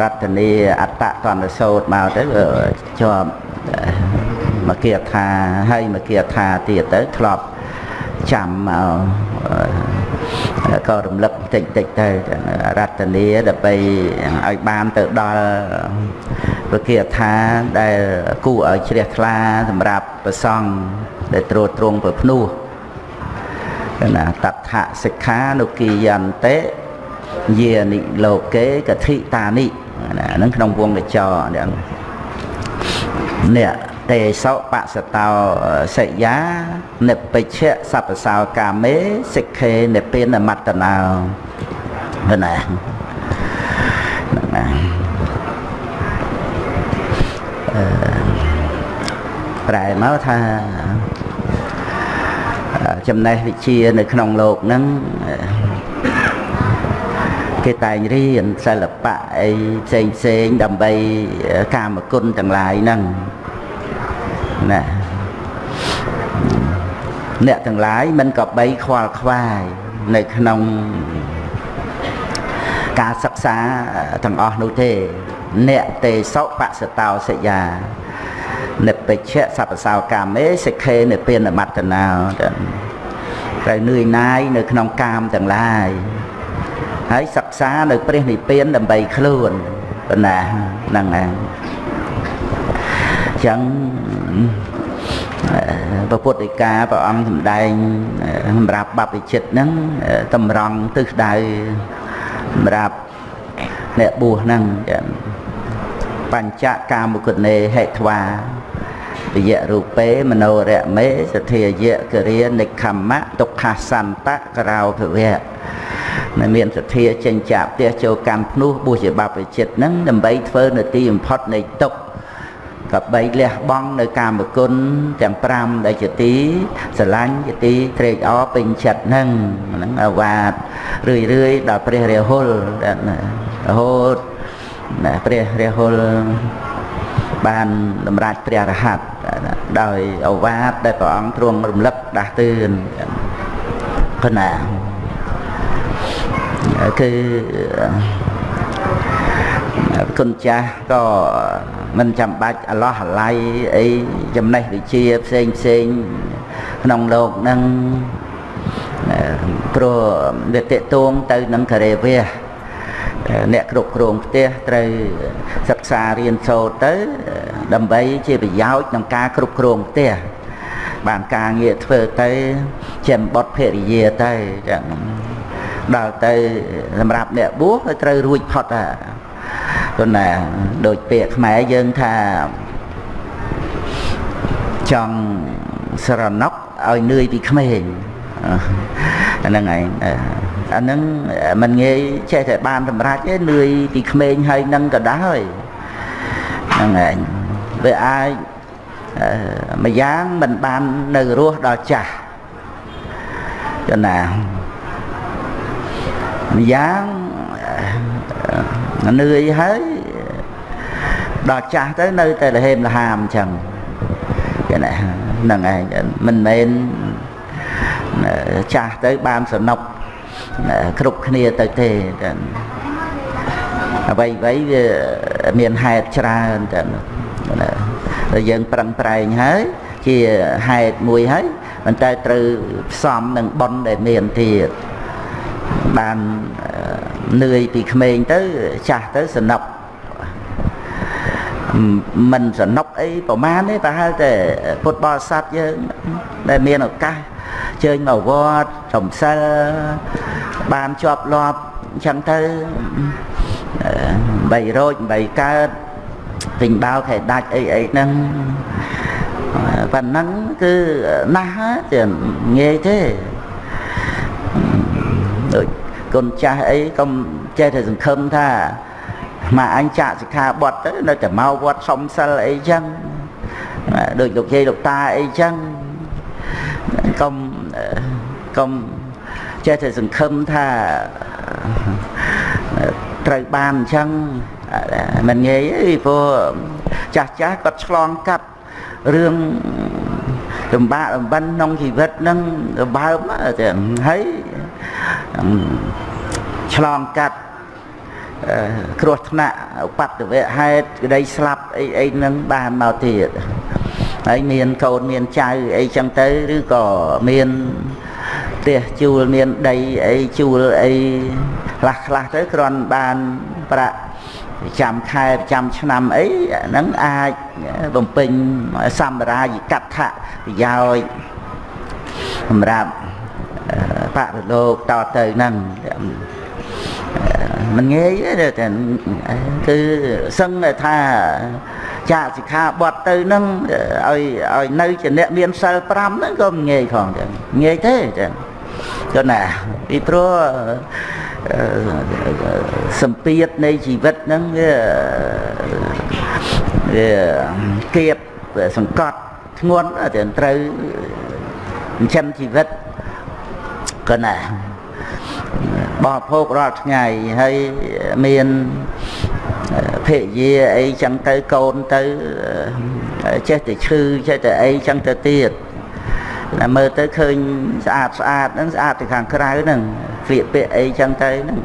រតនីអត្តតនសោតមកទៅវាជាប់មកគាថាហើយមកគាថាទៀតទៅធ្លាប់ចាំមកក៏រំលឹកតិចតិចទៅរតនីដើម្បីឲ្យបានទៅដល់វិគាថាដែលគួរឲ្យជ្រះថ្លាសម្រាប់ប្រសង់ដែលត្រួតត្រងប្រភ្នោះណាតថសិក្ខានុគិយន្តិយានិលោកេកធិតានិ ណាហ្នឹងក្នុងវងកចនេះនេះទេសោបសតោសិយានិពេជ្ជសពសោកាមេសិក្ខេនិពេនមត្តនោណាហ្នឹងណាអឺប្រែមកថាចំណេះវិជ្ជានៅក្នុងលោកហ្នឹង គេតែងរៀនសិល្បៈអីផ្សេងផ្សេងដើម្បីកាមគុណទាំងឡាយហ្នឹងណាអ្នកទាំងឡាយមិនក៏បីខ្វល់ខ្វាយនៅក្នុងការសិក្សាទាំងអស់នោះទេ អ្នកទេសបសតោសយានិបិជ្ជសពសោកាមេសិក្ខេនិពានមត្តនោត្រូវនឿយណាយនៅក្នុងកាមទាំងឡាយហើយសិ ក្សានៅព្រះនិព្វានដើម្បីខ្លួនប៉ុណ្ណាហ្នឹងឯងចឹងព្រះពុទ្ធិកាព្រះអង្គសម្ដែងសម្រាប់បព្វជិតហ្នឹងតម្រង់ទិសដៅសម្រាប់អ្នកបួសហ្នឹងចឹងបញ្ចកាមគុណេហេធ្វាវិយរូបេមโนរមេសទ្ធាយៈគរិនិខមៈទុក្ខសន្តៈក្រោភវៈ នៅមានសទ្ធាចេញចាក់ផ្ទះចូលកម្មភ្នោះបួសជាបព្វជិតហ្នឹងដើម្បីធ្វើនៅទីបំផុតនៃទុក្ខកបីលះបង់នៅកាមគុណទាំង5ដែលជាទីស្រឡាញ់ជាទីត្រេកអរពេញចិត្តហ្នឹងហ្នឹងអាវាតរឿយរឿយដល់ព្រះរាហុលរហូតណាព្រះរាហុលបានតម្រាច់ព្រះរហ័តដោយអវាទដែលព្រះអង្គទ្រង់រំលឹកដាស់តឿនគណា គឺគុណចាស់ក៏មិនចាំបាច់អឡោះអាល័យអីចំណេះវិជ្ជាផ្សេងផ្សេងក្នុងលោកនឹងព្រោះវាតេតួងទៅនឹងករេវៈអ្នកគ្រប់គ្រងផ្ទះត្រូវសិក្សារៀនសូត្រទៅ ដើម្បីជាប្រយោជន៍ក្នុងការគ្រប់គ្រងផ្ទះបានការងារធ្វើទៅចំបត់ភរិយាទៅចឹង ដល់ទៅសម្រាប់អ្នកបួសត្រូវរួចផុតហើយព្រោះណាដូចពាក្យខ្មែរយើងថាចង់ស្រណុកឲ្យនឿយពីក្មេងហ្នឹងឯងអាហ្នឹងមិនងាយចេះតែបានសម្រេចទេនឿយពីក្មេងហើយនឹងក៏ដែរហ្នឹងឯងវាអាចម្យ៉ាងមិនបាននៅរស់ដល់ចាស់ចំណា ម្យ៉ាងនឿយហើយដល់ចាស់ទៅនៅតែលហេមលហាមអញ្ចឹងគេណាហ្នឹងឯងមិនមែនចាស់ទៅបានសនុកគ្រប់គ្នាទៅទេអ្វីអ្វីវាមានហេតុច្រើនតែតែយើងប្រឹងប្រែងហើយជាហេតុមួយហើយប៉ុន្តែត្រូវផ្សំនឹងប៉ុនដែលមានទៀត បាននឿយពីក្មេងទៅចាស់ទៅសនុកមិនសនុកអីប្រមាណទេប្រហែលតែពុទ្ធបរិស័ទយើងដែលមានឱកាសជើញមកវត្តសំសិលបានជាប់លាប់អញ្ចឹងទៅ3រោច3កើតពេញបោខែដាច់អីអីហ្នឹងប៉ុណ្ណឹងគឺណាស់ទេងាយទេដូច គុណចាស់អីកុំចេះតែសង្ឃឹមថាមកអញចាក់សិក្ខាបទទៅនៅតែមកវត្តសំសិលអីចឹងដូចលោកយាយលោកតាអីចឹងកុំកុំចេះតែសង្ឃឹមថាត្រូវបានអញ្ចឹងមិនងាយទេព្រោះចាស់ចាស់គាត់ឆ្លងកាត់រឿងលំបាកលំបិនក្នុងជីវិតហ្នឹងរបើមទៅហើយ ឆ្លងកាត់គ្រោះថ្នាក់ឧបទ្ទវហេតុក្តីស្លាប់អីអីហ្នឹងបានមកទៀតហើយមានកូនមានចៅអីចឹងទៅឬក៏មានផ្ទះជួលមានដីអីជួលអីខ្លះខ្លះទៅគ្រាន់បានប្រាក់ចាំខែចាំឆ្នាំអីហ្នឹងអាចបំពេញសម្រាយកដ្ឋប្រយោជន៍សម្រាប់បរិលោកតទៅហ្នឹង មិនងាយទេតែគឺសឹងថាចាកសិក្ខាបទទៅនឹងឲ្យឲ្យនៅជាអ្នកមានសិល5ហ្នឹងក៏មិនងាយផងចឹងងាយទេចឹងចុះណាពីព្រោះសម្ពាធនៃជីវិតហ្នឹងវាវាគៀបសង្កត់ធ្ងន់តែត្រូវចិញ្ចឹមជីវិតក៏ណា បរិភោគរាល់ថ្ងៃហើយមានភរិយាអីចឹងទៅកូនទៅចេះតែឈឺចេះតែអីចឹងទៅទៀតតែមើលទៅឃើញស្អាតស្អាតហ្នឹងស្អាតទៅខាងក្រៅហ្នឹងស្លៀកពាក់អីចឹងទៅហ្នឹង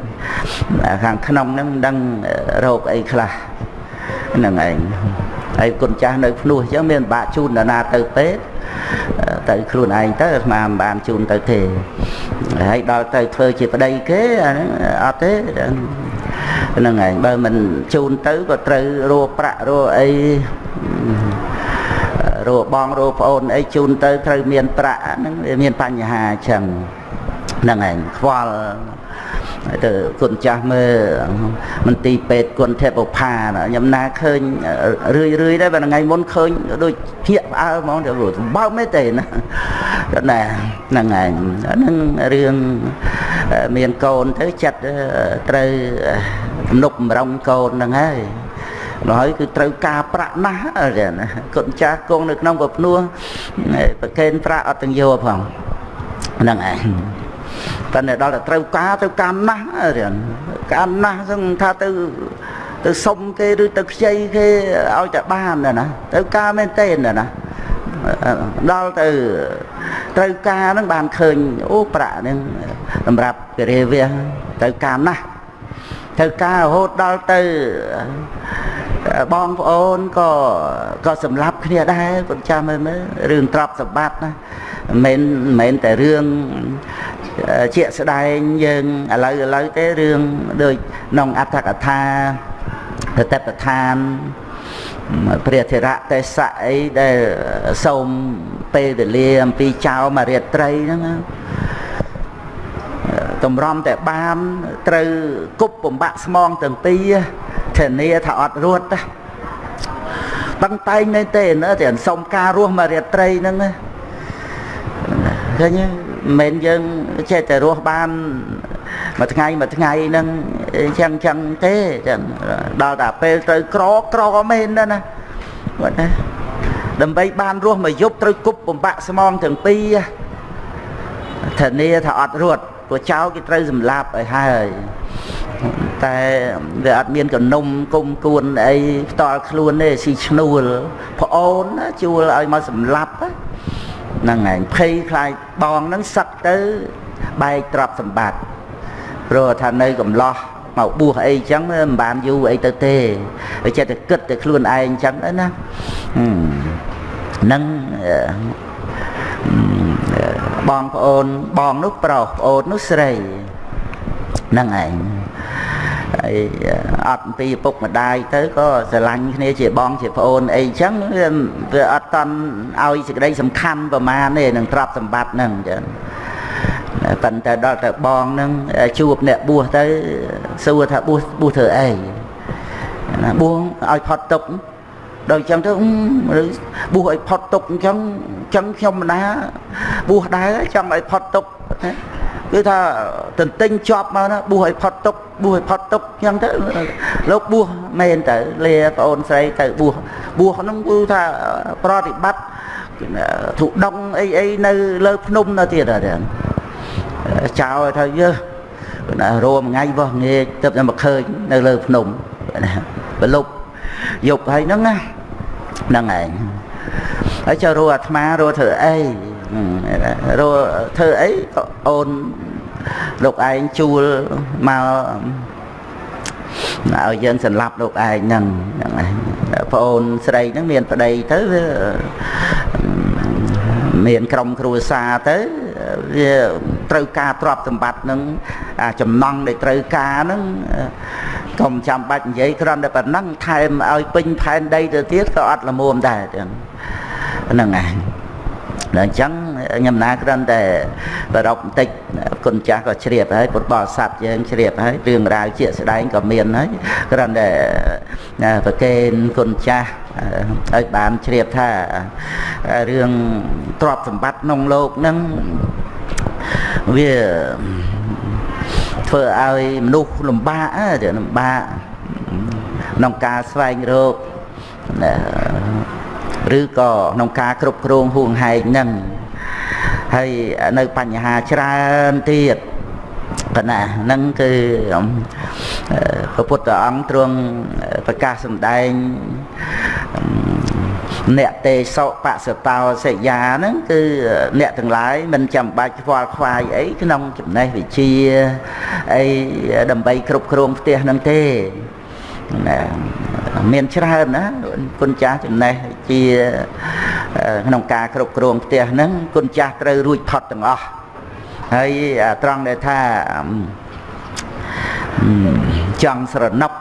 ខាងក្នុងហ្នឹងមិនដឹងរោគអីខ្លះហ្នឹងឯង ហើយគុណចាស់នៅភ្នោះអញ្ចឹងមានបាក់ជូនដល់ណាទៅពេទ្យទៅខ្លួនឯងទៅអាត្មាមិនបានជូនទៅទេហើយដល់ទៅធ្វើជាប្តីគេអាហ្នឹងអត់ទេហ្នឹងឯងបើមិនជូនទៅក៏ត្រូវរੂប្រាក់រੂអីរੂបងរੂប្អូនអីជូនទៅត្រូវមានប្រាក់ហ្នឹងវាមានបញ្ហាអញ្ចឹងហ្នឹងឯងខ្វល់ ទៅគុណចាស់មើលមន្ទីរពេទ្យគុណទេពផាខ្ញុំណាឃើញរឿយរឿយដែរបើថ្ងៃមុនឃើញដូចភៀកផ្អើហ្មងទៅបើមិនទេណាណាហ្នឹងឯងហ្នឹងរឿងមានកូនទៅចិត្តត្រូវទំនុកបំរុងកូនហ្នឹងហើយហើយគឺត្រូវការប្រាក់ណាស់ណាគុណចាស់គង់នៅក្នុងប្រភ្នោះប្រកេនប្រាក់អត់ទាំងយកផងហ្នឹងឯង តែដល់តែត្រូវការត្រូវការណាស់រៀនការណាស់ហ្នឹងថាទៅទៅសុំគេឬទៅខ្ចីគេឲ្យតែបានណាត្រូវការមែនទេណាដល់ទៅត្រូវការហ្នឹងបានឃើញអូប្រាក់ហ្នឹងសម្រាប់គិរាវះត្រូវការណាស់ត្រូវការរហូតដល់ទៅបងប្អូនក៏ក៏សម្លាប់គ្នាដែរគាត់ចាំមើលមើលរឿងទ្រព្យសម្បត្តិណាមិនមែនតែរឿង ជាក់ស្ដែងយើងឥឡូវឥឡូវទេរឿងដូចក្នុងអត្ថកថាតតបឋានព្រះធរៈទេសៈអីដែលសូមពេលវេលាអំពីចៅមរាត្រីហ្នឹងតម្រាំតែបានត្រូវគប់បំបាក់ស្មងទាំងពីរធានាថាអត់រត់ទេបង្តែងមែនទេណាតែសុំការរស់មួយរាត្រីហ្នឹង ឃើញមិនមែនយើងចេះតែរស់បានមួយថ្ងៃមួយថ្ងៃហ្នឹងចឹងចឹងទេចឹងដល់តែពេលត្រូវក្រក្រមែនណាណាគាត់ណាដើម្បីបានរស់មួយយប់ត្រូវគប់បំបាក់ស្មងទាំងពីរធានាថាអត់រត់ព្រោះចៅគេត្រូវសម្លាប់ឲ្យហើយតែវាអត់មានកនំគុំគួនអីផ្ដាល់ខ្លួនទេស៊ីឈ្នួលប្អូនជួលឲ្យមកសម្លាប់ ហ្នឹងឯងភ័យខ្លាចបងហ្នឹងសឹកទៅបែកទ្រព្យសម្បត្តិព្រោះថានៅកំឡោះមកបួសអីចឹងមិនបានយូរអីទៅទេហើយចិត្តតែគិតតែខ្លួនឯងចឹងណាហ្នឹងបងប្អូនបងនោះប្រុសប្អូននោះស្រីហ្នឹងឯង ហើយអត់ពីឪពុកម្ដាយទៅក៏ស្រឡាញ់គ្នាជាបងជាប្អូនអីចឹងវាអត់តន់ឲ្យសេចក្តីសំខាន់ប្រមាណទេនឹងទ្រព្យសម្បត្តិហ្នឹងចឹងប៉ុន្តែដល់ទៅបងហ្នឹងជួបអ្នកបួសទៅសួរថាបួសបួសធ្វើអីណាបួសឲ្យផុតទុក្ខដល់អញ្ចឹងទៅបួសឲ្យផុតទុក្ខអញ្ចឹងអញ្ចឹងខ្ញុំមិនណាបួសដែរចង់ឲ្យផុតទុក្ខ គឺថាទន្ទិញជាប់មកណាបួសឲ្យផុតទុក្ខបួសឲ្យផុតទុក្ខអញ្ចឹងទៅលោកបួសមែនទៅលាប្អូនស្រីទៅបួសបួសហ្នឹងគឺថាប្រតិបត្តិធុដងអីអីនៅលើភ្នំនៅទៀតអត់ចោលថាយើណារមថ្ងៃវោះងាកទៅតែមកឃើញនៅលើភ្នំបលប់យប់ហើយហ្នឹងណាហ្នឹងឯងហើយចុះរੂអាត្មារੂធ្វើអី រੂធ្វើអីក៏អូនលោកឯងជួលមកឲ្យយើងសម្លាប់លោកឯងហ្នឹងហ្នឹងហើយប្អូនស្រីហ្នឹងមានប្តីទៅវាមានក្រុមគ្រួសារទៅវាត្រូវការទ្រព្យសម្បត្តិនឹងចំណង់ដែលត្រូវការហ្នឹងកុំចាំបាច់និយាយគ្រាន់តែប៉ុណ្ណឹងថែមឲ្យពេញផែនដីទៅទៀតក៏អត់ល្មមដែរហ្នឹងឯងដល់ អញ្ចឹងខ្ញុំណាគ្រាន់តែប្រອບបន្តិចគុណចាស់ក៏ជ្រាបហើយពុទ្ធបរិស័ទយើងជ្រាបហើយរឿងរ៉ាវជាស្ដែងក៏មានហើយគ្រាន់តែប្រកេនគុណចាស់ឲ្យបានជ្រាបថារឿងទ្រព្យសម្បត្តិក្នុងលោកហ្នឹងវាធ្វើឲ្យមនុស្សលំបាកលំបាកក្នុងការស្វែងរកណា ឬក៏ក្នុងការគ្រប់គ្រងហួងហែងហ្នឹងហើយនៅបញ្ហាច្រើនទៀតកណាហ្នឹងគឺព្រះពុទ្ធអង្គទ្រង់ប្រកាសសម្ដែងអ្នកទេសោបសតោសិយាហ្នឹងគឺអ្នកទាំងឡាយមិនចាំបាច់ខ្វល់ខ្វាយអីក្នុងចំណេះវិជ្ជាអីដើម្បីគ្រប់គ្រងផ្ទះហ្នឹងទេណា មានច្រើនណាគុណចាស់ចំណេះជាក្នុងការគ្រប់គ្រងផ្ទះហ្នឹងគុណចាស់ត្រូវរួចផុតទាំងអស់ហើយត្រង់ដែលថាចង់ស្រណុក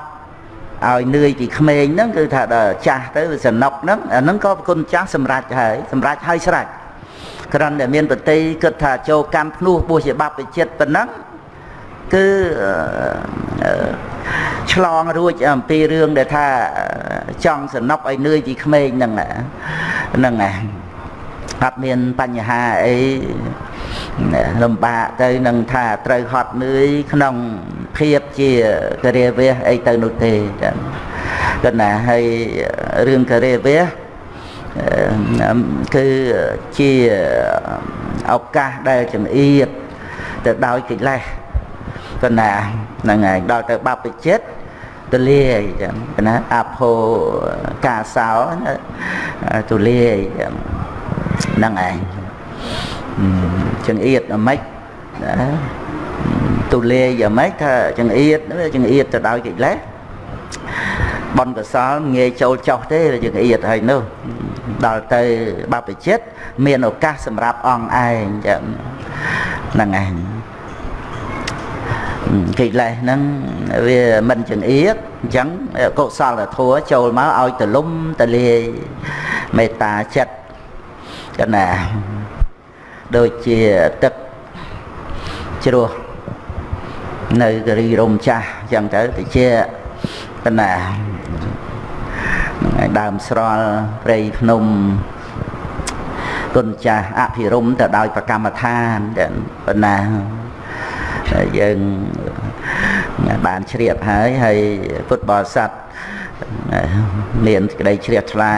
ឲ្យនឿយពីក្មេងហ្នឹងគឺថាដល់ចាស់ទៅសនុកហ្នឹងអាហ្នឹងក៏គុណចាស់សម្រេចហើយសម្រេចហើយស្រេចគ្រាន់តែមានប្រតិគិតថាចូលកម្មភ្នោះបួសជាបព្វជិតប៉ុណ្ណឹងគឺ ឆ្លងរួចអំពីរឿងដែលថាចង់សនុកឲ្យនឿយពីក្មេងហ្នឹងហ្នឹងឯងអត់មានបញ្ហាអីលំបាកទៅនឹងថាត្រូវហត់នឿយក្នុងភាពជាករិយាវេសអីទៅនោះទេចាគណៈហើយរឿងករិយាវេសគឺជាឱកាសដែលចង្អៀតទៅដោយកិលេសគណៈហ្នឹងហើយដល់ទៅបព្វជិត ទលាយចឹងណាអភោកាសោទលាយហ្នឹងឯងចង្អៀតអាម៉េចណាទូលាយអាម៉េចថាចង្អៀតចង្អៀតទៅដោយកិលេសបនកសលងាយចូលចោះទេចង្អៀតហើយនោះដល់ទៅបព្វជិតមានឱកាសសម្រាប់អង្គឯងចឹងហ្នឹងឯង កិលេសហ្នឹងវាមិនចង្អៀតអញ្ចឹងកុសលធម៌ចូលមកឲ្យទលំទលាយមេត្តាចិត្តកណាដូចជាទឹកជ្រោះនៅគរីរំចាស់អញ្ចឹងទៅតិចកណាហ្នឹងហើយដើមស្រល់ព្រៃភ្នំគុណចាស់អភិរមទៅដោយប្រកម្មដ្ឋានប៉ុណ្ណា យើងបានជ្រាបហើយហើយពុទ្ធបរិស័ទមានក្តីជ្រះថ្លា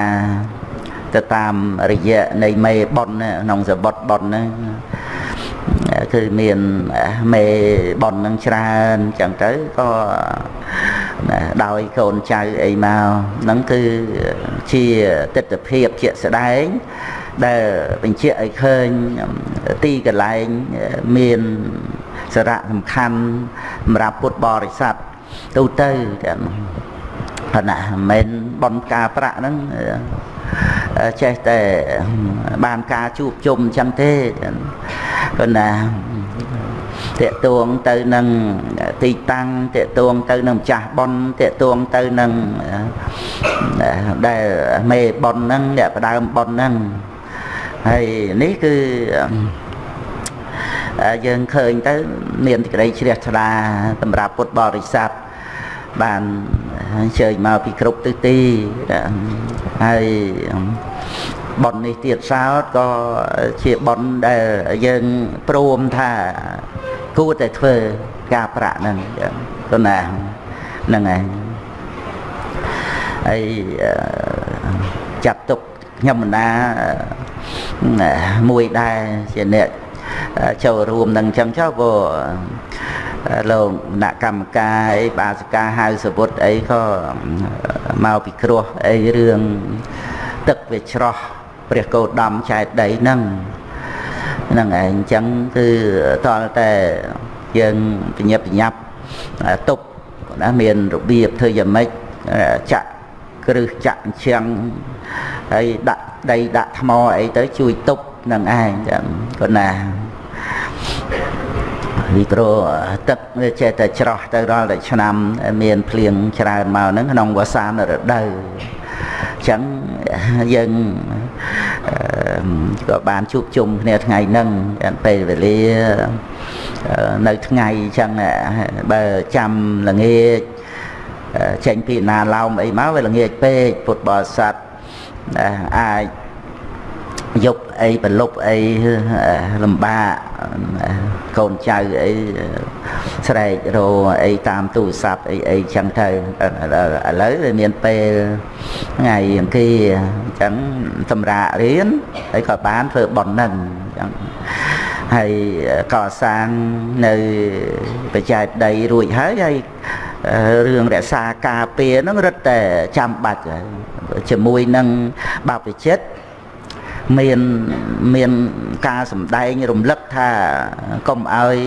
ទៅតាមរយៈនៃមេប៉ុនក្នុងសបុតប៉ុនហ្នឹងគឺមានមេប៉ុនហ្នឹងច្រើនចឹងទៅក៏ដោយកូនចៅអីមកហ្នឹងគឺជាទស្សនភាពជាក់ស្ដែងដែលបញ្ជាក់ឲ្យឃើញទីកន្លែងមាន សារៈសំខាន់សម្រាប់ពុទ្ធបរិស័ទទូទៅចឹងប៉ុន្តែមិនមែនបនផ្កាប្រាក់ហ្នឹងចេះតែបានការជួបជុំអញ្ចឹងទេប៉ុន្តែតេតួងទៅនឹងទីតាំងតេតួងទៅនឹងម្ចាស់ប៉ុនតេតួងទៅនឹងដែលមេប៉ុនហ្នឹងអ្នកផ្ដើមប៉ុនហ្នឹងហើយនេះគឺ យើងឃើញទៅមានសេចក្តីជ្រះថ្លាសម្រាប់ពុទ្ធបរិស័ទបានអញ្ជើញមកពីគ្រប់ទិសទីហើយប៉ុននេះទៀតសោតក៏ជាប៉ុនដែលយើងព្រមថាគួរតែធ្វើការប្រាក់ហ្នឹងទៅណាហ្នឹងឯងហើយចាត់ទុកខ្ញុំមិនណាមួយដែរជាអ្នក ចូលរួមនឹងអញ្ចឹងចុះព្រោះលោកគណៈកម្មការអីបាសិកាហៅសវុតអីក៏មកពិគ្រោះអីរឿងទឹកវាច្រោះព្រះកោដំចែកដីហ្នឹងហ្នឹងឯងអញ្ចឹងគឺតលតែយើងបញ្ញាប់បញ្ញាប់ទប់ណាមានរបៀបធ្វើយ៉ាងម៉េចចាក់គ្រឹះចាក់អញ្ចឹងហើយដាក់ដីដាក់ថ្មអីទៅជួយទប់នឹងឯងចឹងគាត់ណា ពីព្រោះទឹកវាចេះតែច្រោះទៅរាល់តែឆ្នាំមានភ្លៀងច្រើនមកហ្នឹងក្នុងវស្សានរដូវអញ្ចឹងយើងក៏បានជួបជុំគ្នាថ្ងៃហ្នឹងពេលវេលានៅថ្ងៃអញ្ចឹងបើចាំល្ងាចចេញពីណាឡោមអីមកវាល្ងាចពេកពុទ្ធបរិស័ទអាច យប់អីប្រលប់អីលំបាកកូនចៅអីស្រែករអីតាមទូរស័ព្ទអីអីចឹងទៅឥឡូវវាមានពេលថ្ងៃអង្គារអញ្ចឹងសម្រាប់រៀនហើយក៏បានធ្វើប៉ុណ្ណឹងអញ្ចឹងហើយកសាងនៅបច្ច័យដីរួចហើយហើយរឿងរក្សាការពារហ្នឹងរឹតតែចាំបាច់ជាមួយនឹងបព្វជិត មានមានការសម្ដែងរំលឹកថាកុំឲ្យ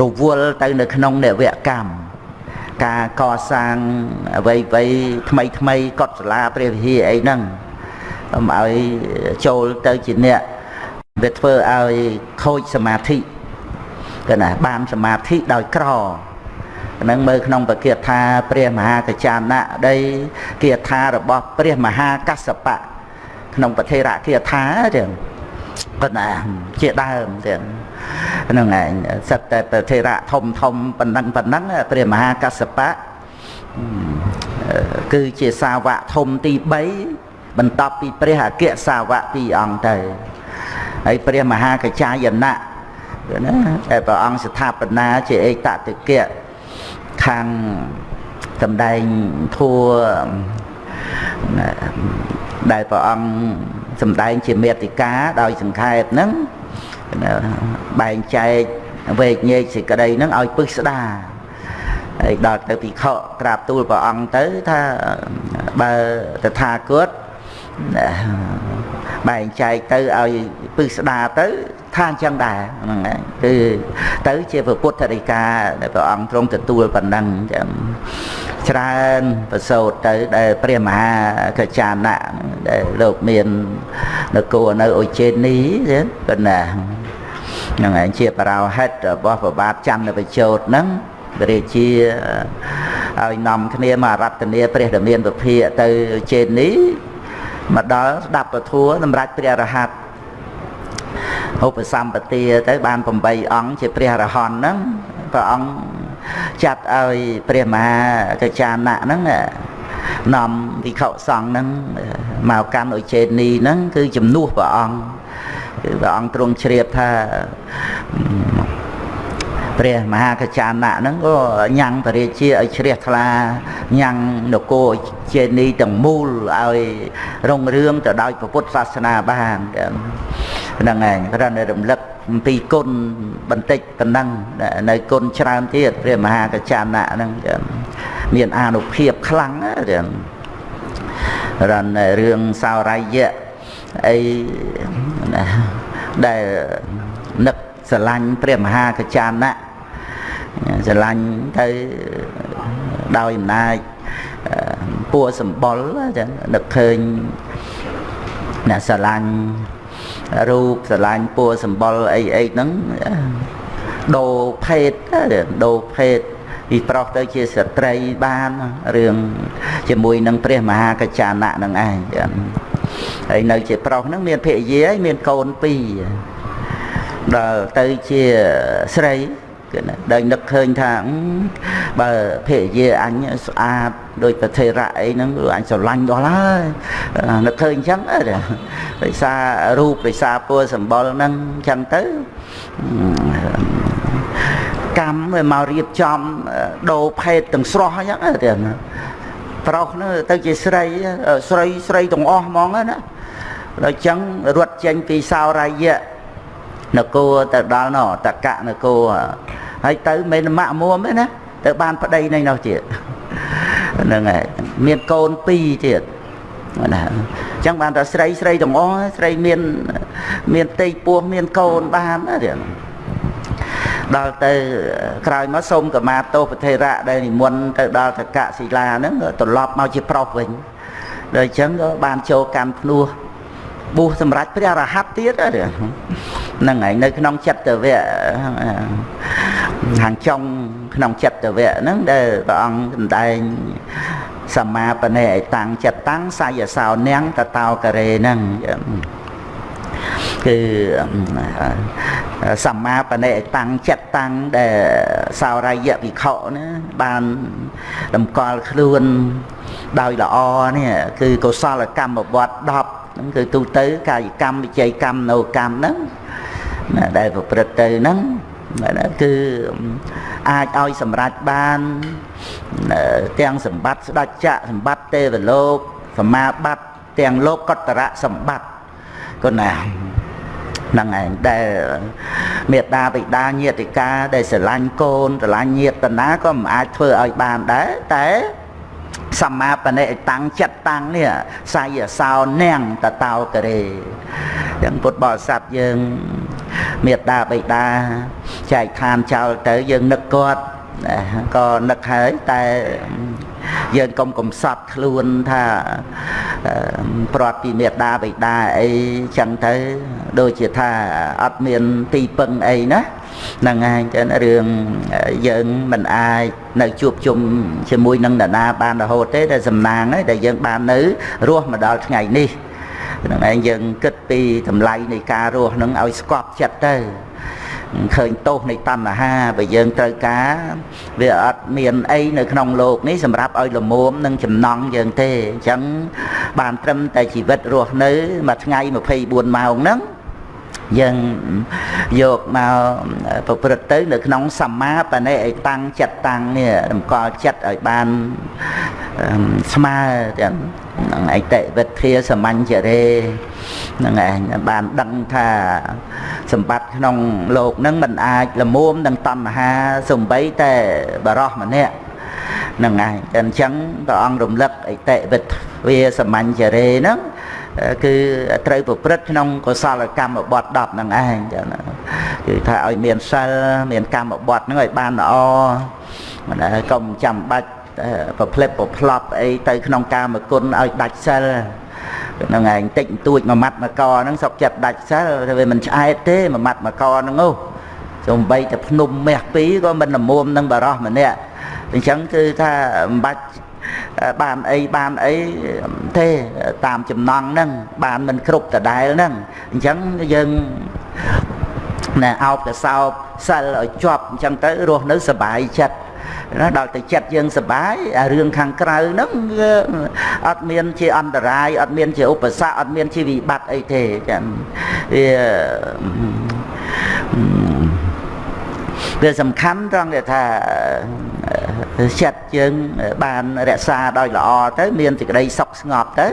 រវល់ទៅនៅក្នុងនវកម្មការកសាងអ្វីអ្វីថ្មីថ្មីកត់សាលាព្រះវិហារអីហ្នឹងកុំឲ្យចូលទៅជាអ្នកវាធ្វើឲ្យខូចសមាធិគឺណាបានសមាធិដោយក្រ នឹងមើលក្នុងបគាថាព្រះមហាកចាណៈដីគាថារបស់ព្រះមហាកសបៈក្នុងពធិរគាថាទាំងប៉ុន្តែជាដើមទាំងហ្នឹងឯងសិតតែពធិរៈធំធំប៉ុណ្ណឹងប៉ុណ្ណឹងព្រះមហាកសបៈគឺជាសាវកធំទី3បន្ទាប់ពីព្រះអគ្គសាវកពីរអង្គទៅហើយព្រះមហាកចាយណៈណាតែព្រះអង្គស្ថាបនាជាឯកតតិកៈ ខាងសម្ដែងធัวដែលព្រះអង្គសម្ដែងជាមេតិកាដោយសង្ខេបហ្នឹងបែងចែកវេកញែកសេចក្តីហ្នឹងឲ្យពឹសស្ដាហើយដល់ទៅពិខុក្រាបទូលព្រះអង្គទៅថាបើតថាគតបែងចែកទៅឲ្យពឹសស្ដាទៅ ថាអញ្ចឹងដែរហ្នឹងហើយគឺទៅជាពុទ្ធរិកាដែលព្រះអង្គទ្រង់ទទួលប៉ុណ្ណឹងចឹងច្រើនប្រសូតទៅដែលព្រះមហាកច្ចាណៈដែលលោកមាននគរនៅអុជេនីចឹងប៉ុណ្ណាហ្នឹងឯងជាបរោហិតរបស់ប្របាទច័ន្ទបជោតហ្នឹងព្រះរាជាឲ្យនាំគ្នាមករតនាព្រះរាមានពភាកទៅជេនីមកដល់ស្ដាប់ពធัวសម្រាប់ព្រះរហ័ត ឧបសម្បទាទៅបាន8អង្គជាព្រះរហន្តហ្នឹងព្រះអង្គចាត់ឲ្យព្រះមហាកច្ចាណៈហ្នឹងនាំវិខុសង្ឃហ្នឹងមកកាន់ឧជេនីហ្នឹងគឺជំនួសព្រះអង្គគឺព្រះអង្គទ្រង់ជ្រាបថាព្រះមហាកច្ចាណៈហ្នឹងក៏ញ៉ាំងពរាជាឲ្យជ្រះថ្លាញ៉ាំងនគរជានីទាំងមូលឲ្យរុងរឿងទៅដោយពុទ្ធសាសនាបាន ហ្នឹងឯងគ្រាន់តែរំលឹកអំពីគុណបន្តិចប៉ុណ្ណឹងនៅគុណច្រើនទៀតព្រះមហាកច្ចាណៈហ្នឹងមានអានុភាពខ្លាំងហ្នឹងរនរឿងសោរយៈអីដែលនឹកស្រឡាញ់ព្រះមហាកច្ចាណៈស្រឡាញ់ទៅដោយអំណាចពួរសម្បុរចឹងនឹកឃើញអ្នកស្រឡាញ់ រូបស្រឡាញ់ពួរសម្បុរអីអីហ្នឹងដូរភេទដូរភេទពីប្រុសទៅជាស្ត្រីបានរឿងជាមួយនឹងព្រះមហាកច្ចាណៈនឹងឯងហើយនៅជាប្រុសហ្នឹងមានភរិយាហើយមានកូនពីរដល់ទៅជាស្រីគឺណាដែលនឹកឃើញថាបើភរិយាអញស្អាត ដោយប្រធេរៈអីហ្នឹងអញស្រឡាញ់ដល់ហើយនឹកឃើញអញ្ចឹងដោយសាររូបដោយសារពណ៌សម្បុរហ្នឹងអញ្ចឹងទៅកម្មវាមករៀបចំដូរភេទទាំងស្រស់អញ្ចឹងទៅប្រុសនោះទៅជាស្រីស្រីស្រីទាំងអស់ហ្មងណាដល់អញ្ចឹងរត់ចេញពីសោរាយៈនគរទៅដល់ណតកៈនគរហើយទៅមិនម៉ាក់មួមទេណាទៅបានប្តីនៅនោះទៀត ហ្នឹងហើយមានកូនពីរទៀតណាអញ្ចឹងបានតែស្រីស្រីទាំងអស់ស្រីមានមានផ្ទៃពោះមានកូនបានណាទៀតដល់ទៅក្រោយមកសូមកមាទោប្រធេរៈដែលនិមន្តទៅដល់តកសិលាហ្នឹងត្រឡប់មកជាប្រុសវិញដល់អញ្ចឹងក៏បានចូលកម្មភ្នោះបួសសម្រាប់ព្រះរហ័តទៀត ហ្នឹងហើយនៅក្នុងចិត្តវៈខាងចុងក្នុងចិត្តវៈហ្នឹងដែលព្រះអង្គសម្ដែងសមាបនេអតាំងចិត្តតាំងសាយសោនាងតតោករេហ្នឹងគឺសមាបនេតាំងចិត្តតាំងដែលសោរាយៈវិខណាបានតម្កល់ខ្លួនដោយល្អនេះគឺកុសលកម្មវត្ត10ហ្នឹងគឺទូទៅកាយកម្មវិជ័យកម្មនៅកម្មហ្នឹង ដែលប្រព្រឹត្តទៅហ្នឹងគឺអាចឲ្យសម្រេចបានទាំងសម្បត្តិស្ដេចចក្រសម្បត្តិទេវលោកសមាបត្តិទាំងលោកកតរៈសម្បត្តិគុណាហ្នឹងឯងដែលមេត្តាបិតាញាតិកាដែលស្រឡាញ់កូនស្រឡាញ់ញាតិណាក៏មិនអាចធ្វើឲ្យបានដែរតែ សម្មាបនិតាំងចិត្តតាំងនេះសាយសោនាងតតោករេចឹងពុទ្ធបរិស័ទយើងមេត្តាបិតាចែកឋានចោលទៅយើងនឹកគាត់ក៏នឹកហើយតែយើងកុំកំសត់ខ្លួនថាព្រាត់ពីមេត្តាបិតាអីចឹងទៅដូចជាថាអត់មានទីពឹងអីណាហ្នឹងហើយចឹងរឿងយើងមិនអាចនៅជួបជុំជាមួយនឹងនរណាបានរហូតទេតែសំណាងហើយដែលយើងបាននៅរស់មកដល់ថ្ងៃនេះហ្នឹងឯងយើងគិតពីតម្លៃនៃការរស់ហ្នឹងឲ្យស្កប់ចិត្តទៅឃើញទោសនៃតណ្ហាបើយើងត្រូវការវាអត់មានអីនៅក្នុងโลกនេះសម្រាប់ឲ្យលមុំនឹងចំណង់យើងទេអញ្ចឹងបានត្រឹមតែជីវិតរស់នៅមួយថ្ងៃ24ម៉ោងហ្នឹង យើងយកមកប្រព្រឹត្តទៅនៅក្នុងសម្មាបណិអតាំងចិត្តតាំងនេះតម្កល់ចិត្តឲ្យបានស្មើទាំងនឹងអតិវិធាសមញ្ញរេនឹងឯងបានដឹងថាសម្បត្តិក្នុងលោកនឹងមិនអាចលមុំនឹងតណ្ហាសំបីតែបរោះម្នាក់នឹងឯងអញ្ចឹងព្រះអង្គរំលឹកអតិវិទ្យាសមញ្ញរេហ្នឹង គឺត្រូវប្រព្រឹត្តក្នុងកុសលកម្មបត្តិ10ហ្នឹងឯងចឹងណាគឺថាឲ្យមានសិលមានកម្មបត្តិហ្នឹងឲ្យបានល្អមិនដែរកុំចាំបាច់ប្រភ្លិបប្រផ្លប់អីទៅក្នុងកាមគុណឲ្យដាច់សិលហ្នឹងឯងតិចតួចមួយម៉ាត់មួយកហ្នឹងសុកចិត្តដាច់សិលវាមិនឆ្អែតទេមួយម៉ាត់មួយកហ្នឹងអូសំបីតែភ្នំមាសពីរក៏មិនលមុំនឹងបរោះម្នាក់អញ្ចឹងគឺថាមិនបាច់ បានអីបានអីទេតាមចំណងហ្នឹងបានមិនគ្រប់ដដែលហ្នឹងអញ្ចឹងយើងណែអោបកសោបសិលឲ្យជាប់អញ្ចឹងទៅរស់នៅសុបាយចិត្តណាដល់ទៅចិត្តយើងសុបាយអារឿងខាងក្រៅហ្នឹងអត់មានជាអន្តរាយអត់មានជាឧបសគ្គអត់មានជាវិបត្តិអីទេចឹងវាវាសំខាន់ត្រង់ថា ចិត្តយើងបានរក្សាដោយល្អទៅ មានសេចក្តីសុខស្ងប់ទៅ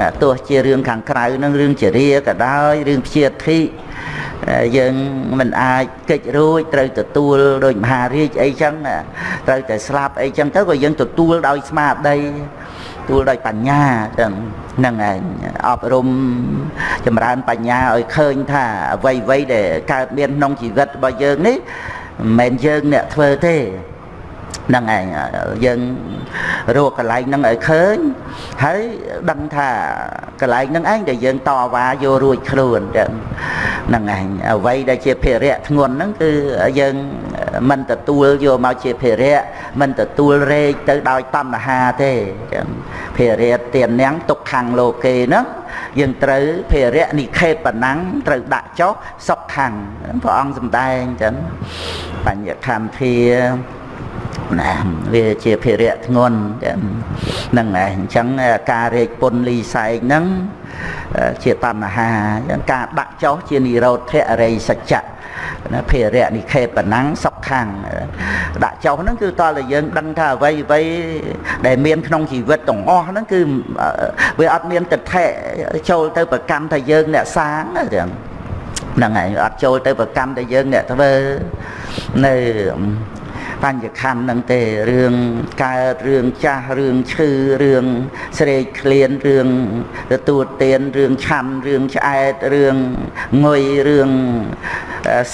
ណាទោះជារឿងខាងក្រៅនឹងរឿងជារាក៏ដោយរឿងព្យាធិយើងមិនអាចកិច្ចរួចត្រូវទទួលដោយមហារាជអីចឹងត្រូវតែស្លាប់អីចឹងទៅក៏យើងទទួលដោយស្មារតីទួលដោយបញ្ញាចឹងហ្នឹងឯងអប់រំចម្រើនបញ្ញាឲ្យឃើញថាអ្វីអ្វីដែលកើតមានក្នុងជីវិតរបស់យើងនេះមិនមែនយើងអ្នកធ្វើទេ ហ្នឹងឯងយើងរកកន្លែងហ្នឹងឲ្យឃើញហើយដឹងថាកន្លែងហ្នឹងឯងដែលយើងតវ៉ាយករួចខ្លួនចឹងហ្នឹងឯងអ្វីដែលជាភារៈធ្ងន់ហ្នឹងគឺយើងមិនទទួលយកមកជាភារៈមិនទទួលរែកទៅដោយតណ្ហាទេចឹងភារៈទាននាងទុកខាងលោកេហ្នឹងយើងត្រូវភារៈនិខេបណាំងត្រូវដាក់ចុះសុខខាងព្រះអង្គសម្ដែងចឹងបញ្ញខន្ធា ណាវាជាភារៈធ្ងន់ហ្នឹងឯងអញ្ចឹងការរែកពុនលីសែកហ្នឹងជាតណ្ហាអញ្ចឹងការដាក់ចោះជានិរោធៈរិយសច្ចៈណាភារៈនិខេបណាំងសុខខាងដាក់ចោះហ្នឹងគឺតើតែយើងដឹងថាអ្វីអ្វីដែលមានក្នុងជីវិតទាំងអស់ហ្នឹងគឺវាអត់មានទិដ្ឋិចូលទៅប្រកម្មថាយើងអ្នកសាងហ្នឹងហើយអត់ចូលទៅប្រកម្មថាយើងអ្នកធ្វើនៅ បញ្ញខណ្ឌហ្នឹងទេរឿងកើតរឿងចាស់រឿងឈឺរឿងស្រេកឃ្លានរឿងទទួលទានរឿងឆាន់រឿងឆ្អែតរឿងងុយរឿង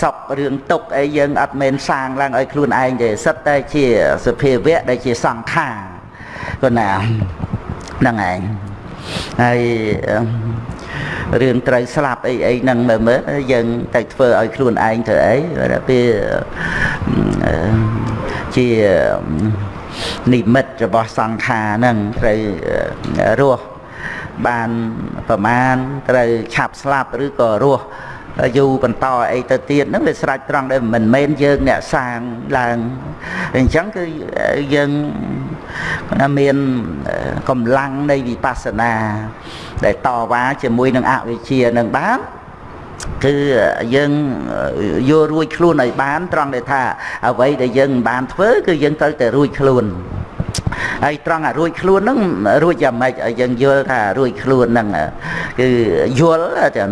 សុខរឿងទុកអីយើងអត់មែនសាងឡើងឲ្យខ្លួនឯងទេសិតតែជាសភាវៈដែលជាសង្ខារប៉ុណ្ណាហ្នឹងឯងហើយរឿងត្រូវស្លាប់អីអីហ្នឹងមើលមើលយើងទៅធ្វើឲ្យខ្លួនឯងធ្វើអីពេល ជានិមិត្តរបស់សង្ខារហ្នឹងត្រូវរស់បានប្រមាណត្រូវឆាប់ស្លាប់ឬក៏រស់យូរបន្តអីទៅទៀតហ្នឹងវាស្រេចត្រង់ដែលមិនមែនយើងអ្នកសាងឡើងអញ្ចឹងគឺយើងមានកម្លាំងនៃវិបស្សនា ដែលតវ៉ាជាមួយនឹងអវិជ្ជានឹងបាន គឺយើងយករួចខ្លួនឲ្យបានត្រង់ដែលថាអ្វីដែលយើងមិនបានធ្វើគឺយើងត្រូវតែរួចខ្លួនហើយត្រង់អារួចខ្លួនហ្នឹងរួចយ៉ាងម៉េចឲ្យយើងយល់ថារួចខ្លួនហ្នឹងគឺយល់ចឹង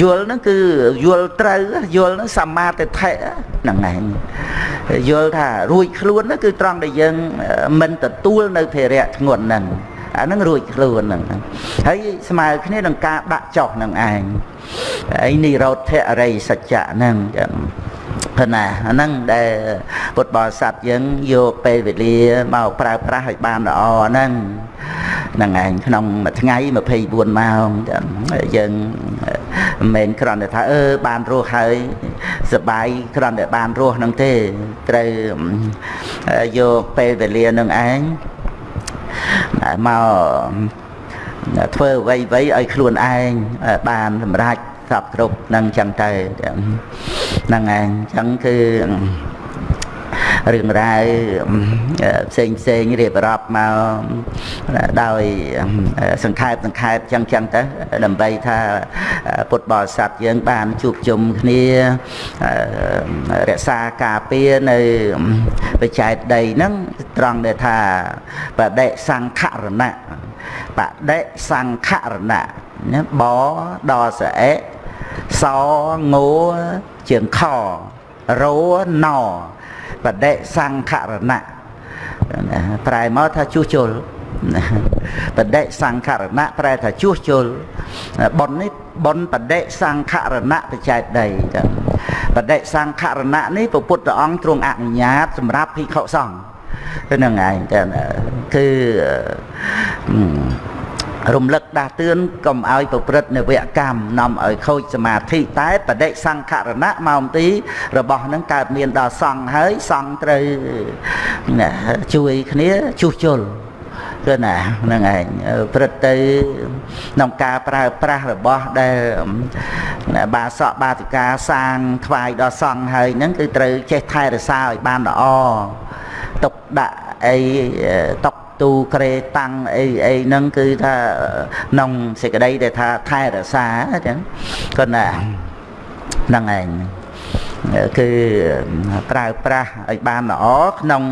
យល់ហ្នឹងគឺយល់ត្រូវយល់ហ្នឹងសមាទិដ្ឋិហ្នឹងឯងយល់ថារួចខ្លួនហ្នឹងគឺត្រង់ដែលយើងមិនទទួលនៅភារៈធ្ងន់ហ្នឹង អាហ្នឹងរួចខ្លួនហ្នឹងហើយស្មើគ្នានឹងការដាក់ចោះនឹងឯងហើយនិរោធអរិយសច្ចៈហ្នឹងចឹងព្រោះណាអាហ្នឹងដែលពុទ្ធបរិស័ទយើងយកពេលវេលាមកប្រើប្រាស់ឲ្យបានល្អហ្នឹងហ្នឹងឯងក្នុងមួយថ្ងៃ24ម៉ោងយើងមិនមែនគ្រាន់តែថាអឺបានរស់ហើយសបាយគ្រាន់តែបានរស់ហ្នឹងទេត្រូវយកពេលវេលានឹងឯង មកធ្វើអ្វីអ្វីឲ្យខ្លួនឯងបានសម្រេចសពគ្រប់នឹងចឹងទៅហ្នឹងឯងចឹងគឺ រឿងរ៉ាវផ្សេងផ្សេងរៀបរាប់មកដោយសង្ខេបសង្ខេបចឹងចឹងទៅដើម្បីថាពុទ្ធបរិស័ទយើងបានជួបជុំគ្នារក្សាការពារនៅបច្ច័យដីហ្នឹងត្រង់ដែលថាបដិសង្ខរណៈបដិសង្ខរណៈណាបដល់សអេសងោជើងខរោណ បដិសង្ខរណៈប្រែមកថាជួសជុលបដិសង្ខរណៈប្រែថាជួសជុលប៉ុននេះប៉ុនបដិសង្ខរណៈបច្ច័យដីចឹងបដិសង្ខរណៈនេះព្រះពុទ្ធអង្គទ្រង់អនុញ្ញាតសម្រាប់ភិក្ខុសង្ឃហ្នឹងឯងចឹងគឺ រំលឹកដាស់តឿនកុំឲ្យប្រព្រឹត្តនវកម្មនាំឲ្យខូចសមាធិតែបដិសង្ខរណៈមកទី របស់នឹងកើតមានដល់សង្ឃហើយសង្ឃត្រូវជួយគ្នាជួសជុលគឺណាហ្នឹងឯងព្រឹត្តទៅក្នុងការប្រើប្រាស់របស់ដែលបាសកបាតិកាសាងថ្វាយដល់សង្ឃហើយហ្នឹងគឺត្រូវចេះថែរក្សាឲ្យបានល្អទុកដាក់អីតុក ទូក្រេតាំងអីអីហ្នឹងគឺថាក្នុងសេចក្តីដែលថាថែរក្សាអញ្ចឹងគាត់ណាហ្នឹងឯងគឺប្រើប្រាស់ឲ្យបានល្អក្នុង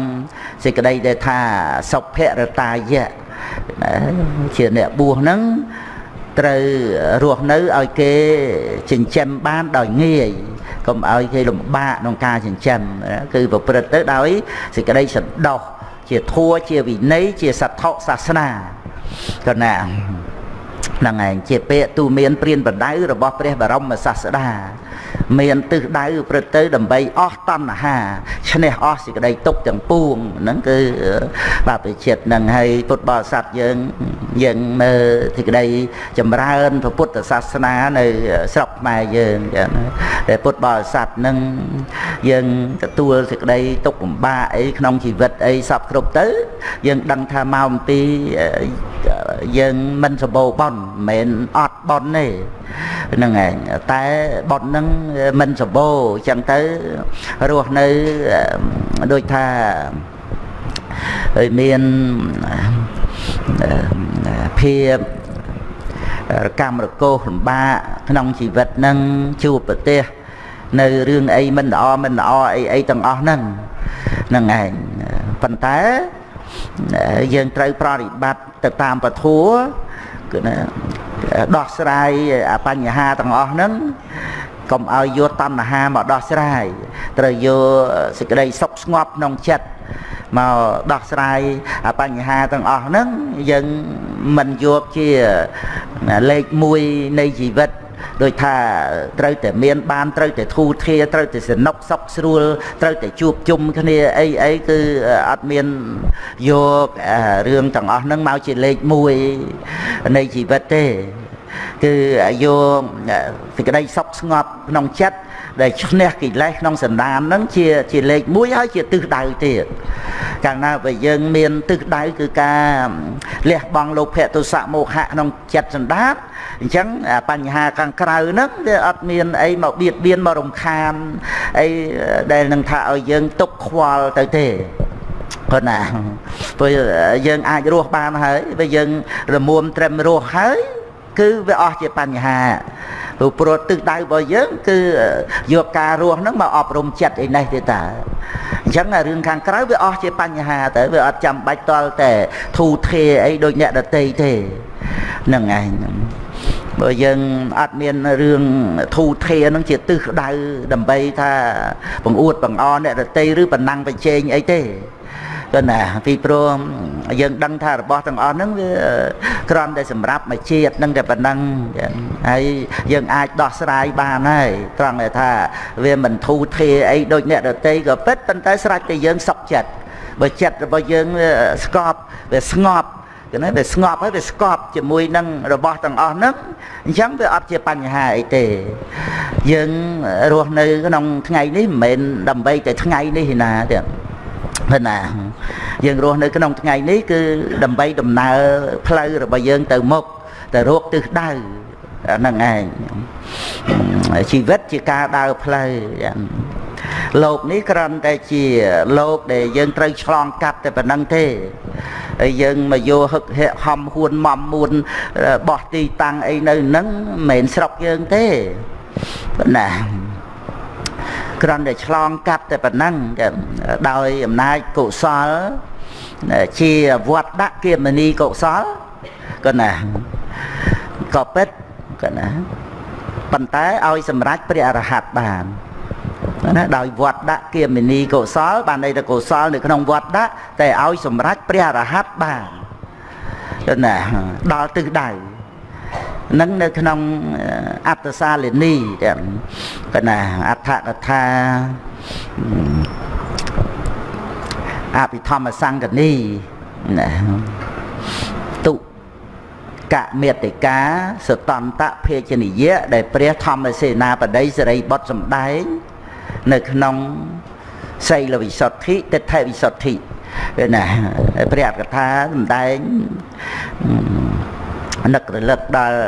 សេចក្តីដែលថាសុភរតាយៈជាអ្នកបួសហ្នឹងត្រូវរស់នៅឲ្យគេចិញ្ចឹមបានដោយងាយកុំឲ្យគេលំបាកក្នុងការចិញ្ចឹមគឺប្រព្រឹត្តទៅដោយសេចក្តីសន្តោស ជាធัวជាវិន័យជាសត្ថសាសនាកណាហ្នឹងឯងជាពាក្យទូមានព្រានបដៅរបស់ព្រះបរមសាស្តា មានទិសដៅព្រឹត្តទៅដើម្បីអស់តណ្ហាឈ្នះអស់សេចក្តីទុកទាំងពួងហ្នឹងគឺបព្វជិតហ្នឹងហើយពុទ្ធបរិស័ទយើងយើងមើលសេចក្តីចម្រើនពុទ្ធសាសនានៅស្រុកខ្មែរយើងចឹងតែពុទ្ធបរិស័ទហ្នឹងយើងទទួលសេចក្តីទុកលំបាកអីក្នុងជីវិតអីសពគ្រប់ទៅ យើងដឹងថាមកអំពី យើងមិនសម្បូរបន់មិនមែនអត់បន់ទេហ្នឹងឯងតែបត់ហ្នឹងមិនសម្បូរអញ្ចឹងទៅរស់នៅដូចថាមានភាពកម្មរកោសលំបាកក្នុងជីវិតហ្នឹងជួបប្រទេសនៅរឿងអីមិនល្អមិនល្អអីអីទាំងអស់ហ្នឹងហ្នឹងឯងប៉ុន្តែ យើងត្រូវប្រតិបត្តិទៅតាមពធัวគឺណាដោះស្រាយបញ្ហាទាំងអស់ហ្នឹងកុំឲ្យយកតណ្ហាមកដោះស្រាយត្រូវយកសេចក្តីសុខស្ងប់ក្នុងចិត្តមកដោះស្រាយបញ្ហាទាំងអស់ហ្នឹងយើងមិនយកជាលេខ1នៃជីវិត ដូចថាត្រូវតែមានបានត្រូវតែធូរធារត្រូវតែសនុកសុខស្រួលត្រូវតែជួបជុំគ្នាអីអីគឺអត់មានយករឿងទាំងអស់ហ្នឹងមកជាលេខ1នៃជីវិតទេគឺយកសេចក្តីសុខស្ងប់ក្នុងចិត្ត ដែលឈ្នះកិលេសក្នុងសន្តានហ្នឹងជាជាលេខ1ហើយជាទិសដៅទៀតកាលណាបើយើងមានទិសដៅគឺការលះបង់លោភៈទុសៈមោហៈក្នុងចិត្តសន្តានអញ្ចឹងបញ្ហាខាងក្រៅហ្នឹងវាអត់មានអីមកបៀតបៀនមករំខានអីដែលនឹងថាឲ្យយើងទុកខ្វល់ទៅទេគាត់ណាព្រោះយើងអាចរស់បានហើយបើយើងរមួមត្រឹមរស់ហើយ គឺវាអស់ជាបញ្ហាព្រោះព្រោះទឹកដៅរបស់យើង គឺយកការរស់ហ្នឹងមកអប់រំចិត្តឯនេះទេតាអញ្ចឹងរឿងខាងក្រៅវាអស់ជាបញ្ហាទៅវាអត់ចាំបាច់តល់តែធូធាអីដូចអ្នកដតីទេហ្នឹងឯងបើយើងអត់មានរឿងធូធានឹងជាទិសដៅដើម្បីថាបង្អួតបង្អអ្នកដតីឬបណ្ណាំងបញ្ចេញអីទេ គឺណាពីព្រោះយើងដឹងថារបស់ទាំងអស់ហ្នឹងវាក្រំតែសម្រាប់មួយជាតិនឹងតែប៉ុណ្ណឹងហើយយើងអាចដោះស្រាយបានហើយត្រង់តែថាវាមិនធូរធារអីដូចអ្នកដតីក៏ពិតប៉ុន្តែស្រេចតែយើងសុខចិត្តបើចិត្តរបស់យើងស្កប់វាស្ងប់គឺណាវាស្ងប់ហើយវាស្កប់ជាមួយនឹងរបស់ទាំងអស់ហ្នឹងអញ្ចឹងវាអត់ជាបញ្ហាអីទេ យើងរស់នៅក្នុងថ្ងៃនេះមិនមែនដើម្បីតែថ្ងៃនេះណាទេ ព្រោះណាយើងរស់នៅក្នុងថ្ងៃនេះគឺដើម្បីដំណើរផ្លូវរបស់យើងទៅមុខទៅរកទិសដៅហ្នឹងឯងជីវិតជាការដើរផ្លូវលោកនេះគ្រាន់តែជាលោកដែលយើងត្រូវឆ្លងកាត់តែប៉ុណ្្នឹងទេហើយយើងមកយកហឹកហែកហំហួនមុំមួនបោះទីតាំងអីនៅហ្នឹងមិនមែនស្រុកយើងទេប៉ុណ្ណា គ្រាន់តែឆ្លងកាត់តែប៉ុណ្ណឹងដោយអំណាចកុសលជាវត្តដាក់គមនីកុសលក៏ណាក៏ពិតក៏ណាប៉ុន្តែឲ្យសម្រេចព្រះអរហន្តបានណាដោយវត្តដាក់គមនីកុសល បានន័យថាកុសលនៅក្នុងវត្តដាក់តែឲ្យសម្រេចព្រះអរហន្តបានណាដល់ទិសដៅ នឹងនៅក្នុងអត្តសាលិនីទាំងកណាអដ្ឋកថាអភិធម្មសង្កនីណាទុកមេតិកាសតន្តភេជនិយៈដែលព្រះធម្មសេនាបតីសេរីបុត្រសម្ដែង នៅក្នុងសីលវិសុទ្ធិទិដ្ឋិវិសុទ្ធិណាព្រះអត្តកថាសម្ដែង នឹករលឹកដល់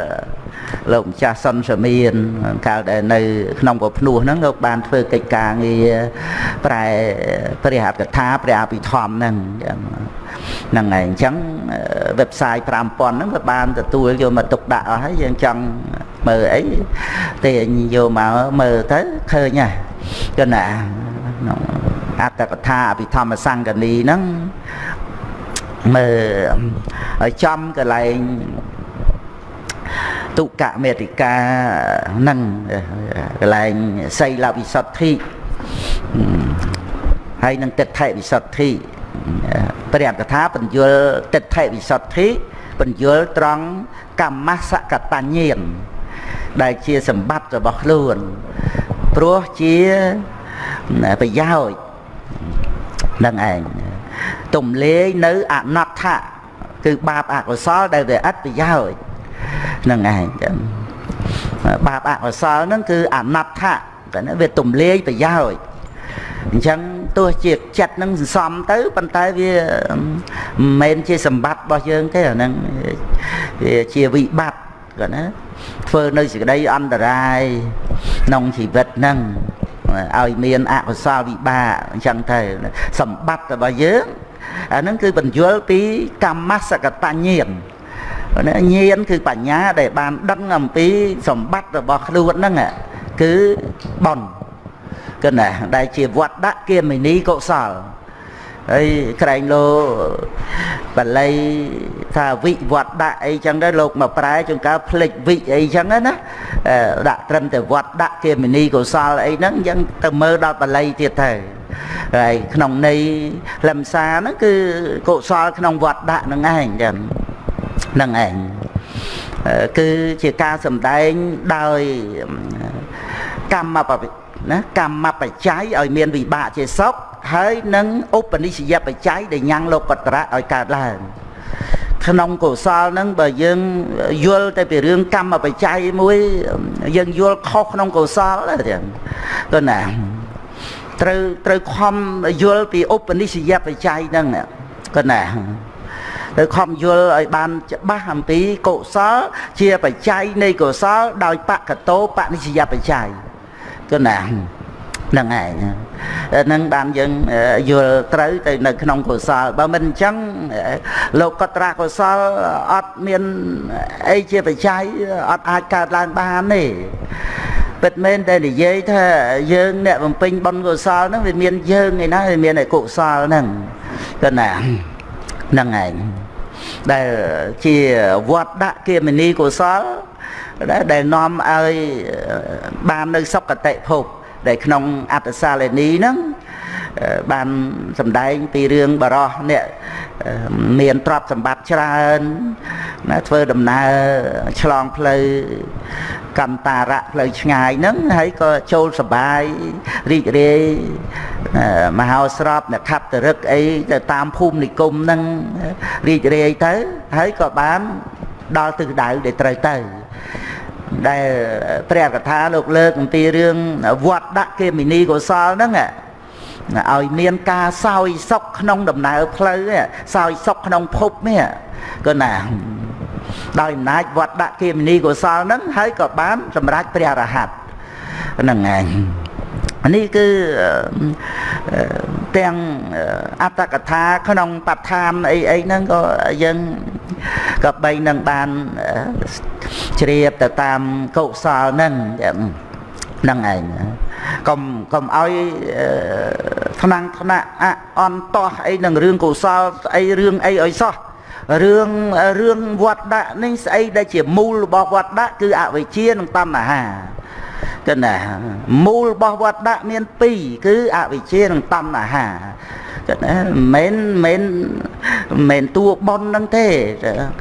លោកម្ចាស់សុនសមៀនកាលដែលនៅក្នុងពភ្នោះហ្នឹងលោកបានធ្វើកិច្ចការងារប្រែព្រះអត្ថកថាព្រះអភិធម្មហ្នឹងហ្នឹងហើយអញ្ចឹង website 5000ហ្នឹងវាបានទទួលយកមកទុកដាក់អស់ហើយយើងចង់មើលអីទេយកមកមើលទៅឃើញហ่ะគណាអត្តកថាអភិធម្មសង្កនីហ្នឹងមើលឲ្យចំកន្លែង ទុកមេតិកានឹងកន្លែងសីលវិសុទ្ធិហើយនឹងទិដ្ឋិវិសុទ្ធិព្រះកថាបញ្យលទិដ្ឋិវិសុទ្ធិបញ្យលត្រង់កម្មសកតញ្ញៀនដែលជាសម្បត្តិរបស់ខ្លួនព្រោះជាប្រយោជន៍នឹងឯងទំលាយនៅអនត្តៈគឺបាបអកុសលដែលវាឥតប្រយោជន៍ហ្នឹងឯងចឹងបាបអកុសលហ្នឹងគឺអនត្តៈតែវាទំលាយប្រយោជន៍អញ្ចឹងទោះជាចិត្តនឹងសន្សំទៅប៉ុន្តែវាមិនមែនជាសម្បត្តិរបស់យើងទេអាហ្នឹងវាជាវិបត្តិគាត់ណាធ្វើនៅសេចក្តីអន្តរាយក្នុងជីវិតហ្នឹងឲ្យមានអកុសលវិបាកអញ្ចឹងទៅសម្បត្តិរបស់យើងអាហ្នឹងគឺបញ្យល់ពីកម្មសកតញ្ញៀនណា ញាណគឺបញ្ញាដែលបានដឹងអំពីសម្បត្តិរបស់ខ្លួនហ្នឹងគឺបនគឺណាដែលជាវត្តដាក់គាមិនីកុសលហើយក្រែងលោបាលីថាវិវត្តដាក់អីចឹងទៅលោកមកប្រែជួនកាលផ្លេចវិអីចឹងណាដាក់ត្រឹមតែវត្តដាក់គេមនីកុសលអីហ្នឹងចឹងទៅមើលដល់បាលីទៀតទៅហើយក្នុងន័យលំសាហ្នឹងគឺកុសលក្នុងវត្តដាក់ហ្នឹងឯងចឹងហ្នឹងឯងគឺជាការសំដែងដោយកម្មបណាកម្មបច្ច័យឲ្យមានវិបាកជាសុខហើយនឹងឧបនិស្សយបច្ច័យដែលញ៉ាំងលោកតរៈឲ្យកើតឡើងក្នុងកុសលហ្នឹងបើយើងយល់ទៅពីរឿងកម្មបច្ច័យមួយយើងយល់ខុសក្នុងកុសលហ្នឹងទៅណាត្រូវត្រូវខំយល់ពីឧបនិស្សយបច្ច័យហ្នឹងក៏ណា ត្រូវខំយល់ឲ្យបានច្បាស់អំពីកុសលជាបច្ច័យនៃកុសលដោយបកតោបនិស្សយបច្ច័យក៏ណាហ្នឹងឯងនឹងបានយើងយល់ត្រូវទៅនៅក្នុងកុសលបើមិនអញ្ចឹងលោកកត្រកុសលអត់មានអីជាបច្ច័យអត់អាចកើតឡើងបានទេពិតមែនតែនិយាយថាយើងអ្នកបំពេញបុណ្យកុសលហ្នឹងវាមានយើងឯណាវាមានឯកុសលហ្នឹងក៏ណាហ្នឹងឯង ដែលជាវត្តដាក់គាមនីកុសលដែលនាំឲ្យបាននៅសុគតិភពដែលក្នុងអត្តសាលនីហ្នឹង បានសម្ដែងពីរឿងបរោះអ្នកមានទ្រព្យសម្បត្តិច្រើនណាធ្វើដំណើរឆ្លងផ្លូវកម្មតារៈផ្លូវឆ្ងាយហ្នឹងហើយក៏ចូលសបាយរីករាយមហោស្រពអ្នកខាប់តរឹកអីទៅតាមភូមិនិគមហ្នឹងរីករាយទៅហើយក៏បានដល់ទិសដៅដែលត្រូវទៅដែលព្រះកថាលោកលើកអំពីរឿងវត្តដាក់គេមីនីកុសលហ្នឹង ឲ្យមានការសោយសុខក្នុងដំណើរផ្លូវសោយសុខក្នុងភពនេះក៏ណាដោយអំណាចវត្តដាក់គេមនីកុសលហ្នឹងហើយក៏បានសម្រេចព្រះរហ័តហ្នឹងឯងនេះគឺទាំងអត្តកថាក្នុងបឋានអីអីហ្នឹងក៏យើងក៏បីនឹងបានជ្រាបទៅតាមកុសលហ្នឹងហ្នឹងឯងកុំកុំឲ្យថ្នាំងថ្នាក់អអន្តោះអីនឹងរឿងកុសលស្អីរឿងអីឲ្យសោះរឿងរឿងវត្តដាក់នេះស្អីដែលជាមូលរបស់វត្តដាក់គឺអវិជ្ជានិងតណ្ហាគណាមូលរបស់វត្តដាក់មាន2គឺអវិជ្ជានិងតណ្ហាគណាមិនមិនមិនតួប៉ុនហ្នឹងទេ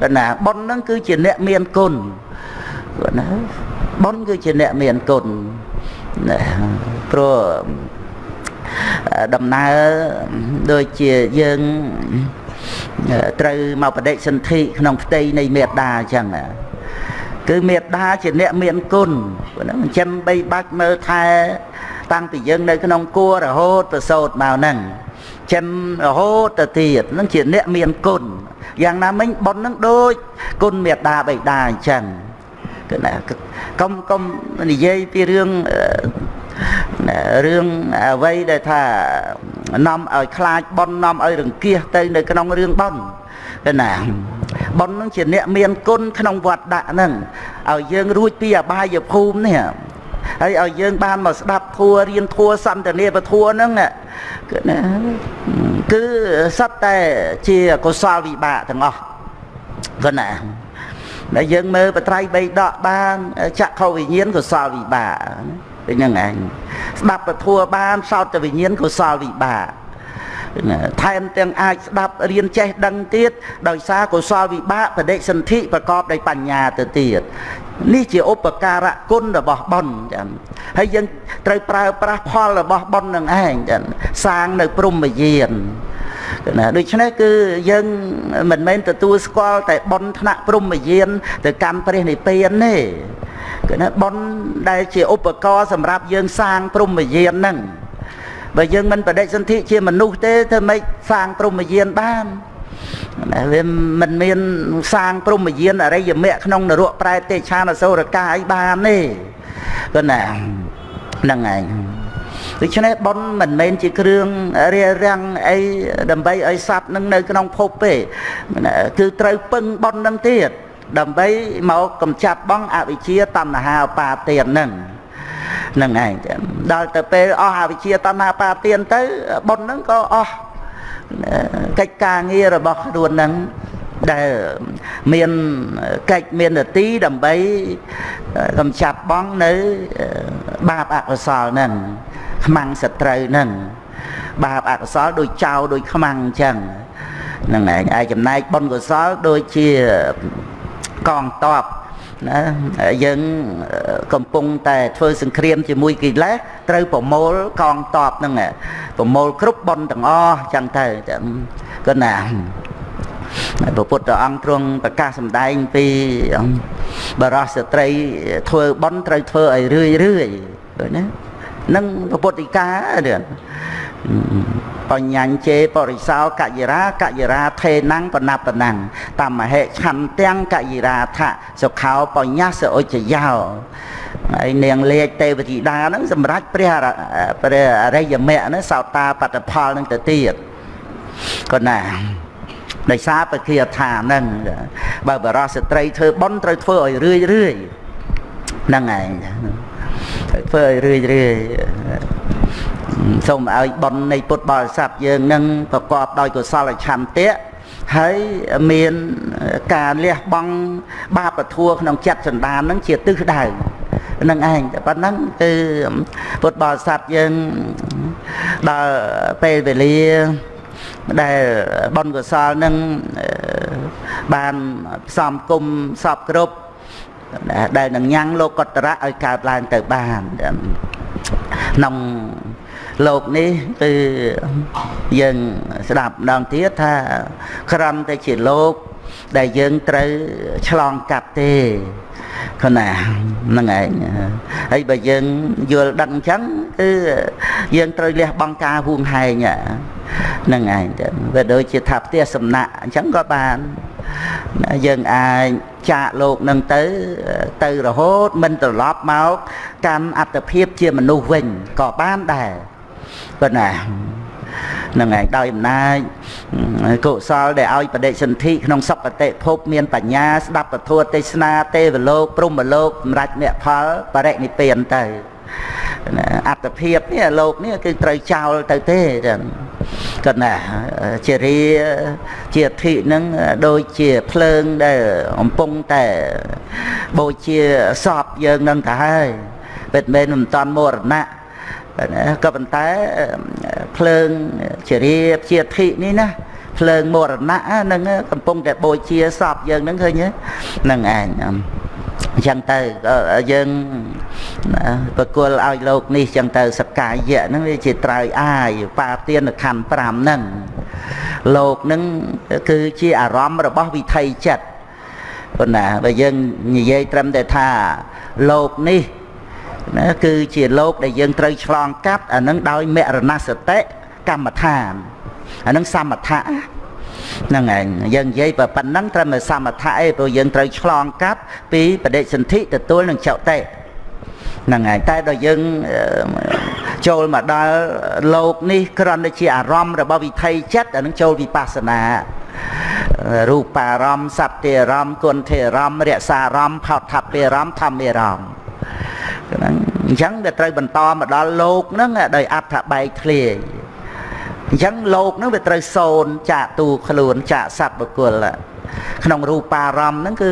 គណាប៉ុនហ្នឹងគឺជាអ្នកមានគុណគណាប៉ុនគឺជាអ្នកមានគុណ ព្រោះដំណើរដូចជាយើងត្រូវមកបដិសន្ធិក្នុងផ្ទៃនៃមេត្តាអញ្ចឹងគឺមេត្តាជាអ្នកមានគុណចិញ្ចឹមបីបាច់មើលថែតាំងពីយើងនៅក្នុងគួររហូតប្រសូតមកហ្នឹងចិនរហូតទៅទៀតហ្នឹងជាអ្នកមានគុណយ៉ាងណាមិញប៉ុនហ្នឹងដូចគុណមេត្តាបិតាអញ្ចឹង គឺណាកុំកុំនិយាយពីរឿងរឿងអ្វីដែលថានាំឲ្យខ្លាចប៉ុននាំឲ្យរង្គៀសទៅនៅក្នុងរឿងប៉ុនទៅណាប៉ុននឹងជាអ្នកមានគុណក្នុងវត្តដាក់ហ្នឹងឲ្យយើងរួចពីអបាយភូមិនេះហើយឲ្យយើងបានមកស្ដាប់ធัวរៀនធัวសន្តានាពធัวហ្នឹងគឺណាគឺសត្វតែជាកុសលវិបាកទាំងអស់គឺណា ដែលយើងមើលបត្រៃបីដកបានចក្ខុវិញ្ញាណកុសលវិបាកដូចហ្នឹងឯងស្ដាប់ពធัวបានសោតវិញ្ញាណកុសលវិបាកថែមទាំងអាចស្ដាប់រៀនចេះដឹងទៀតដោយសារកុសលវិបាកបដិសន្ធិប្រកបដោយបញ្ញាទៅទៀត នេះជាឧបការៈគុណរបស់បុណ្យចា៎ហើយយើងត្រូវប្រើប្រាស់ផលរបស់បុណ្យនឹងឯងចា៎សាងនៅព្រំយានណាដូច្នេះគឺយើងមិនមែនទទួលស្គាល់តែបុណ្យថ្នាក់ព្រំយានទៅកម្មព្រះនិព្វានទេគឺណាបុណ្យដែលជាឧបករណ៍សម្រាប់យើងសាងព្រំយានហ្នឹងបើយើងមិនបដិសន្ធិជាមនុស្សទេធ្វើម៉េចសាងព្រំយានបានណា វាមិនមានសាងព្រំយានអរិយមគ្គក្នុងនរកប្រែទេឆានអសូរកាយបានទេគឺណាហ្នឹងឯងដូច្នេះប៉ុនមិនមែនជាគ្រឿងរារាំងអីដើម្បីឲ្យសត្វនឹងនៅក្នុងភពទេគឺត្រូវពឹងប៉ុននឹងទៀតដើម្បីមកកំចាត់បងអវិជ្ជាតណ្ហាបាទានហ្នឹងហ្នឹងឯងដល់ទៅពេលអស់អវិជ្ជាតណ្ហាបាទានទៅបុណ្យហ្នឹងក៏អស់ កិច្ចការងាររបស់ខ្លួននឹងដែលមានកិច្ចមាននទីដើម្បីកំចាត់បងនៅបាបអកុសលនឹងខ្មាំងសត្រូវនឹងបាបអកុសលដូចចោលដូចខ្មាំងអញ្ចឹងហ្នឹងឯងឯចំណែកបុណ្យកុសលដូចជាកងតប ណាយើងកំពុងតែធ្វើសង្គ្រាមជាមួយកិលេសត្រូវប្រមូលកងតបហ្នឹងប្រមូលគ្រប់បុណ្យទាំងអស់ចឹងទៅគាត់ណាព្រះពុទ្ធអង្គទ្រង់ប្រកាសសម្ដែងពីបរោះស្ត្រីធ្វើបុណ្យត្រូវធ្វើឲ្យរឿយរឿយឃើញណានឹងព្រះពុទ្ធិកានេះ បញ្ញាញ់ជេបរិសោកយិរាកយិរាថេណੰបណបណੰតមហេឆន្ទាំងកយិរាថសុខោបញ្ញាសឧច្ចយោហើយនាងលេខទេវធីតាហ្នឹងសម្រាប់ព្រះព្រះអរិយមគ្គហ្នឹងសោតាបត្តផលហ្នឹងទៅទៀតក៏ណាដោយសារបគាថាហ្នឹងបើបរោះស្ត្រីធ្វើប៉ុនត្រូវធ្វើឲ្យរឿយរឿយហ្នឹងឯងត្រូវធ្វើឲ្យរឿយរឿយ សូមឲ្យបុណ្យនៃពុទ្ធបរិស័ទយើងនឹងប្រកបដោយកុសលឆន្ទៈហើយមានការលះបង់បាបធัวក្នុងចិត្តសន្តាននឹងជាទិសដៅនឹងឯងតែប៉ុណ្ណឹងគឺពុទ្ធបរិស័ទយើងដល់ពេលវេលាដែលបុណ្យកុសលនឹងបានផ្សំគុំសពគ្រប់ដែលនឹងញ៉ាំងលោកកតរៈឲ្យកើតឡើងទៅបានក្នុង លោកនេះគឺយើងស្ដាប់ម្ដងទៀតថាក្រំតែជាលោកដែលយើងត្រូវឆ្លងកាត់ទេគណាហ្នឹងឯងហើយបើយើងយល់ដឹងអញ្ចឹងគឺយើងត្រូវលះបង់ការហួងហែងហ្នឹងឯងទៅវាដូចជាថាផ្ទះសំណាក់អញ្ចឹងក៏បានយើងអាចចាកលោកនឹងទៅទៅរហូតមិនត្រឡប់មកកម្មអត្តភាពជាមនុស្សវិញក៏បានដែរ ប៉ុន្តែនឹងឯងដោយអំណាចកុសលដែលឲ្យបដិសន្ធិក្នុងសុគតិភពមានបញ្ញាស្ដាប់ពធទេសនាទេវលោកព្រហ្មលោកសម្រាប់អ្នកផលបរិនិព្វានទៅអត្តភាពនេះលោកនេះគឺត្រូវចោលទៅទេចឹងគាត់ណាជារាជាធិនឹងដូចជាភ្លើងដែលកំពុងតែបូជាសពយើងនឹងទៅហើយពិតមែនមិនតាន់មរណៈ ក៏ប៉ុន្តែភ្លើងជារាជាធិនេះណាភ្លើងមរណៈនឹងកំពុងតែបូជាសពយើងនឹងឃើញហ្នឹងឯងអញ្ចឹងទៅយើងប្រគល់ឲ្យលោកនេះអញ្ចឹងទៅសកាយៈហ្នឹងវាជាត្រើយអាយបាទានខណ្ឌ5ហ្នឹងលោកហ្នឹងគឺជាអារម្មណ៍របស់វិថីចិត្តប៉ុន្តែបើយើងនិយាយត្រឹមតែថាលោកនេះ ណាគឺជាលោកដែលយើងត្រូវឆ្លងកាត់អានឹងដោយមរណសតិកម្មដ្ឋានអានឹងសមថៈហ្នឹងឯងយើងនិយាយប៉ុណ្ណឹងត្រឹមតែសមថៈឯងព្រោះយើងត្រូវឆ្លងកាត់ពីបដិសន្ធិទទួលនឹងចោតិហ្នឹងហើយតែដល់យើងចូលមកដល់លោកនេះគ្រាន់តែជាអារម្មណ៍របស់វិថីចិត្តអានឹងចូលវិបស្សនារូបារម្មណ៍សត្យអារម្មណ៍គុណធិអារម្មណ៍រក្សាអារម្មណ៍ផោតថពារម្មណ៍ធម្មអារម្មណ៍ ហ្នឹងអញ្ចឹងវាត្រូវបន្តមកដល់លោកហ្នឹងដោយអត្ថបែកធ្លាយអញ្ចឹងលោកហ្នឹងវាត្រូវសូនចាកទូខ្លួនចាកសត្វបុគ្គលក្នុងរូបារម្មណ៍ហ្នឹងគឺ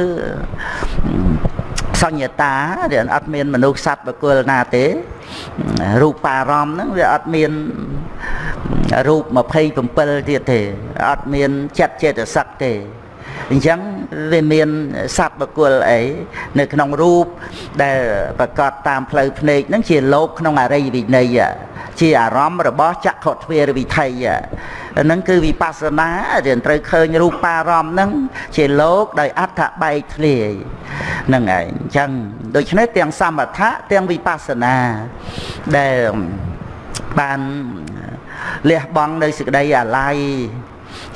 សញ្ញតាវាអត់មានមនុស្សសត្វបុគ្គលណាទេរូបារម្មណ៍ហ្នឹងវាអត់មានរូប27ទៀតទេអត់មានចិត្តចេតសិកទេ អញ្ចឹងវាមានសត្វបកុលអីនៅក្នុងរូបដែលប្រកាសតាមផ្លូវភ្នែកហ្នឹងជាលោកក្នុងអរិយវិន័យជាអារម្មណ៍របស់ចក្ខុទ្វារវិថីហ្នឹងគឺវិបស្សនារៀនត្រូវឃើញរូបារម្មណ៍ហ្នឹងជាលោកដោយអត្ថបែកធ្លាយហ្នឹងឯងអញ្ចឹងដូច្នេះទាំងសមថៈទាំងវិបស្សនាដែលបានលះបង់នៅសេចក្តីអាល័យ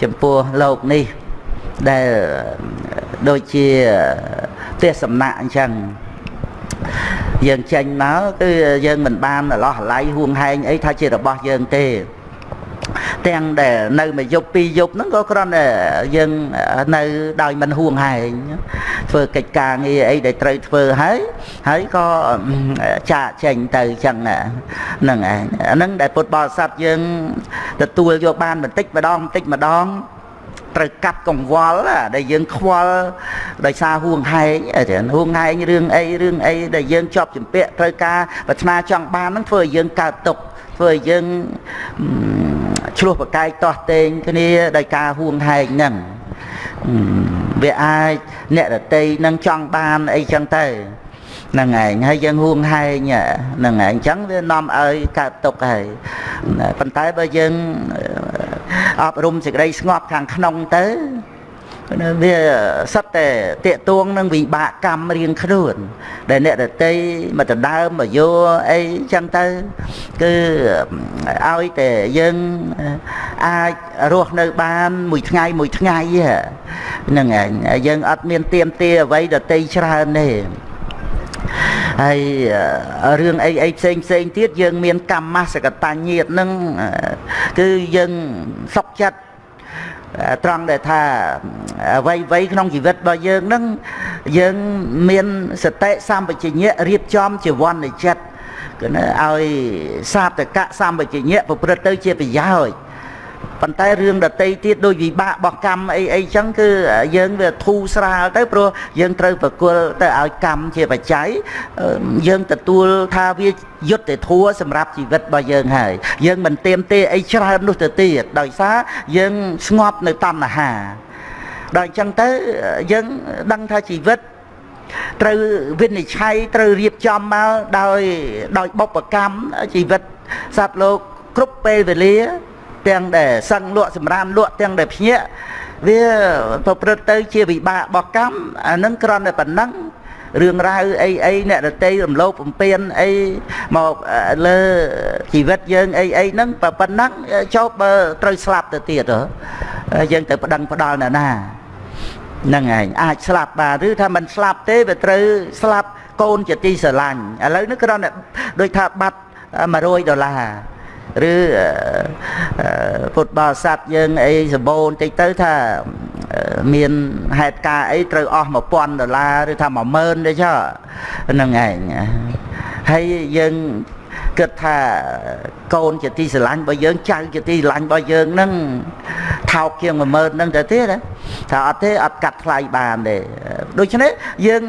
ចំពោះលោកនេះ ដែលដូចជាផ្ទះសំណាក់អញ្ចឹងយើងចេញមកគឺយើងមិនបានអឡោះអាល័យហួងហែងអីថាជារបស់យើងទេទាំងដែលនៅមួយយប់ពីរយប់ហ្នឹងក៏គ្រាន់តែយើងនៅដោយមិនហួងហែងធ្វើកិច្ចការងារអីដែលត្រូវធ្វើហើយហើយក៏ចាកចេញទៅចឹងហ្នឹងឯងអាហ្នឹងដែលពុទ្ធបរិស័ទយើងទទួលយកបានបន្តិចម្ដងបន្តិចម្ដង ត្រូវកាត់កង្វល់ដែលយើងខ្វល់ដោយសារហួងហែងហួងហែងរឿងអីរឿងអីដែលយើងជាប់ចម្ពាក់ត្រូវការប្រាថ្នាចង់បានហ្នឹងធ្វើឲ្យយើងកើតទុក្ខធ្វើឲ្យយើងឆ្លោះប្រកែកទាស់ទែងគ្នាដោយការហួងហែងហ្នឹងវាអាចអ្នករតីនឹងចង់បានអីចឹងទៅ ហ្នឹងឯងហើយយើងហួងហែងហ្នឹងឯងអញ្ចឹងវានាំឲ្យកើតទុកហើយប៉ុន្តែបើយើងអប់រំសេចក្តីស្ងប់ខាងក្នុងទៅវាសិតតែតាកតួងនឹងវិបាកកម្មរៀងខ្លួន ដែលអ្នកដតីមកដណ្ដើមមកយោអីចឹងទៅគឺឲ្យតែយើងអាចរស់នៅបានមួយថ្ងៃមួយថ្ងៃហ្នឹងឯងយើងអត់មានទៀមទាអ្វីដតីច្រើនទេ ហើយរឿងអីអីផ្សេងផ្សេងទៀតយើងមានកម្មសកតញ្ញញាតនឹងគឺយើងសុខចិត្តត្រង់ដែលថាអ្វីអ្វីក្នុងជីវិតរបស់យើងនឹងយើងមានសតិសម្បជញ្ញៈរៀបចំជីវ័ននៃចិត្តគឺឲ្យសាបតកៈសម្បជញ្ញៈប្រព្រឹត្តទៅជាប្រយោជន៍ ប៉ុន្តែរឿងដតីទៀតដូចវិបាករបស់កម្មអីអីចឹងគឺយើងវាធូរស្រាលទៅព្រោះយើងត្រូវប្រគល់ទៅឲ្យកម្មជាបច្ច័យយើងទទួលថាវាយុត្តិធម៌សម្រាប់ជីវិតរបស់យើងហើយយើងមិនទៀមទេអីច្រើននោះទៅទៀតដោយសារយើងស្ងប់នៅតណ្ហាដល់អញ្ចឹងទៅយើងដឹងថាជីវិតត្រូវវិនិច្ឆ័យត្រូវរៀបចំមកដោយដោយបុព្វកម្មជីវិតសត្វលោកគ្រប់ពេលវេលា ទាំងដែលសឹងលក់សម្រានលក់ទាំងដែលភ្ញាក់វាប្រព្រឹត្តទៅជាវិបាករបស់កម្មអានឹងគ្រាន់តែប៉ុណ្ណឹងរឿងរ៉ាវអីអីអ្នករតីរំលោភបំពានអីមកលើជីវិតយើងអីអីហ្នឹងប៉ុណ្ណឹងចុះបើត្រូវស្លាប់ទៅទៀតយើងទៅប្តឹងផ្ដាល់ណាណាហ្នឹងឯងអាចស្លាប់បាទឬថាមិនស្លាប់ទេវាត្រូវស្លាប់កូនជាទីស្រឡាញ់ឥឡូវនេះគ្រាន់តែដូចថាបាត់100ដុល្លារ ឬពុទ្ធបរិស័ទយើងអីសម្បូរបន្តិចទៅថាមានហេតុការអីត្រូវអស់1000ដុល្លារឬថា10000ទេចុះហ្នឹងឯងហើយយើង គិតថាកូនជាទីស្រឡាញ់របស់យើងចៅជាទីស្រឡាញ់របស់យើងហ្នឹងថោកជាង10000ហ្នឹងទៅទៀតថាអត់ទេអត់កាត់ថ្លៃបានទេដូច្នេះយើង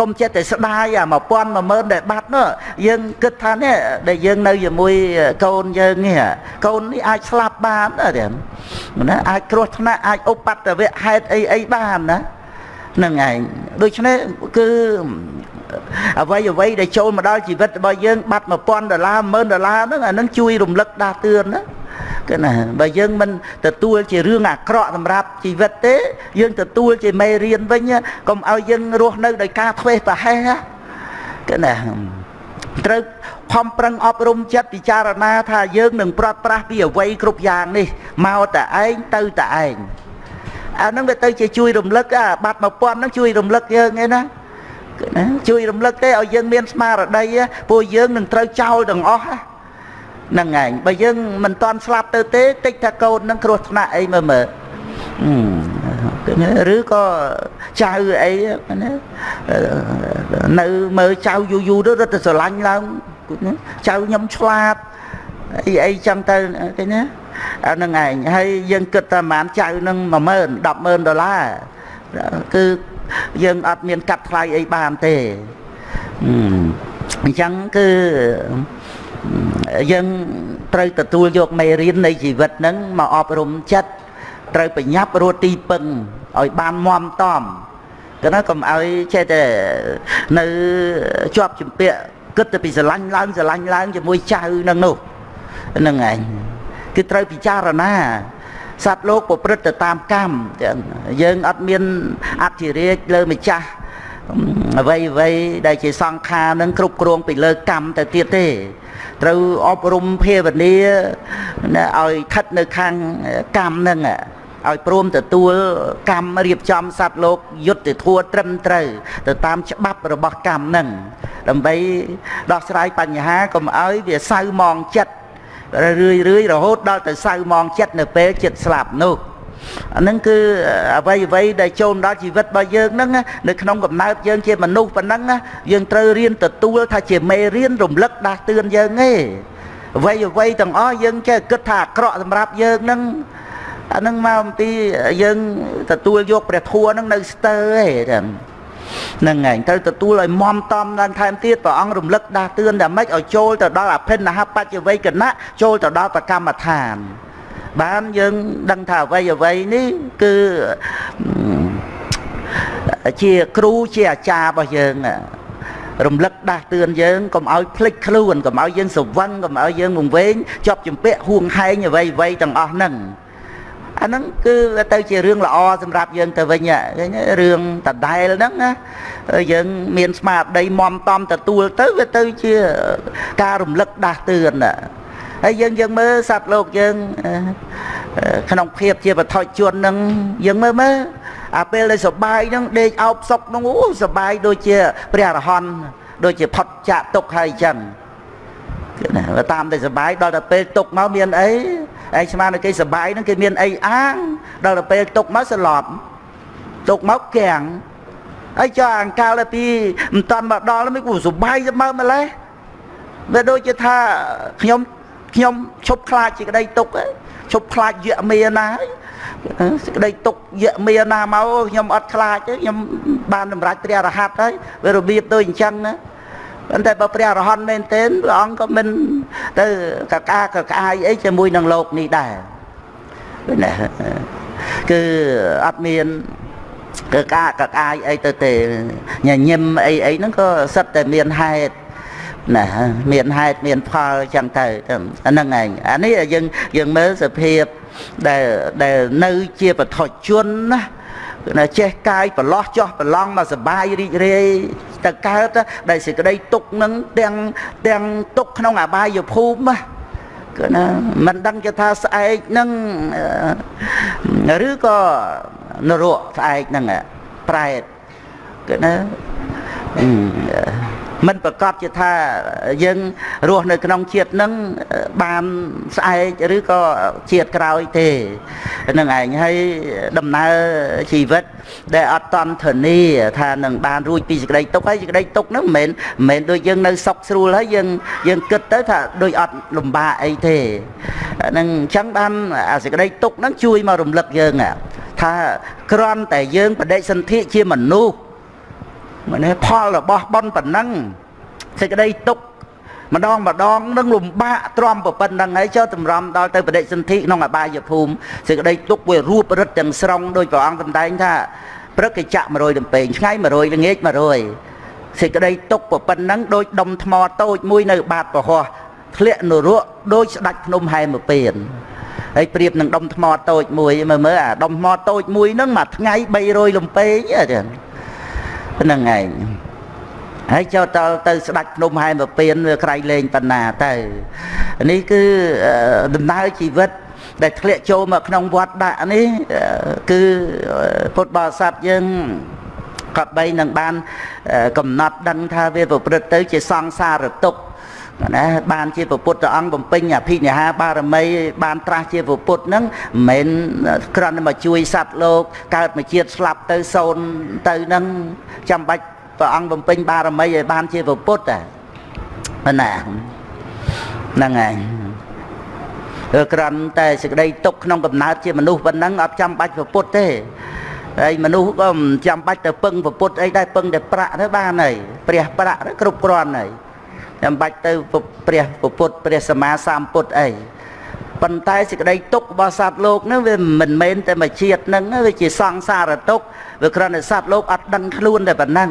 កុំចិត្តតែស្ដាយអា1000 10000ដែលបាត់នោះយើងគិតថានេះដែលយើងនៅជាមួយកូនយើងនេះកូននេះអាចស្លាប់បានទេណាអាចគ្រោះថ្នាក់អាចឧបតវៈហេតុអីអីបានណានឹងឯងដូច្នេះគឺ អ្វីអ្វីដែលចូលមកដល់ជីវិតរបស់យើងបាត់1000ដុល្លារ10000ដុល្លារហ្នឹងអានឹងជួយរំលឹកដាស់តឿនណាគឺណាបើយើងមិនទទួលជារឿងអាក្រក់សម្រាប់ជីវិតទេ យើងទទួលជាមេរៀនវិញកុំឲ្យយើងរស់នៅដោយការធ្វេសប្រហែសគឺណាត្រូវខំប្រឹងអប់រំចិត្តពិចារណា ថាយើងនឹងប្រត់ប្រាស់ពីអវ័យគ្រប់យ៉ាងនេះមកតែឯងទៅតែឯងអានឹងវាទៅជាជួយរំលឹកអាបាត់1000ហ្នឹងជួយរំលឹកយើងឯណា ណាជួយរំលឹកទេឲ្យយើងមានស្មារតីពួកយើងនឹងត្រូវចោលទាំងអស់ហ្នឹងឯងបើយើងមិនតន់ស្លាប់ទៅទេតិចថាកូននឹងគ្រោះថ្នាក់អីមើលមើលឬក៏ចៅអីណានៅមើលចៅយូរយូរទៅរត់ទៅស្រឡាញ់ឡើងចៅខ្ញុំឆ្លាតអីអីចឹងទៅឃើញណាអាហ្នឹងឯងហើយយើងគិតថាប្រហែលចៅនឹង10000 100,000ដុល្លារគឺ យើងអត់មានកាត់ថ្លៃអីបានទេអញ្ចឹងគឺយើងត្រូវទទួលយកមេរៀននៃជីវិតហ្នឹងមកអប់រំចិត្តត្រូវប្រញាប់រត់ទីពឹងឲ្យបានមមតំគឺណាកុំឲ្យចេះតែនៅជាប់ជំពាក់គិតទៅពីស្រឡាញ់ឡើងស្រឡាញ់ឡើងជាមួយចៅនឹងនោះហ្នឹងឯងគឺត្រូវពិចារណា សត្វលោកប្រព្រឹត្តទៅតាមកម្មយើងអត់មានអធិរាជលើម្ចាស់អ្វីអ្វីដែលជាសង្ខារនឹងគ្រប់គ្រងពីលើកម្មទៅទៀតទេត្រូវអប់រំភាវនាឲ្យស្ថិតនៅខាងកម្មនឹងឲ្យព្រមទទួលកម្មរៀបចំសត្វលោកយុទ្ធធัวត្រឹមត្រូវទៅតាមច្បាប់របស់កម្មនឹងដើម្បីដោះស្រាយបញ្ហាកុំឲ្យវាសៅมองចិត្ត រឿយរឿយរហូតដល់ទៅសៅម៉ងចិត្តនៅពេលចិត្តស្លាប់នោះអានឹងគឺអ្វីអ្វីដែលចូលដល់ជីវិតរបស់យើងហ្នឹងនៅក្នុងកំណើតយើងជាមនុស្សប៉ុណ្ណឹងយើងត្រូវរៀនទទួលថាជាមេរៀនរំលឹកដាស់តឿនយើងឯងអ្វីអ្វីទាំងអស់យើងចេះគិតថាអាក្រក់សម្រាប់យើងហ្នឹងអានឹងមកអំពីយើងទទួលយកព្រះធัวហ្នឹងនៅស្ទើរឯង ហ្នឹងហើយត្រូវទទួលឲ្យមមតំឡើងថែមទៀតព្រះអង្គរំលឹកដាស់តឿនតែម៉េចឲ្យចូលទៅដល់អភិនហបច្ចវេកណៈចូលទៅដល់ប្រកម្មដ្ឋាន បានយើងដឹងថាអ្វីអ្វីនេះគឺជាគ្រូជាអាចារ្យរបស់យើងរំលឹកដាស់តឿនយើងកុំឲ្យភ្លេចខ្លួនកុំឲ្យយើងសវឹងកុំឲ្យយើងវង្វេងជាប់ជំពាក់ហួងហែងអ្វីអ្វីទាំងអស់ហ្នឹង អាហ្នឹងគឺទៅជារឿងល្អសម្រាប់យើងទៅវិញឃើញរឿងដដែលហ្នឹងណាយើងមានស្មារតីមមតំទទួលទៅវាទៅជាការរំលឹកដាស់តឿនហើយយើងយើងមើលសត្វលោកយើងក្នុងភាពជាបថុជនហ្នឹងយើងមើលមើលអាពេលដែលសបាយហ្នឹងដេកអោបសុកហ្នឹងអូសបាយដូចជាព្រះអរហន្តដូចជាផុតចាកទុកហើយអញ្ចឹងណាតាមតែសបាយដល់តែពេលទុកមកមានអី ឯងស្មានតែគេសបាយហ្នឹងគេមានអីអាងដល់ទៅពេលទុកមកស្លាប់ទុកមកគាំងហើយចុះអង្កាលទៅពីមិនតាន់មកដល់មិនគូសបាយទៅមកម្លេះវាដូចជាថាខ្ញុំខ្ញុំឈប់ខ្លាចជាក្តីទុកឈប់ខ្លាចយៈមេណាហើយសេចក្តីទុកយៈមេណាមកខ្ញុំអត់ខ្លាចទេខ្ញុំបានសម្រេចព្រះរហ័តហើយវារបៀបដូចអញ្ចឹងណា ប៉ុន្តែបើព្រះអរហន្តមែនទែនព្រះអង្គក៏មិនទៅកកាកក្អាយអីជាមួយនឹងលោកនេះដែរណាគឺអត់មានកកាកក្អាយអីទៅទេញញឹមអីអីហ្នឹងក៏សិតតែមានហេតុណាមានហេតុមានផលចឹងទៅអាហ្នឹងឯងអានេះយើងយើងមើលសភាពដែលដែលនៅជាបឋជនណាណាចេះកាយប្រឡោះចោះប្រឡងមកសបាយរីករាយ ទៅកើតដែលសេចក្តីទុកនឹងទាំងទាំងទុកក្នុងអបាយភូមិគឺណាមិនដឹងជាថាស្អែកនឹងឬក៏នរកស្អែកនឹងប្រែតគឺណា មិនប្រកាសជាថាយើងរស់នៅក្នុងជាតិនឹងបានស្អែកឬក៏ជាតិក្រោយទេនឹងឯងហើយដំណើរជីវិត ដែលអត់តន់ធានាថានឹងបានរួចពីសេចក្តីទុកហើយសេចក្តីទុកហ្នឹងមិនមែនមិនដូចយើងនៅសុខស្រួលហើយយើងយើងគិតទៅថាដូចអត់លំបាកអីទេនឹងអញ្ចឹងបានអាសេចក្តីទុកហ្នឹងជួយមករំលឹកយើងថាគ្រាន់តែយើងបដិសន្ធិជាមនុស្ស ម្នេះផលរបស់ប៉ុនប៉ុណ្ណឹងសេចក្តីទុកម្ដងម្ដងនឹងលំបាកទ្រាំប៉ុណ្ណឹងហើយចុះតម្រាំដល់ទៅបដិសន្ធិក្នុងអបាយភូមិសេចក្តីទុកវារួបរឹតទាំងស្រុងដោយព្រះអង្គសម្ដែងថាព្រឹកគេចាក់100លំពេងថ្ងៃ100ល្ងាច100សេចក្តីទុកប៉ុណ្ណឹងដោយដុំថ្មតូចមួយនៅបាតប្រហោះធ្លាក់នរកដោយស្ដាច់ភ្នំហែមពៀនហើយប្រៀបនឹងដុំថ្មតូចមួយមើលមើលអាដុំថ្មតូចមួយហ្នឹងមួយថ្ងៃ300លំពេងចឹង ហ្នឹងឯងហើយចូលតទៅស្ដាច់ភ្នំហែមពៀនវាក្រៃលែងបណ្ណាទៅនេះគឺដំណើរជីវិតដែលធ្លាក់ចូលមកក្នុងវត្តដាក់នេះគឺពុទ្ធបរិស័ទយើងក៏បីនឹងបានកំណត់ដឹងថាវាប្រព្រឹត្តទៅជាសង្សារទុក្ខ ណាបានជាពុទ្ធអង្គបំពេញអភិនិហាបារមីបានត្រាស់ជាពុទ្ធហ្នឹងមិនមែនគ្រាន់តែមកជួយសត្វលោក កើតមកជាតិស្លាប់ទៅសូន្យទៅហ្នឹងចាំបាច់ព្រះអង្គបំពេញបារមីឲ្យបានជាពុទ្ធតែណាហ្នឹងហើយគ្រាន់តែសេចក្តីទុកក្នុងកំណើតជាមនុស្សប៉ុណ្ណឹងអត់ចាំបាច់ពុទ្ធទេហើយមនុស្សក៏មិនចាំបាច់ទៅពឹងពុទ្ធអីដែរពឹងតែប្រាក់ទៅបានហើយព្រះប្រាក់គ្រប់គ្រាន់ហើយ ចាំបាច់ទៅព្រះពុទ្ធព្រះសម្មាសម្ពុទ្ធអីប៉ុន្តែសេចក្តីទុករបស់សត្វលោកហ្នឹងវាមិនមែនតែមួយជាតិហ្នឹងវាជាសង្សារទុកវាគ្រាន់តែសត្វលោកអត់ដឹងខ្លួនតែប៉ុណ្ណឹង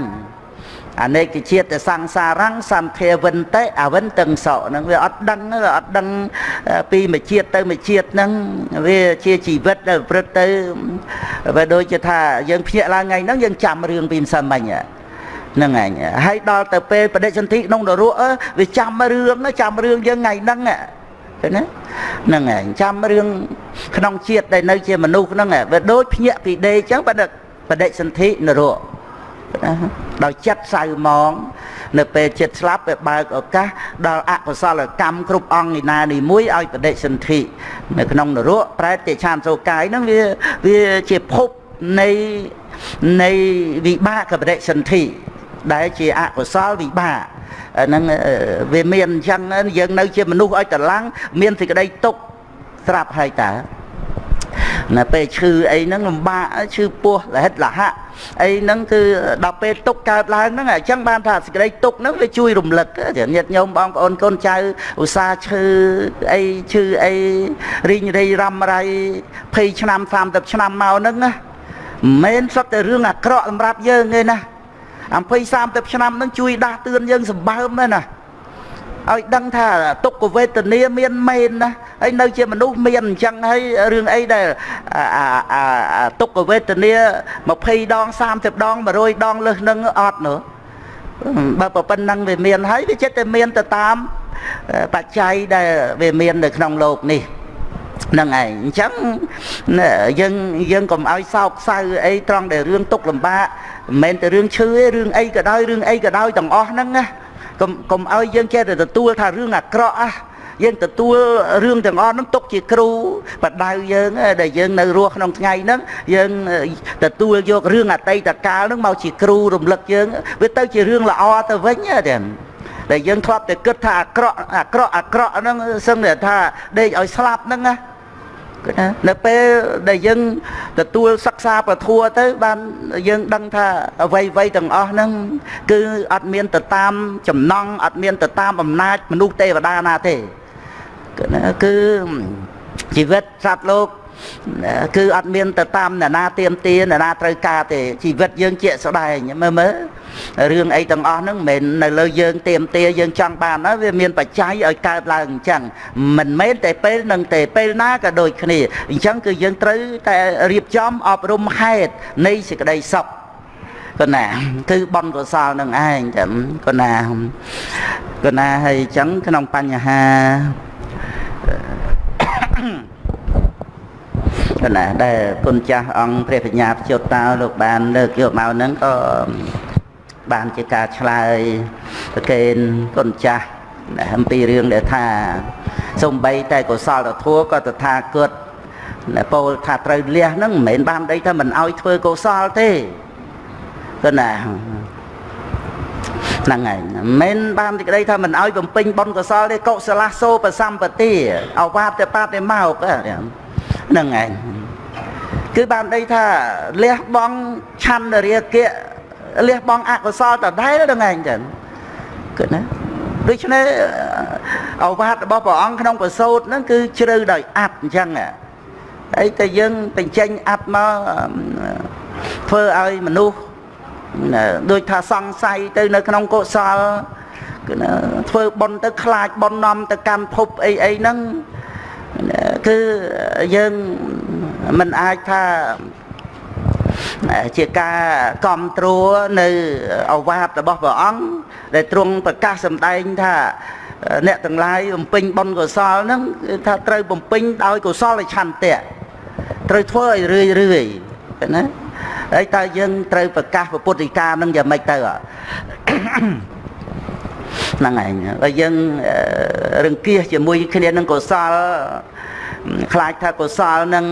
អនេកជាតិសង្សារੰសន្ធាវិនតេអវិនតឹងសក់ហ្នឹងវាអត់ដឹងវាអត់ដឹងពីមួយជាតិទៅមួយជាតិហ្នឹងវាជាជីវិតដែលប្រព្រឹត្តទៅវាដូចជាថាយើងភ្ញាក់ឡើងថ្ងៃហ្នឹងយើងចាំរឿងពីម្សិលមិញហ្នឹង ហ្នឹងឯងហើយដល់ទៅពេលបដិសន្ធិក្នុងនរកវាចាំរឿងចាំរឿងយើងថ្ងៃហ្នឹងឃើញណាហ្នឹងឯងចាំរឿងក្នុងជាតិដែលនៅជាមនុស្សហ្នឹងវាដូចភ្ញាក់ពីដេកចឹងបដិបដិសន្ធិនរកដោយចិត្តសៅមកនៅពេលចិត្តស្លាប់វាបើកឱកាសដល់អកុសលកម្មគ្រប់អង្គឯណានីមួយឲ្យបដិសន្ធិនៅក្នុងនរកប្រែតេឆានសោកាយហ្នឹងវាវាជាភពនៃនៃវិបាកបដិសន្ធិ ដែលជាអកុសលវិបាកហ្នឹងវាមានអញ្ចឹងយើងនៅជាមនុស្សឲ្យតឡាំងមានសេចក្តីទុក្ខស្រាប់ហើយតើណាពេលឈឺអីហ្នឹងលំបាកឈឺពោះលហិតលហៈអីហ្នឹងគឺដល់ពេលទុកកើតឡើងហ្នឹងអញ្ចឹងបានថាសេចក្តីទុកហ្នឹងវាជួយរំលឹកញាតិញោមបងប្អូនកូនចៅឧស្សាហ៍ឈឺអីឈឺអីរីងរៃរំរៃ20ឆ្នាំ30ឆ្នាំមកហ្នឹងណាមិនមែនសុទ្ធតែរឿងអាក្រក់សម្រាប់យើងទេណា អំភ័យ30ឆ្នាំហ្នឹងជួយដាស់តឿនយើងសម្បើមណាឲ្យដឹងថាទុក្ខវេទនាមានមែនណាហើយនៅជាមនុស្សមានអញ្ចឹងហើយរឿងអីដែលទុក្ខវេទនា20ដង30ដង100ដងលើសនឹងអត់នោះបើប៉ុណ្ណឹងវាមានហើយវាចិត្តតែមានទៅតាមបច្ច័យដែលវាមាននៅក្នុងโลกនេះហ្ នឹងឯងអញ្ចឹងយើងយើងកុំឲ្យសោកសៅអីត្រង់ដែលរឿងទុកលំបាកមិនមែនតែរឿងឈឺទេរឿងអីក៏ដោយរឿងអីក៏ដោយទាំងអស់ហ្នឹងណាកុំកុំឲ្យយើងចេះតែទទួលថារឿងអាក្រក់អាយើងទទួលរឿងទាំងអស់ហ្នឹងទុកជាគ្រូបដៅយើងដែលយើងនៅរស់ក្នុងថ្ងៃហ្នឹងយើងទទួលយករឿងអតីតកាលហ្នឹងមកជាគ្រូរំលឹកយើងវាទៅជារឿងល្អទៅវិញទេដែលយើងធ្លាប់តែគិតថាអាក្រក់អាក្រក់អាក្រក់ហ្នឹងសឹងតែថាដេកឲ្យស្លាប់ហ្នឹងណា គឺថានៅពេលដែលយើងទទួលសិក្សាពធัวទៅបានយើងដឹងថាអ្វីអ្វីទាំងអស់ហ្នឹងគឺអត់មានទៅតាមចំណង់អត់មានទៅតាមអំណាចមនុស្សទេវតាណាទេគឺណាគឺជីវិតសត្វលោក គឺអត់មានទៅតាមអ្នកណាទៀមទាអ្នកណាត្រូវការទេជីវិតយើងជាក់ស្ដែងមើលមើលរឿងអីទាំងអស់ហ្នឹងមិនមែននៅលើយើងទៀមទាយើងចង់បានណាវាមានបច្ច័យឲ្យកើតឡើងអញ្ចឹងមិនមែនតែពេលនឹងទេពេលណាក៏ដូចគ្នាអញ្ចឹងគឺយើងត្រូវតែរៀបចំអប់រំហេតុនៃសេចក្តីសុខកណាគឺបនកុសលនឹងឯងចាំកណាកណាហើយអញ្ចឹងក្នុងបញ្ហា កណាដែលគុណចាស់អង្គព្រះបញ្ញាព្យុតតោលោកបានលើកយកមកហ្នឹងក៏បានជាការឆ្លើយប្រកេនគុណចាស់អំពីរឿងដែលថាសំបីតែកុសលធម៌ក៏តថាគតពោលថាត្រូវលះហ្នឹងមិនមែនបានដីថាមិនអោយធ្វើកុសលទេគឺណាហ្នឹងហើយមិនបានទីក្តីថាមិនអោយបំពេញបុណ្យកុសលទេកុសលសោបសម្បទាអវាទបាទេមកហ្នឹងឯងគឺបានដីថាលះបង់ឆន្ទរាគៈលះបង់អកុសលតដែលហ្នឹងឯងចឹងគឺណាដូច្នេះអវាទរបស់ព្រះអង្គក្នុងប្រសូតហ្នឹងគឺជ្រៅដោយអត្តអញ្ចឹងហើយតែយើងបញ្ចេញអត្តមកធ្វើឲ្យមនុស្សដូចថាសង្ស័យទៅនៅក្នុងកុសលគឺធ្វើបុណ្យទៅខ្លាចបុណ្យនាំទៅកម្មភពអីអីហ្នឹង គឺយើងមិនអាចថាជាការគ្រប់គ្រងនៅអវាទរបស់ព្រះអង្គដែលទ្រង់ប្រកាសសម្ដែងថាអ្នកទាំងឡាយបំពេញបុណ្យកុសលហ្នឹងគឺថាត្រូវបំពេញដោយកុសលឆន្ទៈត្រូវធ្វើឲ្យរឿយរឿយណាហើយតើយើងត្រូវប្រកាសពុទ្ធិកានឹងយ៉ាងម៉េចទៅ ហ្នឹងឯងហើយយើងរង្គៀសជាមួយគ្នានឹងកុសលខ្លាចថាកុសលនឹង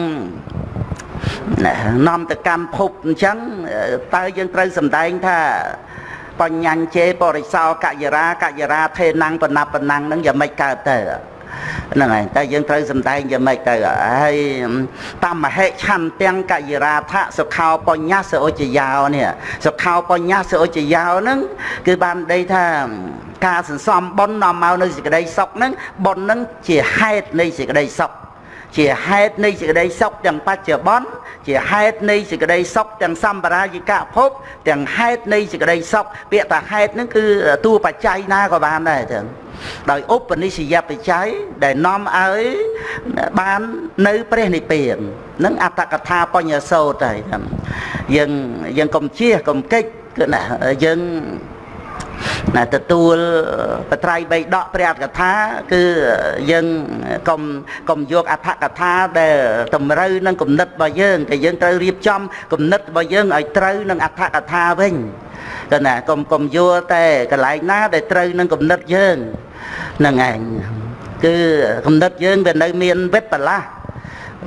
នាំទៅកម្មភពអញ្ចឹងតើយើងត្រូវសម្ដែងថាបញ្ញញ្ជេបរិសោកយរាកយរា ថេណੰបណបណੰនឹងយ៉ាងម៉េចកើតទៅ ហ្នឹងហើយតែយើងត្រូវសំដែងយ៉ាងម៉េចទៅហើយតាមមហេឆន្ទាំងកយរាថសុខោបញ្ញសឧចយោនេះសុខោបញ្ញសឧចយោហ្នឹងគឺបានដីថាការសន្សំបុណ្យនាំមកនៅសេចក្តីសុខហ្នឹងបុណ្យហ្នឹងជាហេតុនៃសេចក្តីសុខ ជាហេតុនៃសេចក្តីសុខទាំងបច្ចុប្បន្នជាហេតុនៃសេចក្តីសុខទាំងសម្បរាយិកភព ទាំងហេតុនៃសេចក្តីសុខពាក្យថាហេតុហ្នឹងគឺតួបច្ច័យណាក៏បានដែរចឹងដោយឧបនិស្សយបច្ច័យដែលនាំឲ្យបាននៅព្រះនិព្វាននឹងអត្តកថាបញ្ញសោតហើយយើងយើងកុំជៀសកុំកិច្ចគឺណាយើង ណាទទួលបត្រៃបីដកព្រះអត្ថកថា គឺយើងកុំកុំយកអត្ថកថាដែលតម្រូវនឹងគំនិតរបស់យើងតែយើងត្រូវរៀបចំគំនិតរបស់យើងឲ្យត្រូវនឹងអត្ថកថាវិញក៏ណាកុំកុំយល់តែកន្លែងណាដែលត្រូវនឹងគំនិតយើងហ្នឹងឯងគឺគំនិតយើងវានៅមានវិបលាស់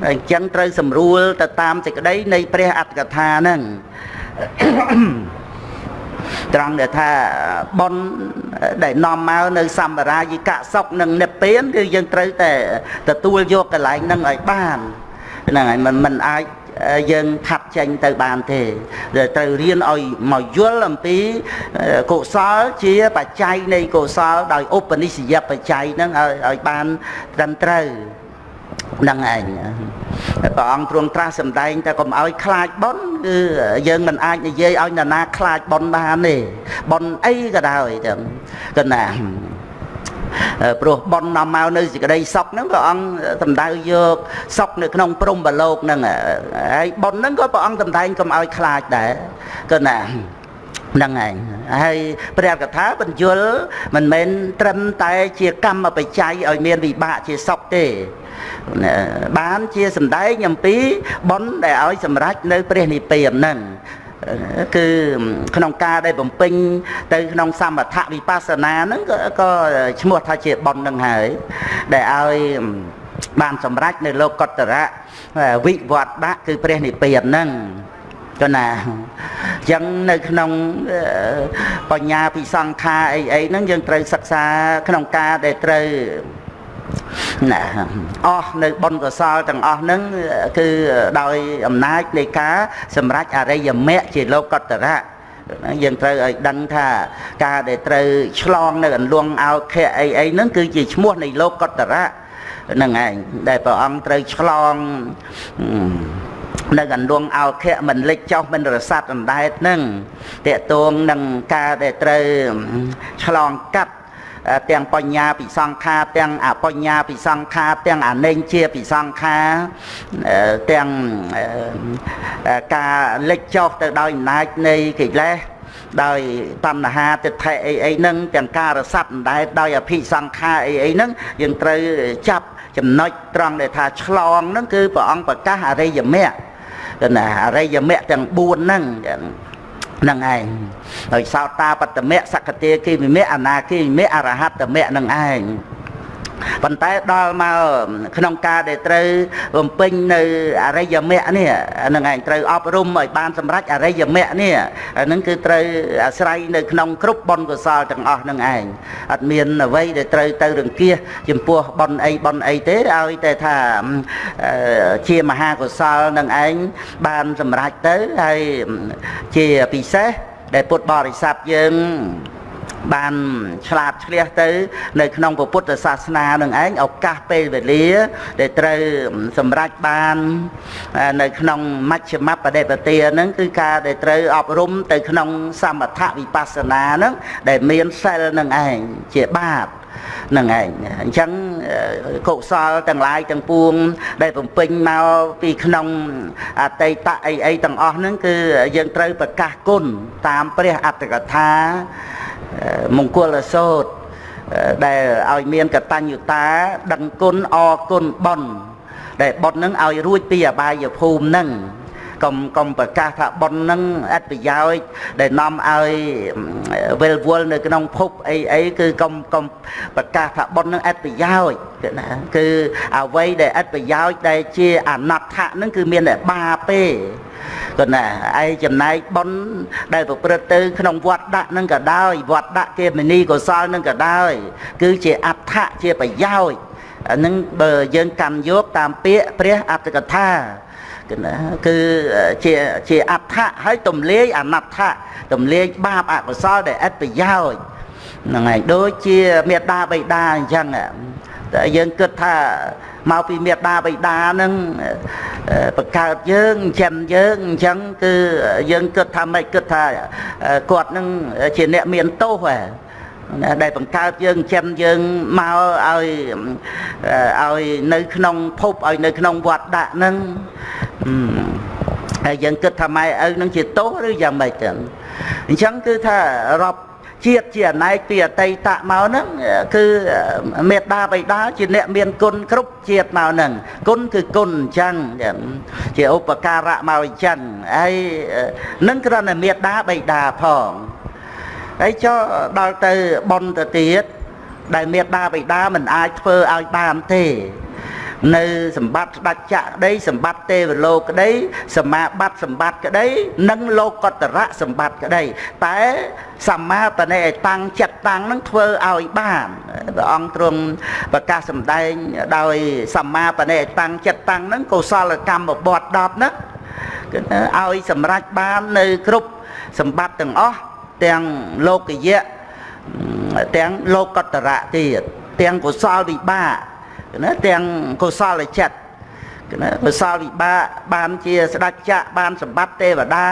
អញ្ចឹងត្រូវសម្រួលទៅតាមសេចក្តីនៃព្រះអត្តកថាហ្នឹង ត្រង់ដែលថាប៉ុនដែលនាំមកនៅសម្បារាយិកសុខនិងនិព្វានគឺយើងត្រូវតែទទួលយកកន្លែងហ្នឹងឲ្យបានហ្នឹងហើយមិនមិនអាចយើងខាត់ចេញទៅបានទេត្រូវរៀនឲ្យមកយល់អំពីកុសលជាបច្ច័យនៃកុសលដោយឧបនិស្សយបច្ច័យហ្នឹងឲ្យឲ្យបានត្រឹមត្រូវ នឹងឯងព្រះអង្គទ្រង់ត្រាស់សម្ដែងតែកុំឲ្យខ្លាចប៉ុនគឺយើងមិនអាចនិយាយឲ្យនរណាខ្លាចប៉ុនបានទេប៉ុនអីក៏ដោយទាំងកណាព្រោះប៉ុននាំមកនៅសេចក្តីសុខហ្នឹងព្រះអង្គសម្ដៅយកសុខនៅក្នុងព្រំបលោកហ្នឹងហើយប៉ុនហ្នឹងក៏ព្រះអង្គសម្ដែងកុំឲ្យខ្លាចដែរក៏ណាហ្នឹងឯងហើយព្រះកថាបញ្យលមិនមែនត្រឹមតែជាកម្មបច្ច័យឲ្យមានវិបាកជាសុខទេ បានជាសម្ដែងអំពីបុណ្យដែលឲ្យសម្រេចនៅព្រះនិព្វានហ្នឹងគឺក្នុងការដែលបំពេញទៅក្នុងសមថវិបស្សនាហ្នឹងក៏ឈ្មោះថាជាបុណ្យហ្នឹងហើយដែលឲ្យបានសម្រេចនៅលោកកតរៈវិវត្តៈគឺព្រះនិព្វានហ្នឹងក៏ណាអញ្ចឹងនៅក្នុងបញ្ញាពិសង្ខាអីអីហ្នឹងយើងត្រូវសិក្សាក្នុងការដែលត្រូវ ណាអស់នៅបុណ្យកុសលទាំងអស់ហ្នឹងគឺដោយអំណាចនៃការសម្រេចអរិយមគ្គជាលោកតរៈយើងត្រូវឲ្យដឹងថាការដែលត្រូវឆ្លងនៅអន្លង់អោខៈអីអីហ្នឹងគឺជាឈ្មោះនៃលោកតរៈហ្នឹងឯងដែលព្រះអង្គត្រូវឆ្លងនៅកណ្ដួងអោខៈមិនលិចចុះមិនរសាត់អណ្ដែតនឹងតេតងនឹងការដែលត្រូវឆ្លងកាត់ ទាំងបញ្ញាពិសង្ខាទាំងអបញ្ញាពិសង្ខាទាំងអនេញជាពិសង្ខាទាំងការលិចចុះទៅដោយអំណាចនៃកិលេសដោយតណ្ហាទិដ្ឋិអីអីហ្នឹងទាំងការរស័ព្ទអណ្ដែតដោយអភិសង្ខាអីអីហ្នឹងយើងត្រូវចាប់ចំណុចត្រង់ដែលថាឆ្លងហ្នឹងគឺព្រះអង្គប្រកាសអរិយមគ្គណាអរិយមគ្គទាំង4ហ្នឹង នឹងឯងដោយសោតាបត្តមៈសកតិគិវិមៈអនាគិវិមៈអរហត្តមៈនឹងឯង ប៉ុន្តែដល់មកក្នុងការដែលត្រូវបំពេញនៅអរិយមគ្គនេះនឹងឯងត្រូវអប់រំឲ្យបានសម្រេចអរិយមគ្គនេះហ្នឹងគឺត្រូវអាស្រ័យនៅក្នុងគ្រប់បុណ្យកុសលទាំងអស់នឹងឯងអត់មានអ្វីដែលត្រូវទៅរង្គៀសចំពោះបុណ្យអីបុណ្យអីទេឲ្យតែថាជាមហាកុសលនឹងឯងបានសម្រេចទៅហើយជាពិសេសដែលពុទ្ធបរិស័ទយើង បានឆ្លាតឆ្លៀសទៅ នៅក្នុងពុទ្ធសាសនានឹងឯងឱកាសពេលវេលា ដែលត្រូវសម្រេចបាននៅក្នុងមជ្ឈមបដិបទាហ្នឹងគឺការដែលត្រូវអប់រំទៅក្នុងសមថវិបស្សនាហ្នឹងដែលមានសិលនឹងឯងជាបាបនឹងឯងអញ្ចឹងកុសលទាំងឡាយទាំងពួង ដែលបំពេញមកពីក្នុងអតីតអីអីទាំងអស់ហ្នឹងគឺយើងត្រូវប្រកាសគុណតាមព្រះអត្តកថា មង្គលសោតដែលឲ្យមានកតញ្ញុតាដឹងគុណអគុណបុណ្យដែលបុណ្យនឹងឲ្យរួចពីអបាយភូមិនឹង កុំកុំប្រកាសថាប៉ុននឹងអត្ថប្រយោជន៍ដែលនាំឲ្យវិលវល់នៅក្នុងភពអីអីគឺកុំកុំប្រកាសថាប៉ុននឹងអត្ថប្រយោជន៍គឺណាគឺអ្វីដែលអត្ថប្រយោជន៍ដែលជាអនត្តៈនឹងគឺមានតែបាពេក៏ណាឯចំណែកប៉ុនដែលប្រព្រឹត្តទៅក្នុងវត្តដាក់នឹងក៏ដោយវត្តដាក់គេមនីកុសលនឹងក៏ដោយគឺជាអត្ថៈជាប្រយោជន៍នឹងបើយើងកម្មយកតាមពាក្យព្រះអត្តកថា គឺជាជាអដ្ឋៈហើយទំលាយអនដ្ឋៈទំលាយបាបអកុសលដែលឥតប្រយោជន៍ហ្នឹងហើយដូចជាមេត្តាបិតាអញ្ចឹងតែយើងគិតថាមកពីមេត្តាបិតាហ្នឹងបង្កើតយើងចិញ្ចឹមយើងអញ្ចឹងគឺយើងគិតថាមិនគិតថាគាត់នឹងជាអ្នកមានទោសហ៎ ដែលបង្កើតយើងចិញ្ចឹមយើងមកឲ្យឲ្យនៅក្នុងភពឲ្យនៅក្នុងវត្តដាក់ហ្នឹងហើយយើងគិតថាម៉ែឪនឹងជាទោសឬយ៉ាងម៉េចទៅអញ្ចឹងគឺថារាប់ជាតិជាអណែកពីអតីតមកហ្នឹងគឺមេត្តាបិតាជាអ្នកមានគុណគ្រប់ជាតិមកហ្នឹងគុណគឺគុណអញ្ចឹងជាឧបការៈមកអញ្ចឹងហើយនឹងគ្រាន់តែមេត្តាបិតាផង ហើយចុះដល់ទៅបនទៅទៀតដែលមេដាបិតាមិនអាចធ្វើឲ្យបានទេនៅសម្បត្តិស្ដេចចក្រក្តីសម្បត្តិទេវលោកក្តីសមាបត្តិសម្បត្តិក្តីនិងលោកកតរៈសម្បត្តិក្តីតែសម្មាបណិតាំងចិត្តតាំងនឹងធ្វើឲ្យបានព្រះអង្គទ្រង់ប្រកាសសម្ដែងដោយសម្មាបណិតាំងចិត្តតាំងនឹងកុសលកម្មបត់10ហ្នឹងគឺឲ្យសម្រេចបាននៅគ្រប់សម្បត្តិទាំងអស់ ទាំងលោកយៈទាំងលោកកតរៈទៀតទាំងកុសលវិបាកណាទាំងកុសលចិត្តណាកុសលវិបាកបានជាស្ដេចចក្របានសម្បត្តិទេវតា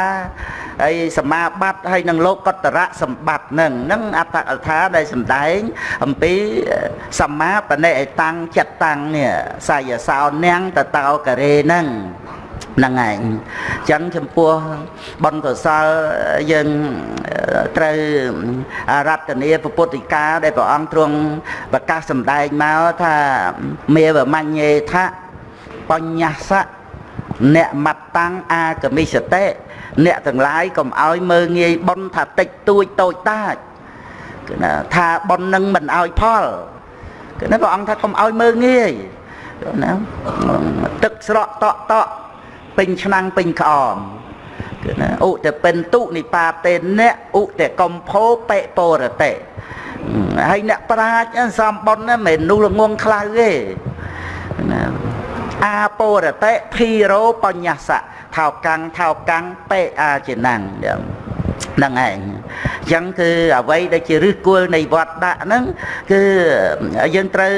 ហើយសមាបត្តិហើយនឹងលោកកតរៈសម្បត្តិនឹងនឹងអត្តកថាដែលសម្ដែងអំពីសម្មាបណិតាំងចិត្តតាំងនេះសាយសោនាងតតោករេនឹង ហ្នឹងឯងអញ្ចឹងចំពោះបុណ្យកុសលយើងត្រូវរតនាពុទ្ធិកាដែលព្រះអង្គទ្រង់ប្រកាសសម្ដែងមកថាមេវមញ្ញេថៈបញ្ញសៈអ្នកមត្តាំងអាកមិសតិអ្នកទាំងឡាយកុំឲ្យមើងងាយបុណ្យថាតិចតួចតូចតាចគឺណាថាបុណ្យនឹងមិនឲ្យផលគឺណាព្រះអង្គថាកុំឲ្យមើងងាយណាទឹកស្រក់តក់តក់ ពេញឆ្នាំងពេញក្អមគឺណាឧតពិនតុនិបាតេអ្នកឧតកំភោបិពរតេហើយអ្នកប្រាជ្ញសំបុនណាមិននោះល្ងងខ្លៅទេណាអាពរតេភីរោបញ្ញសៈថោកាំងថោកាំងបេអាចិណាំងហ្នឹងឯងអញ្ចឹងគឺអ្វីដែលជាឫសគល់នៃវត្តដាក់ហ្នឹងគឺយើងត្រូវ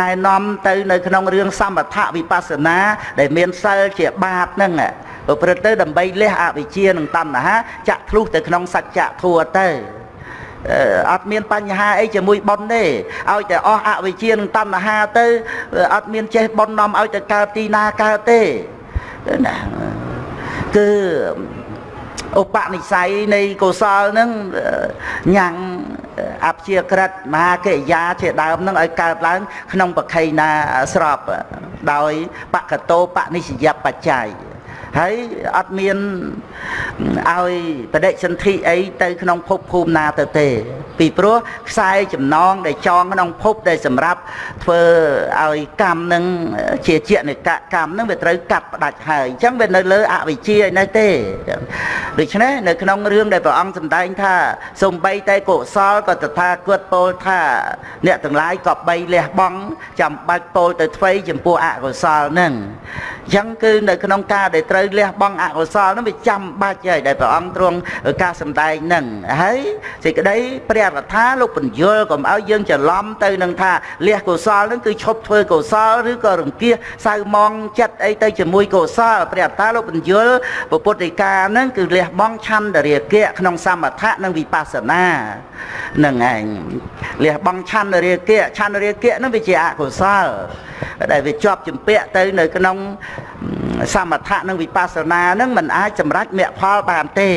ណែនាំទៅនៅក្នុងរឿងសមថវិបស្សនា ដែលមានសិលជាបាតហ្នឹងប្រព្រឹត្តទៅដើម្បីលះអវិជ្ជានិងតណ្ហាចាក់ធ្លុះទៅក្នុងសច្ចធម៌ទៅអត់មានបញ្ហាអីជាមួយប៉ុនទេឲ្យតែអស់អវិជ្ជានិងតណ្ហាទៅអត់មានចេះប៉ុននាំឲ្យទៅកើតទីណាកើតទេណាគឺ ឧបនិស្ស័យនៃកុសលនឹងញ៉ាំងអព្យាក្រិតមហាកិរិយាជាដើមនឹងឲ្យកើតឡើង ក្នុងបខៃណាស្របដោយបកតោបនិស្សយបច្ច័យ ហើយអត់មានឲ្យបដិសន្ធិអីទៅក្នុងភពភូមិណាទៅទេ ពីព្រោះខ្សែចំណងដែលចងក្នុងភពដែលសម្រាប់ធ្វើឲ្យកម្មនឹងជាជានិកកម្មនឹងវាត្រូវកាត់ផ្ដាច់ហើយអញ្ចឹងវានៅលើអវិជ្ជាឯនេះទេដូច្នេះនៅក្នុងរឿងដែលព្រះអង្គសម្ដែងថាសំបីតែកុសលក៏តថាគតពោលថា អ្នកទាំងឡាយក៏បីលះបង់ចាំបាច់ពោលទៅធ្វើចំពោះអកុសលនឹងអញ្ចឹងគឺនៅក្នុងការដែលត្រូវលះបង់អកុសលនឹងវាចាំបាច់ហើយដែលព្រះអង្គទ្រង់ការសម្ដែងនឹងហើយសេចក្តីព្រះរថាលោកបញ្យលកុំឲ្យយើងច្រឡំទៅនឹងថាលះកុសលនឹងគឺឈប់ធ្វើកុសលឬក៏រង្គៀសសៅមងចិត្តអីទៅជាមួយកុសលព្រះរថាលោកបញ្យលពុទ្ធិកានឹងគឺលះបង់ឆន្ទរាគៈក្នុងសមថៈនិងវិបស្សនានឹងឯងលះបង់ឆន្ទរាគៈឆន្ទរាគៈនឹងវាជាអកុសលដែលវាជាប់ជំពាក់ទៅនៅក្នុងសមថៈនិងវិបស្សនានឹងมันអាចសម្រេចមគ្គផលបានទេ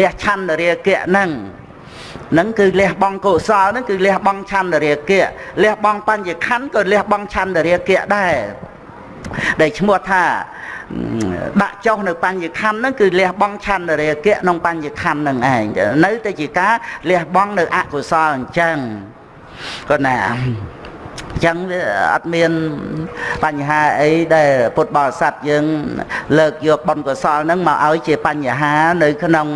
លះឆន្ទរាគៈនឹងនឹងគឺលះបង់កុសលនឹងគឺលះបង់ឆន្ទរាគៈលះបង់បញ្ញខណ្ឌក៏លះបង់ឆន្ទរាគៈដែរដែលឈ្មោះថាដាក់ចុះនៅបញ្ញខណ្ឌហ្នឹងគឺលះបង់ឆន្ទរាគៈក្នុងបញ្ញខណ្ឌហ្នឹងឯងនៅតែជាការលះបង់នៅអកុសលអញ្ចឹងគាត់ណា ចឹងវាអត់មានបញ្ហាអីដែលពុទ្ធបរិស័ទយើង លើកយកបុណ្យកុសលហ្នឹងមកឲ្យជាបញ្ហានៅក្នុង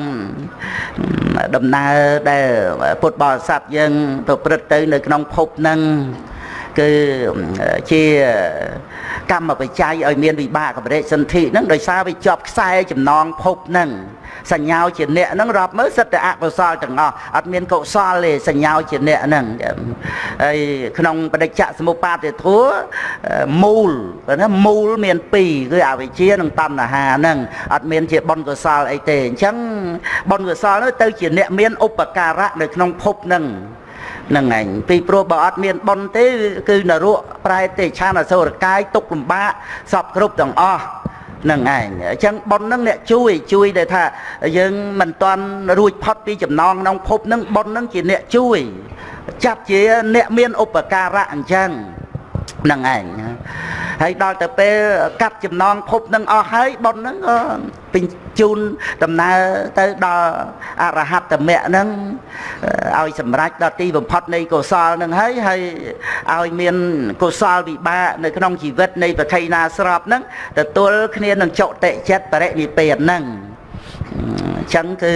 ដំណើរដែលពុទ្ធបរិស័ទយើងប្រព្រឹត្តទៅនៅក្នុងភពហ្នឹង គឺជាកម្មបច្ច័យឲ្យមានវិបាកបរិសន្ធិហ្នឹងដោយសារវាជាប់ខ្សែចំណងភពហ្នឹងសញ្ញាជាអ្នកហ្នឹងរាប់មើលសិតតែអកុសលទាំងអស់អត់មានកុសលទេសញ្ញាជាអ្នកហ្នឹងហើយក្នុងបដិច្ចសមុបាទធัวមូលណាមូលមាន2គឺអវិជ្ជានិងតណ្ហាហ្នឹងអត់មានជាបុណ្យកុសលអីទេអញ្ចឹងបុណ្យកុសលនោះទៅជាអ្នកមានឧបការៈនៅក្នុងភពហ្នឹង នឹងឯងពីព្រោះបើអត់មានបុណ្យទេគឺនរកប្រែទេឆានអសុរកាយទុកលំបាកសពគ្រប់ទាំងអស់នឹងឯងអញ្ចឹងប៉ុននឹងអ្នកជួយជួយដែលថាយើងមិនទាន់រួចផុតពីចំណងក្នុងភពនឹងប៉ុននឹងជាអ្នកជួយចាប់ជាអ្នកមានឧបការៈអញ្ចឹង នឹងឯងហើយដល់ទៅពេលកាត់ចំណងភពនឹងអស់ហើយបុណ្យហ្នឹងក៏ពេញជូនដំណើរទៅដល់អរហត្តមគ្គហ្នឹងឲ្យសម្រេចដល់ទីបំផុតនៃកុសលហ្នឹងហើយហើយឲ្យមានកុសលវិបាកនៅក្នុងជីវិតនៃប្រខៃណាស្របហ្នឹងទទួលគ្នានឹងចុតិចិត្តបរិនិព្វានហ្នឹងអញ្ចឹងគឺ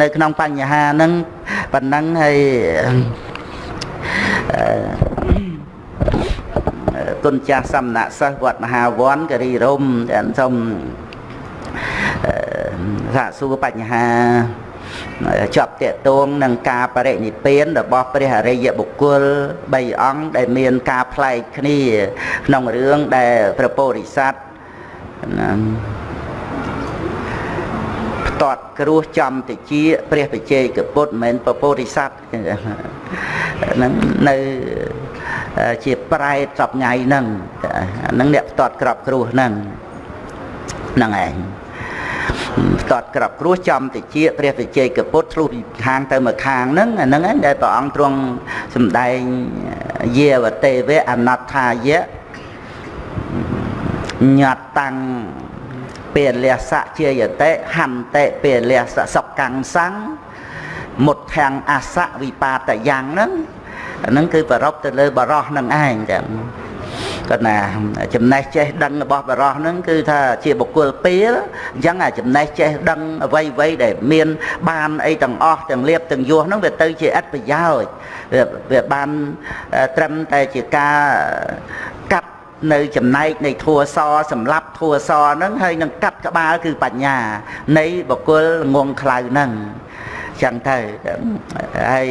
នៅក្នុងបញ្ហាហ្នឹងប៉ុណ្ណឹងហើយ គុណចាស់សំណាក់សិស្សវត្តមហាវ័នគិរីរមសូមសាកសួរបញ្ហាជាប់តេតងនឹងការបរិនិព្វានរបស់ព្រះអរិយបុគ្គល3អង្គដែលមានការប្លែកគ្នាក្នុងរឿងដែលព្រះពោធិសត្វផ្ទាត់គ្រោះចំតិជាព្រះបជ័យកពុទ្ធមិនមែនព្រះពោធិសត្វហ្នឹងនៅ ជាប្រែតសពថ្ងៃហ្នឹងហ្នឹងអ្នកផ្ទាត់ក្របគ្រោះហ្នឹងហ្នឹងឯងផ្ទាត់ក្របគ្រោះចំតិជាព្រះវិជ័យកពុទ្ធឆ្លុះពីខាងទៅមកខាងហ្នឹងអាហ្នឹងឯងដែលព្រះអង្គទ្រង់សំដែងយាវទេវៈអនត្ថាយៈញត្តតាំងពេលសៈជាយតិហន្តិពេលសៈសុកាំងសੰងមុតធាំងអសៈវិបាតយ៉ាងហ្នឹង អាហ្នឹងគឺប្ររពទៅលើបរោះនឹងឯងចឹងគាត់ណាចំណេះចេះដឹងរបស់បរោះហ្នឹងគឺថាជាបុគ្គលពេលអញ្ចឹងអាចំណេះចេះដឹងអ្វីអ្វីដែលមាន បានអីទាំងអស់ទាំងលៀបទាំងយោះហ្នឹងវាទៅជាអត្ថប្រយោជន៍វាបានត្រឹមតែជាការកាត់នៅចំណែកនៃធัวសសម្រាប់ធัวសហ្នឹងហើយនឹងកាត់ក្បាលគឺបញ្ញា នៃបុគ្គលងងខ្លៅហ្នឹងចឹងទៅហើយ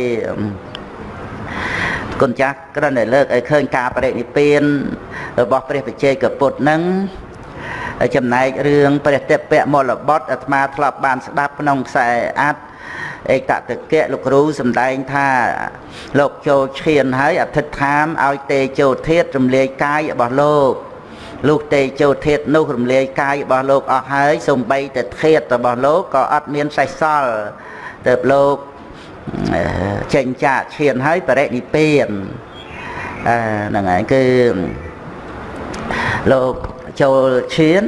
គុណចាស់គ្រាន់តែលើកឲ្យឃើញការបរិនិព្វានរបស់ព្រះបជ័យកពុទ្ធនឹងចំណែករឿងព្រះតិពៈមលបុត្រអាត្មាធ្លាប់បានស្ដាប់ក្នុងខ្សែអត្ថឯកតកៈលោកគ្រូសម្ដែងថាលោកចូលឈានហើយអធិដ្ឋានឲ្យទេជោធាតរំលាយកាយរបស់លោកលុះទេជោធាតនោះរំលាយកាយរបស់លោកអស់ហើយសំបីតែធាតរបស់លោកក៏អត់មានសេះសល់ទៅលោក ចេញចាកឈានហើយបរិនិព្វានអឺហ្នឹងហើយគឺលោកចូលឈាន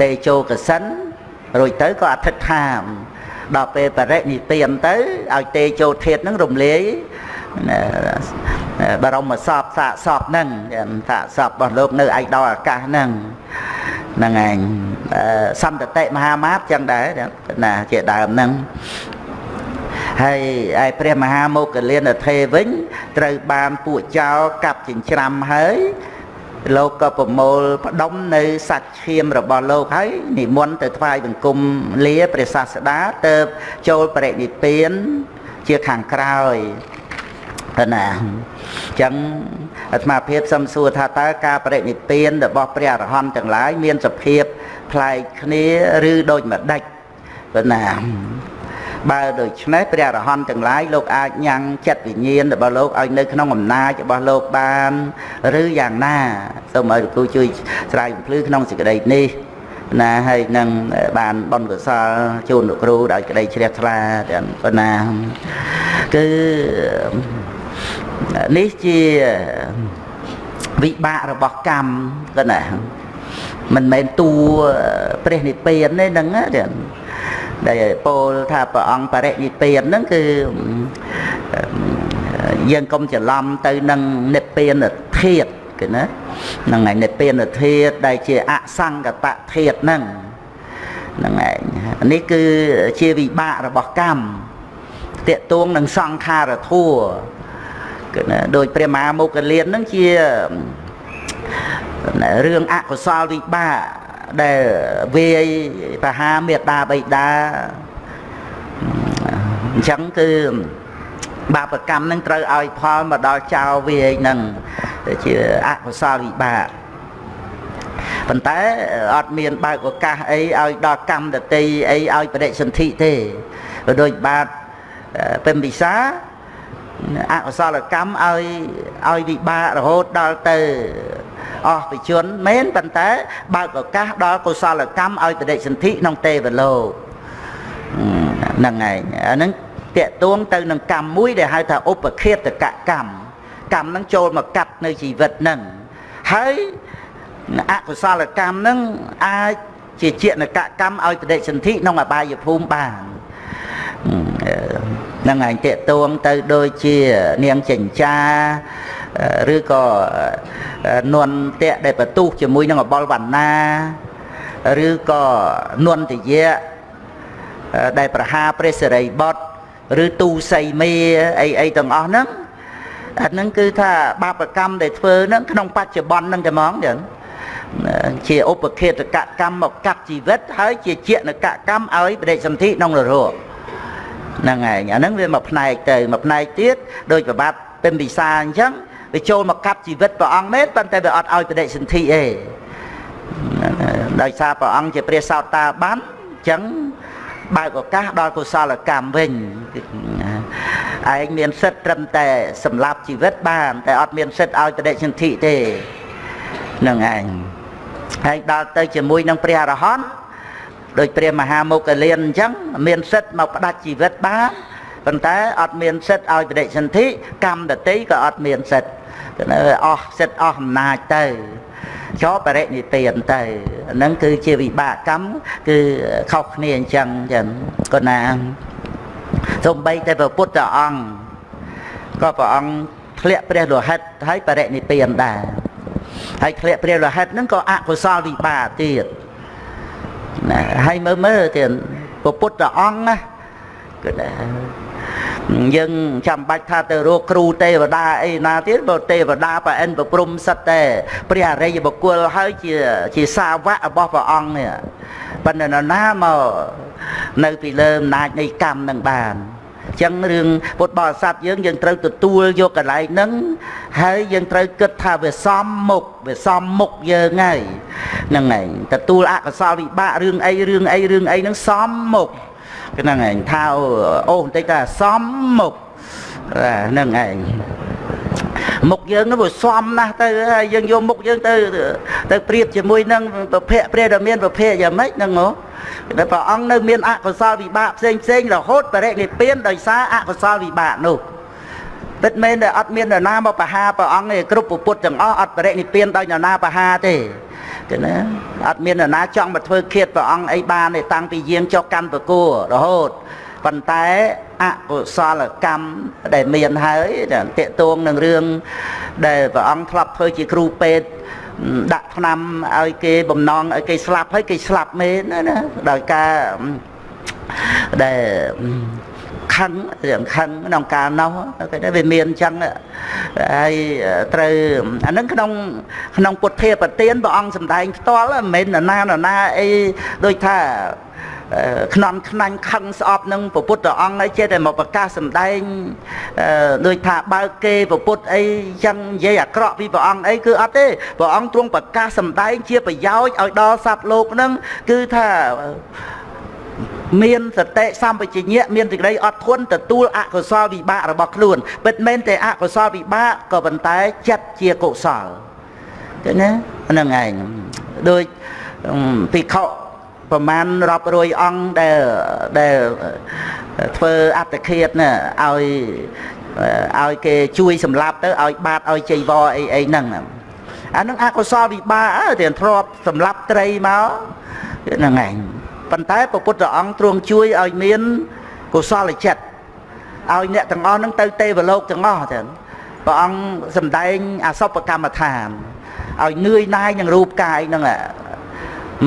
ទេចូលកសិនរួចទៅក៏អធិដ្ឋានដល់ពេលបរិនិព្វានទៅឲ្យទេចូលធាតហ្នឹងរំលាយបរមសពសាកសពហ្នឹងសាកសពរបស់លោកនៅឯកដល់អាកាសហ្នឹងហ្នឹងឯងសន្តតិមហាមាតចឹងដែរណាជាដើមហ្នឹង ហើយឯព្រះមហាមោគលានធេវិញ ត្រូវបានពួកចោលកាប់ចិញ្ច្រាំហើយលោកក៏ប្រមូលផ្ដុំនៅសាច់ឈាមរបស់លោកហើយនិមន្តទៅថ្វាយបង្គំលាព្រះសាស្តាទៅចូលបរិនិព្វានជាខាងក្រោយទៅណាអញ្ចឹងអាត្មាភាពសំសួរថាតើការបរិនិព្វានរបស់ព្រះអរហន្តទាំងឡាយមានសភាពប្លែកគ្នាឬដូចម្ដេចទៅណា បើដូច្នេះព្រះអរហន្តទាំងឡាយលោកអាចញ៉ាំងចិត្តវិញ្ញាណរបស់លោកឲ្យនៅក្នុងអំណាចរបស់លោកបានឬយ៉ាងណាសូមឲ្យលោកគ្រូជួយស្រាវជ្រាវក្នុងសេចក្តីនេះណាហើយនឹងបានបនកសលជូនលោកគ្រូដោយក្តីជ្រះថ្លាទាំងប៉ុណ្ណាគឺនេះជាវិបាករបស់កម្មក៏ណាមិនមែនតួព្រះនិព្វានទេហ្នឹងណា ដែលពោលថាព្រះអង្គបរិនិព្វានហ្នឹងគឺយើងកុំច្រឡំទៅនឹងនិព្វានធាតគឺណាហ្នឹងហើយនិព្វានធាតដែលជាអសង្កតធាតហ្នឹងហ្នឹងឯងនេះគឺជាវិបាករបស់កម្មតេតួងនឹងសង្ខារធัวគឺណាដោយព្រះមហាមុគលានហ្នឹងជារឿងអកុសលវិបាក ដែលវាយបហាមេដាបៃតាអញ្ចឹងគឺបាបកម្មនឹងត្រូវឲ្យផលមកដល់ចៅវាយនឹងជាអកុសលវិបាកប៉ុន្តែអត់មានបើកឱកាសអីឲ្យដល់កម្មតតិអីឲ្យបដិសន្ធិទេដូចបាទពេញពិសាអកុសលកម្មឲ្យឲ្យវិបាករហូតដល់ទៅ អស់វិជនមែនប៉ុន្តែបើកឱកាសដល់កុសលកម្មឲ្យបដិសន្ធិក្នុងទេវលោកហ្នឹងឯងអាហ្នឹងតកទួងទៅនឹងកម្មមួយដែលហៅថាឧបឃាតកកម្មកម្មហ្នឹងចូលមកកាត់នៅជីវិតហ្នឹងហើយអកុសលកម្មហ្នឹងអាចជាជាណកកម្មឲ្យបដិសន្ធិក្នុងអបាយភូមិបានហ្នឹងឯងតេតួងទៅដូចជានាងចិញ្ចា ឬក៏នន់តេដែលបន្ទុះជាមួយនឹងអបលវណ្ណាឬក៏នន់ទយៈដែលប្រហាព្រះសិរីបុត្រឬទូសីមេអីអីទាំងអស់ហ្នឹងអាហ្នឹងគឺថាបាបកម្មដែលធ្វើហ្នឹងក្នុងបច្ចុប្បន្នហ្នឹងតែហ្មងចឹងជាឧបខេតកកម្មមកកាប់ជីវិតហើយជាជាណកកម្មឲ្យបដិសន្ធិក្នុងនរោហ្នឹងឯងអាហ្នឹងវាមួយផ្នែកទៅមួយផ្នែកទៀតដោយប្របាទពេញពិសាអញ្ចឹង វាចូលមកកាប់ជីវិតព្រះអង្គមែនប៉ុន្តែវាអត់ឲ្យបដិសន្ធិទេដោយសារព្រះអង្គជាព្រះសោតាបានអញ្ចឹងបើកឱកាសដល់កុសលកម្មវិញឯងមានសិទ្ធត្រឹមតែសម្លាប់ជីវិតបានតែអត់មានសិទ្ធឲ្យបដិសន្ធិទេនឹងឯងហើយដល់ទៅជាមួយនឹងព្រះអរហន្តដោយព្រះមហាមុគលានអញ្ចឹងមានសិទ្ធមកផ្ដាច់ជីវិតបានប៉ុន្តែអត់មានសិទ្ធឲ្យបដិសន្ធិកម្មដតីក៏អត់មានសិទ្ធ អស់សិទ្ធអស់អំណាចទៅជាប់បរិនិព្វានទៅហ្នឹងគឺជាវិបាកកម្មគឺខុសគ្នាអញ្ចឹងចឹងគាត់ណាសំបីតែព្រះពុទ្ធអង្គក៏ព្រះអង្គធ្លាក់ព្រះលោហិតហើយបរិនិព្វានដែរហើយធ្លាក់ព្រះលោហិតហ្នឹងក៏អកុសលវិបាកទៀតណាហើយមើលមើលទៀតព្រះពុទ្ធអង្គណាគឺ យើងចាំបាច់ថាទៅរកគ្រូទេវតាអីណាទៀតបើទេវតាប្រអិនប្រព្រំសិតតែព្រះអរិយបុគ្គលហើយជាជាសាវករបស់ព្រះអង្គនេះប៉ុន្តែនរណាមកនៅពីលើអំណាចនៃកម្មនឹងបានចឹងរឿងពុទ្ធបរិស័ទយើងយើងត្រូវទទួលយកកន្លែងហ្នឹងហើយយើងត្រូវគិតថាវាសមមុខវាសមមុខយើងហើយហ្នឹងឯងទទួលអកុសលវិបាករឿងអីរឿងអីរឿងអីហ្នឹងសមមុខ ហ្នឹងឯងថាអូបន្តិចថាសមមុខហ្នឹងឯងមុខយើងនោះវាសមណាស់ទៅហើយយើងយកមុខយើងទៅទៅប្រៀបជាមួយនឹងប្រភេទព្រះដែលមានប្រភេទយ៉ាងម៉េចហ្នឹងហ៎តែព្រះអង្គនៅមានអកុសលវិបាកផ្សេងផ្សេងរហូតបរិនិព្វានដោយសារអកុសលវិបាកនោះ ពិតមែនតែអត់មាននរណាមកបហាព្រះអង្គទេគ្រប់ពុទ្ធទាំងអស់អត់បរិនិព្វានដោយនរណាបហាទេទេណាអត់មាននរណាចង់មកធ្វើឃាតព្រះអង្គអីបានទេតាំងពីយាងចុះកាន់ប្រគួររហូតប៉ុន្តែអកុសលកម្មដែលមានហើយតេតួងនឹងរឿងដែលព្រះអង្គធ្លាប់ធ្វើជាគ្រូពេទ្យដាក់ថ្នាំឲ្យគេបំណងឲ្យគេស្លាប់ហើយគេស្លាប់មែនណាដោយការដែល ខឹងរឿងខឹងក្នុងកាលនោះគេថាវាមានអញ្ចឹងហើយត្រូវអានឹងក្នុងក្នុងពុទ្ធាប្រទានព្រះអង្គសម្ដែងផ្ទាល់មិនមែនណាណាណាអីដូចថាខ្នន់ខ្នាញ់ខឹងស្អប់នឹងពពុទ្ធអង្គហើយចេះតែមកប្រកាសសម្ដែងដូចថាបើកគេពពុទ្ធអីចឹងនិយាយអាក្រក់ពីព្រះអង្គអីគឺអត់ទេព្រះអង្គទ្រង់ប្រកាសសម្ដែងជាប្រយោជន៍ឲ្យដល់សត្វលោកនឹងគឺថា មានសតិសម្បជញ្ញៈមានសេចក្តីអត់ធន់ទទួលអកុសលវិបាករបស់ខ្លួនពិតមែនតែអកុសលវិបាកក៏ប៉ុន្តែចិត្តជាកុសលឃើញណាហ្នឹងឯងដូចភិក្ខុប្រមាណរាប់រយអង្គដែលដែលធ្វើអត្តឃាតណាឲ្យឲ្យគេជួយសម្លាប់ទៅឲ្យបាតឲ្យចៃវរអីអីហ្នឹងអានឹងអកុសលវិបាកទៀតធ្លាប់សម្លាប់ត្រីមកហ្នឹងឯង ប៉ុន្តែព្រះពុទ្ធអង្គទ្រង់ជួយឲ្យមានកុសលចិត្តឲ្យអ្នកទាំងអស់ហ្នឹងទៅទេវលោកទាំងអស់ចឹងព្រះអង្គសម្ដែងអសពកម្មដ្ឋានឲ្យនឿយណាយនឹងរូបកាយហ្នឹង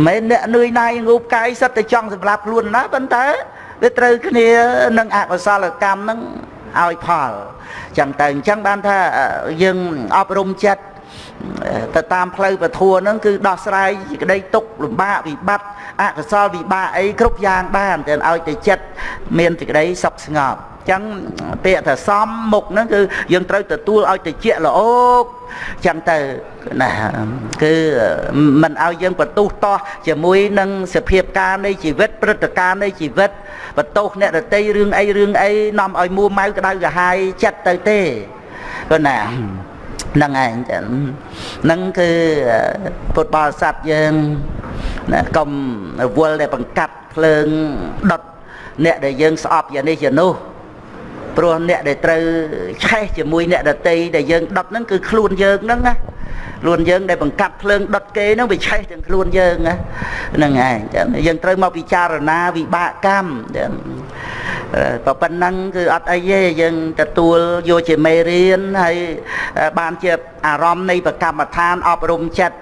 មិនអ្នកនឿយណាយរូបកាយសិតតែចង់សម្លាប់ខ្លួនណាប៉ុន្តែវាត្រូវគ្នានឹងអកុសលកម្មហ្នឹងឲ្យផលចឹងតែអញ្ចឹងបានថាយើងអប់រំចិត្ត ទៅតាមផ្លូវពធัวហ្នឹងគឺដោះស្រាយក្តីទុកលំបាកវិបត្តិអកុសលវិបាកអីគ្រប់យ៉ាងបានតែឲ្យតែចិត្តមានសេចក្តីសុខស្ងប់ចឹងពាក្យថាសំមុខហ្នឹងគឺយើងត្រូវទទួលឲ្យតិចល្អោកចឹងទៅណាគឺមិនឲ្យយើងបន្ទុះតោះជាមួយនឹងសភាពការនៃជីវិតព្រឹត្តិការណ៍នៃជីវិតបន្ទោសអ្នករតីរឿងអីរឿងអីនាំឲ្យមួម៉ៅក្តៅក្រហាយចិត្តទៅទេគឺណាហ្នឹងឯងចឹងហ្នឹងគឺពុទ្ធបរិស័ទយើងណាកុំរវល់ដែលបង្កាត់ភ្លើងដុតអ្នកដែលយើងស្អប់យ៉ាងនេះយ៉ាងនោះ ព្រោះអ្នកដែលត្រូវឆេះជាមួយអ្នកដតីដែលយើងដុតហ្នឹងគឺខ្លួនយើងហ្នឹងណាខ្លួនយើងដែលបង្កាត់ភ្លើងដុតគេហ្នឹងវាឆេះទាំងខ្លួនយើងណាហ្នឹងឯងយើងត្រូវមកពិចារណាវិបាកកម្មតែប៉ុណ្ណឹងគឺអត់អីទេយើងទទួលយកជាមេរៀនហើយបានជាអារម្មណ៍នៃប្រកម្មដ្ឋានអប់រំចិត្ត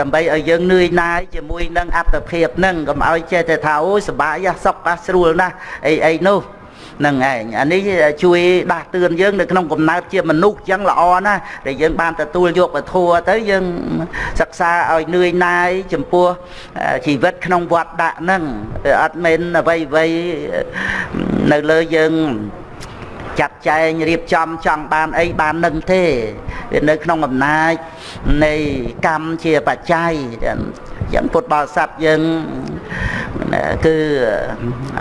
ដើម្បីឲ្យយើងនឿយណាយជាមួយនឹងអត្តភាពហ្នឹងកុំឲ្យចេះតែថាអូយសុបាយសុខអាស្រួលណាស់អីអីនោះ នឹងឯងអានេះជួយដាស់តឿនយើងនៅក្នុងកំណើតជាមនុស្សចឹងល្អណាស់ដែលយើងបានទទួលយកពធัวទៅយើងសិក្សាឲ្យនឿយណាយចំពោះជីវិតក្នុងវត្តដាក់ហ្នឹងអត់មែនអ្វីអ្វីនៅលើយើងចាត់ចែងរៀបចំចង់បានអីបាននឹងទេវានៅក្នុងអំណាចនៃកម្មជាបច្ច័យយ៉ាងពុទ្ធបរិស័ទយើងគឺ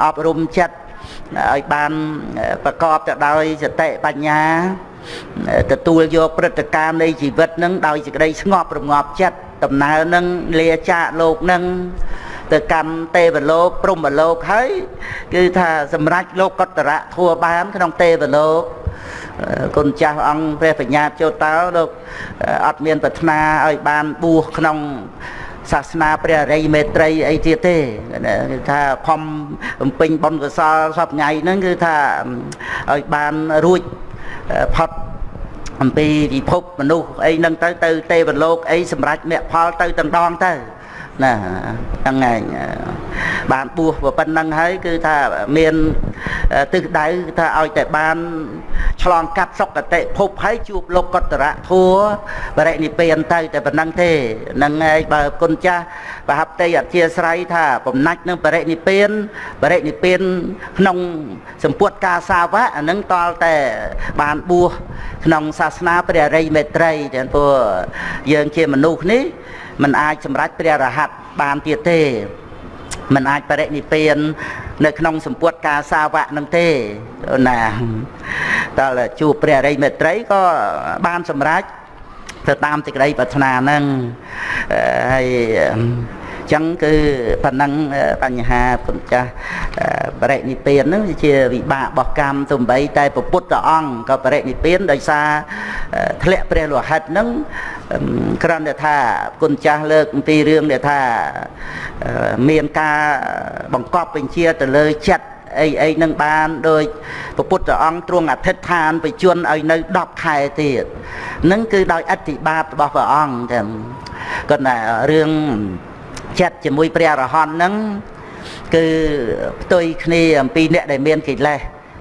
អប់រំចិត្ត ឲ្យបានប្រកបទៅដោយសតិបញ្ញាទទួលយកព្រឹត្តិការណ៍នៃជីវិតនឹងដោយសេចក្តីស្ងប់រងាប់ចិត្តដំណើរនឹងលាចាកលោកនឹងទៅកាន់ទេវលោកព្រំលោកហើយគឺថាសម្រេចលោកកតរៈធัวបាន ក្នុងទេវលោកគុណចាស់អង្គព្រះបញ្ញាចូលតោលោកអត់មានប្រាថ្នាឲ្យបានបួសក្នុង សាសនាព្រះរិយមេត្រីអីទៀតទេគឺថាខំបំពេញបុណ្យកុសលសពថ្ងៃហ្នឹងគឺថាឲ្យបានរួចផុតអំពីពិភពមនុស្សអីហ្នឹងទៅទៅទេវលោកអីសម្រាប់មគ្គផលទៅទាំងដងទៅ ណាហ្នឹងឯងបានបួសប៉ុណ្ណឹងហើយគឺថាមានទិសដៅថាឲ្យតែបានឆ្លងកាត់សុគតិភពហើយជួបលោកកតរៈធัวបរិនិព្វានទៅតែប៉ុណ្ណឹងទេហ្នឹងឯងបើគុណចាស់បហបតីអធិស្ឋ័យថាបំណាច់នឹងបរិនិព្វានបរិនិព្វានក្នុងសម្ពុតកាសាវៈអានឹងតលតែបានបួសក្នុងសាសនាព្រះរិយមេត្រីតែព្រោះយើងជាមនុស្សនេះ មិនអាចសម្រេចព្រះរហ័តបានទៀតទេមិនអាចបរិនិព្វាននៅក្នុងសម្ពុតការសាវកនឹងទេណាតើជួបព្រះរិយមេត្រីក៏បានសម្រេចទៅតាមសេចក្តីប្រាថ្នានឹងហើយ ចឹងគឺប៉ុណ្ណឹងបញ្ហាពុទ្ធចាស់បរិនិព្វានហ្នឹងជាវិបាករបស់កម្មទំបីតែពុទ្ធអង្គក៏បរិនិព្វានដោយសារធ្លាក់ព្រះលោហិតហ្នឹងគ្រាន់តែថាគុណចាស់លើកអំពីរឿងដែលថាមានការបង្កប់បញ្ជាទៅលើចិត្តអីអីនឹងបានដោយពពុទ្ធអង្គទ្រង់អធិដ្ឋានបជនឲ្យនៅ10ខែទៀតនឹងគឺដោយអធិបាតរបស់ព្រះអង្គចឹងគាត់ថារឿង ចិត្តជាមួយព្រះអរហន្តហ្នឹងគឺផ្ទុយគ្នាអំពីអ្នកដែលមានកិលេស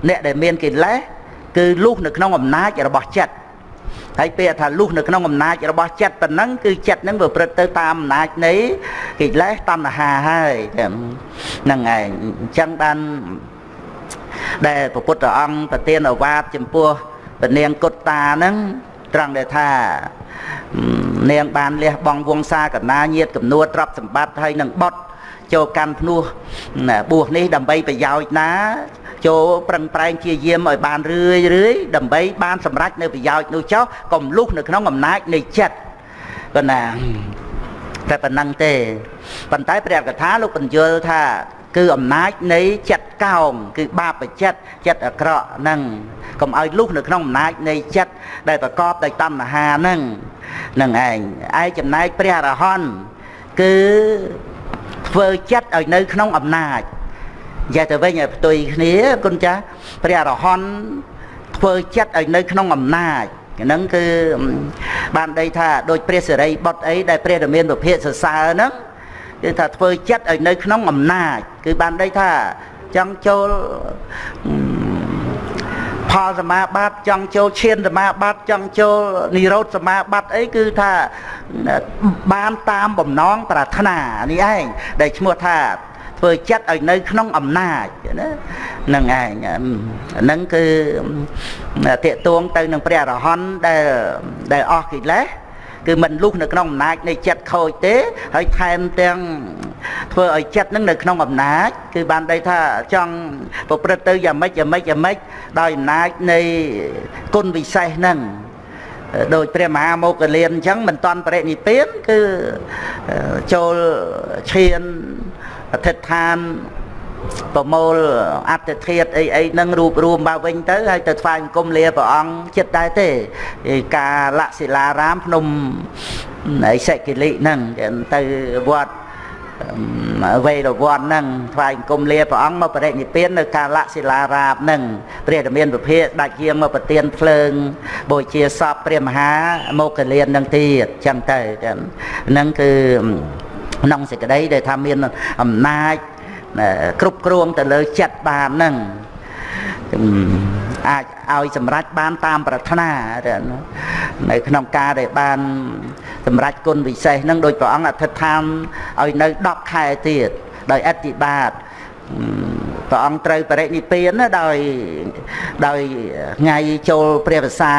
អ្នកដែលមានកិលេសគឺលុះនៅក្នុងអំណាចរបស់ចិត្តហើយពេលថាលុះនៅក្នុងអំណាចរបស់ចិត្តប៉ុណ្ណឹងគឺចិត្តហ្នឹងវាព្រឹត្តទៅតាមអំណាចនៃកិលេសតណ្ហាហើយហ្នឹងឯងអញ្ចឹងបានដែលព្រះពុទ្ធអង្គប្រទានអវាទចំពោះពនាងគុតតាហ្នឹងត្រង់ដែលថា នាងបានលះបង់វង្សាកណាញាតកំនួតទ្រព្យសម្បត្តិហើយនឹងបុតចូលកាន់ភ្នោះបួសនេះដើម្បីប្រយោជន៍ណា ចូលប្រឹងប្រែងជាយាមឲ្យបានរឿយរឿយដើម្បីបានសម្រេចនៅប្រយោជន៍នោះចុះកុំលុះនៅក្នុងអំណាចនៃចិត្តប៉ុណ្ណាតែប៉ុណ្ណឹងទេប៉ុន្តែព្រះកថាលោកបញ្យល់ថា គឺអំណាចនៃចិត្តកោងគឺបាបចិត្តចិត្តអាក្រក់ហ្នឹងកុំឲ្យលុះនៅក្នុងអំណាចនៃចិត្តដែលប្រកបដោយតណ្ហាហ្នឹងនឹងឯងឯចំណែកព្រះអរហន្តគឺធ្វើចិត្តឲ្យនៅក្នុងអំណាចនិយាយទៅវិញឲ្យផ្ទុយគ្នាគុណចាស់ព្រះអរហន្តធ្វើចិត្តឲ្យនៅក្នុងអំណាចហ្នឹងគឺបានដីថាដូចព្រះសិរីបុត្រអីដែលព្រះរាមាវិភាកសរសើរហ្នឹង គឺថាធ្វើចិត្តឲ្យនៅក្នុងអំណាចគឺបានដីថាចង់ចូលផលសមាបត្តិចង់ចូលឈានសមាបត្តិចង់ចូលនិរោធសមាបត្តិអីគឺថាបានតាមបំណងប្រាថ្នានេះឯងដែលឈ្មោះថាធ្វើចិត្តឲ្យនៅក្នុងអំណាចណានឹងឯងហ្នឹងគឺតេតួងទៅនឹងព្រះអរហន្តដែលដែលអស់កិលេស គឺមិនលុះនៅក្នុងអំណាចនៃចិត្តខូចទេហើយថែមទាំងធ្វើឲ្យចិត្តនឹងនៅក្នុងអំណាច គឺបានដីថាចង់ប្រព្រឹត្តទៅយ៉ាងម៉េចយ៉ាងម៉េចយ៉ាងម៉េចដោយអំណាចនៃគុណវិសេសហ្នឹងដោយព្រះមហាមោគលានអញ្ចឹងមិនតាន់បរិនិព្វានគឺចូលឈានអធិដ្ឋាន ប្រមូលអត្តធាតុអីអីហ្នឹងរូបរួមមកវិញទៅហើយទៅថ្វាយអង្គមលាព្រះអង្គចិត្តដែរទេការលសិលារាមភ្នំអីសេកិលិហ្នឹងទៅវត្តវេរវ័នហ្នឹងថ្វាយអង្គមលាព្រះអង្គមកបរិនិព្វាននៅកាលសិលារាបហ្នឹងព្រះរាមានពភាដាច់ជាងមកប្រទៀនភ្លើងបូជាសពព្រះមហាមកកលៀនហ្នឹងទៀតចឹងទៅហ្នឹងគឺក្នុងសេចក្តីដែលថាមានអំណាច គ្រប់គ្រងទៅលើចិត្តបានហ្នឹងអាចឲ្យសម្រេចបានតាមប្រាថ្នានៅក្នុងការដែលបានសម្រេចគុណវិសេសនឹងដោយព្រះអង្គអធិដ្ឋានឲ្យនៅ10ខែទៀតដោយអធិបាទព្រះអង្គត្រូវបរិនិព្វានដោយដោយថ្ងៃចូលព្រះវស្សា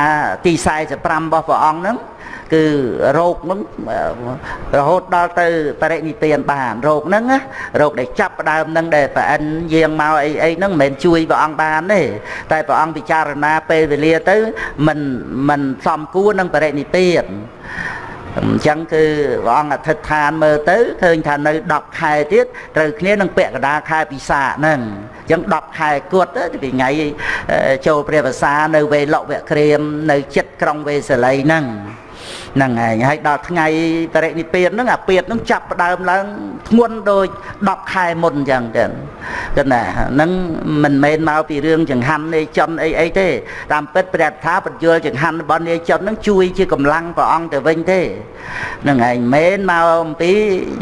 ទី45របស់ព្រះអង្គហ្នឹង គឺរោគហ្នឹងរហូតដល់ទៅបរិនិព្វានបានរោគហ្នឹងរោគដែលចាប់ផ្ដើមហ្នឹងដែលប្រអិនយាងមកអីអីហ្នឹងមិនមែនជួយព្រះអង្គបានទេតែព្រះអង្គពិចារណាពេលវេលាទៅមិនមិនសំគួរនឹងបរិនិព្វានអញ្ចឹងគឺព្រះអង្គអធិដ្ឋានមើលទៅឃើញថានៅ10ខែទៀតត្រូវគ្នានឹងពាក់កណ្ដាលខែពិសាហ្នឹងអញ្ចឹង10ខែគត់ពីថ្ងៃចូលព្រះវស្សានៅវេលុវក្រៀមនៅចិត្តក្រុងវេសាលីហ្នឹង ហ្នឹងឯងហើយដល់ថ្ងៃបរិនិព្វានហ្នឹងអាពៀតហ្នឹងចាប់ផ្ដើមឡើងធ្ងន់ដូច10ខែមុនអញ្ចឹងចឹងគណាហ្នឹងមិនមែនមកពីរឿងចង្ហាន់នៃចំអីអីទេតាមពិតព្រះថាបញ្យលចង្ហាន់របស់នាយចំហ្នឹងជួយជាកម្លាំងព្រះអង្គទៅវិញទេហ្នឹងឯងមិនមែនមកអំពី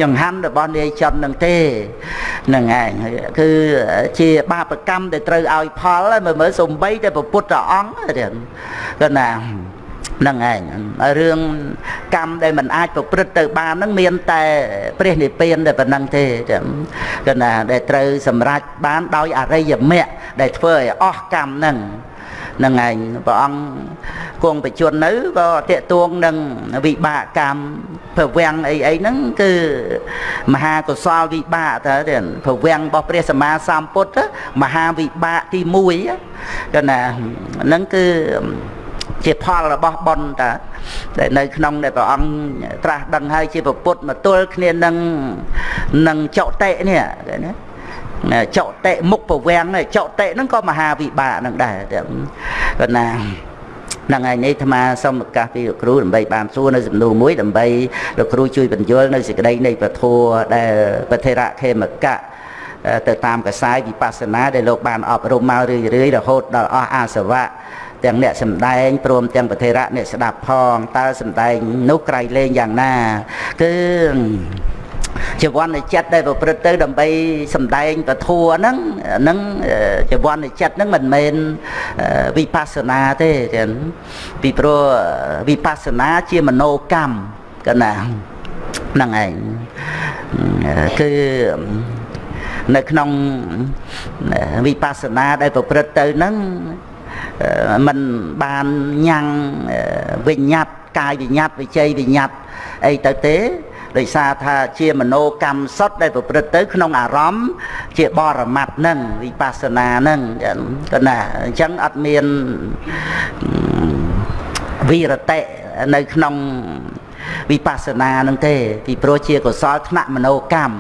ចង្ហាន់របស់នាយចំហ្នឹងទេហ្នឹងឯងគឺជាបាបកម្មដែលត្រូវឲ្យផលមើលមើលសំបីតែពុទ្ធអង្គទេគណាហ្នឹងឯងរឿងកម្មដែលមិនអាចប្រព្រឹត្តទៅបានហ្នឹងមានតែព្រះនិព្វានតែប៉ុណ្្នឹងទេគឺណាដែលត្រូវសម្រេចបានដោយអរិយមគ្គដែលធ្វើឲ្យអស់កម្មហ្នឹងនឹងឯងព្រះអង្គគង់បច្ចុប្បន្ននៅក៏តេតួងនឹងវិបាកកម្មប្រវាំងអីអីហ្នឹងគឺមហាកុសលវិបាកតើប្រវាំងរបស់ព្រះសម្មាសម្ពុទ្ធមហាវិបាកទី1គឺណាហ្នឹងគឺ ជាផលរបស់បុណ្យតាដែលនៅក្នុងដែលព្រះអង្គត្រាស់ដឹងហើយជាពុទ្ធមកទល់គ្នានឹងនឹងចុតិនេះណាចុតិមុខប្រវាំងចុតិហ្នឹងក៏មហាវិបាកហ្នឹងដែរគាត់ណាហ្នឹងហើយនេះអាត្មាសូមឱកាសពីលោកគ្រូដើម្បីបានសួរនៅសំណួរមួយដើម្បីលោកគ្រូជួយបញ្យល់នៅសេចក្តីនៃពធដែលពធិរៈខេមកៈទៅតាមកសាយវិបស្សនាដែលលោកបានអប់រំមករឿយៗរហូតដល់អស់អាសវៈ ទាំងអ្នកសំដែងព្រមទាំងប្រធេរៈអ្នកស្ដាប់ផងតើសំដែងនោះក្រៃលែងយ៉ាងណាគឺជីវ័ននៃចិត្តដែលប្រព្រឹត្តទៅដើម្បីសំដែងពធัวហ្នឹងហ្នឹងជីវ័ននៃចិត្តហ្នឹងមិនមែនវិបស្សនាទេចឹងពីព្រោះវិបស្សនាជាមโนកម្មកណាហ្នឹងឯងគឺនៅក្នុងវិបស្សនាដែលប្រព្រឹត្តទៅហ្នឹង មិនបានញ៉ាំងវិញ្ញាតកាយវិញ្ញាតវិជ័យវិញ្ញាតអីទៅទេដោយសារថាជាមโนកម្មសុទ្ធដែលប្រព្រឹត្តទៅក្នុងអារម្មណ៍ជាបរមត្តនឹងវិបស្សនានឹងក៏ណាអញ្ចឹងអត់មានវិរតិនៅក្នុងវិបស្សនានឹងទេពីព្រោះជាកុសលថ្នាក់មโนកម្ម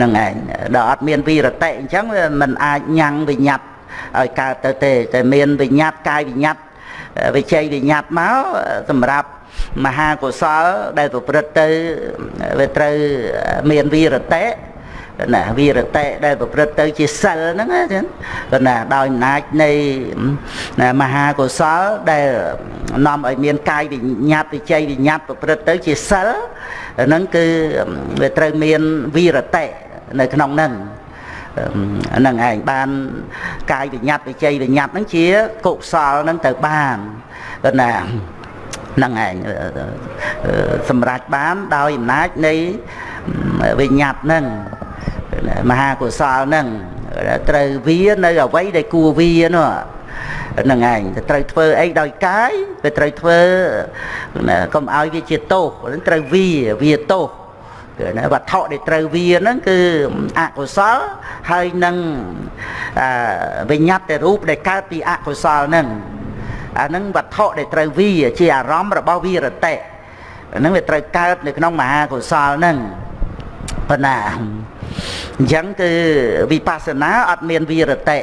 នឹងឯងដល់អត់មានវិរតិអញ្ចឹងมันអាចញ៉ាំងវិញ្ញាត ឲ្យកើតទៅទេតែមានវិញ្ញាតកាយវិញ្ញាតវិជ័យវិញ្ញាតមកសម្រាប់មហាកុសលដែលប្រព្រឹត្តទៅវាត្រូវមានវីរតេណាវីរតេដែលប្រព្រឹត្តទៅជាសិលហ្នឹងណាក៏ណាដោយអំណាចនៃមហាកុសលដែលនាំឲ្យមានកាយវិញ្ញាតវិជ័យវិញ្ញាតប្រព្រឹត្តទៅជាសិលហ្នឹងគឺវាត្រូវមានវីរតេនៅក្នុងហ្នឹងហ្នឹងឯងបានកាយវិញ្ញាតវិជ័យវិញ្ញាតហ្នឹងជាកុសលហ្នឹងទៅបានគាត់ណាហ្នឹងឯងសម្រេចបានដោយអំណាចនៃវិញ្ញាតហ្នឹងមហាកុសលហ្នឹងត្រូវវានៅអ្វីដែលគួរវានោះហ្នឹងឯងត្រូវធ្វើអីដោយកាយវាត្រូវធ្វើកុំឲ្យវាជាទោសត្រូវវាវាទោសគឺ ណាវត្ថុដែលត្រូវវាហ្នឹងគឺអកុសលហើយនឹងវិញ្ញាតតែរូបដែលកើតពីអកុសលហ្នឹងអាហ្នឹងវត្ថុដែលត្រូវវាជាអារម្មណ៍របស់វិរតិហ្នឹងវាត្រូវកើតនៅក្នុងមហាកុសលហ្នឹងប៉ុណ្ណាអញ្ចឹងគឺវិបស្សនាអត់មានវិរតិ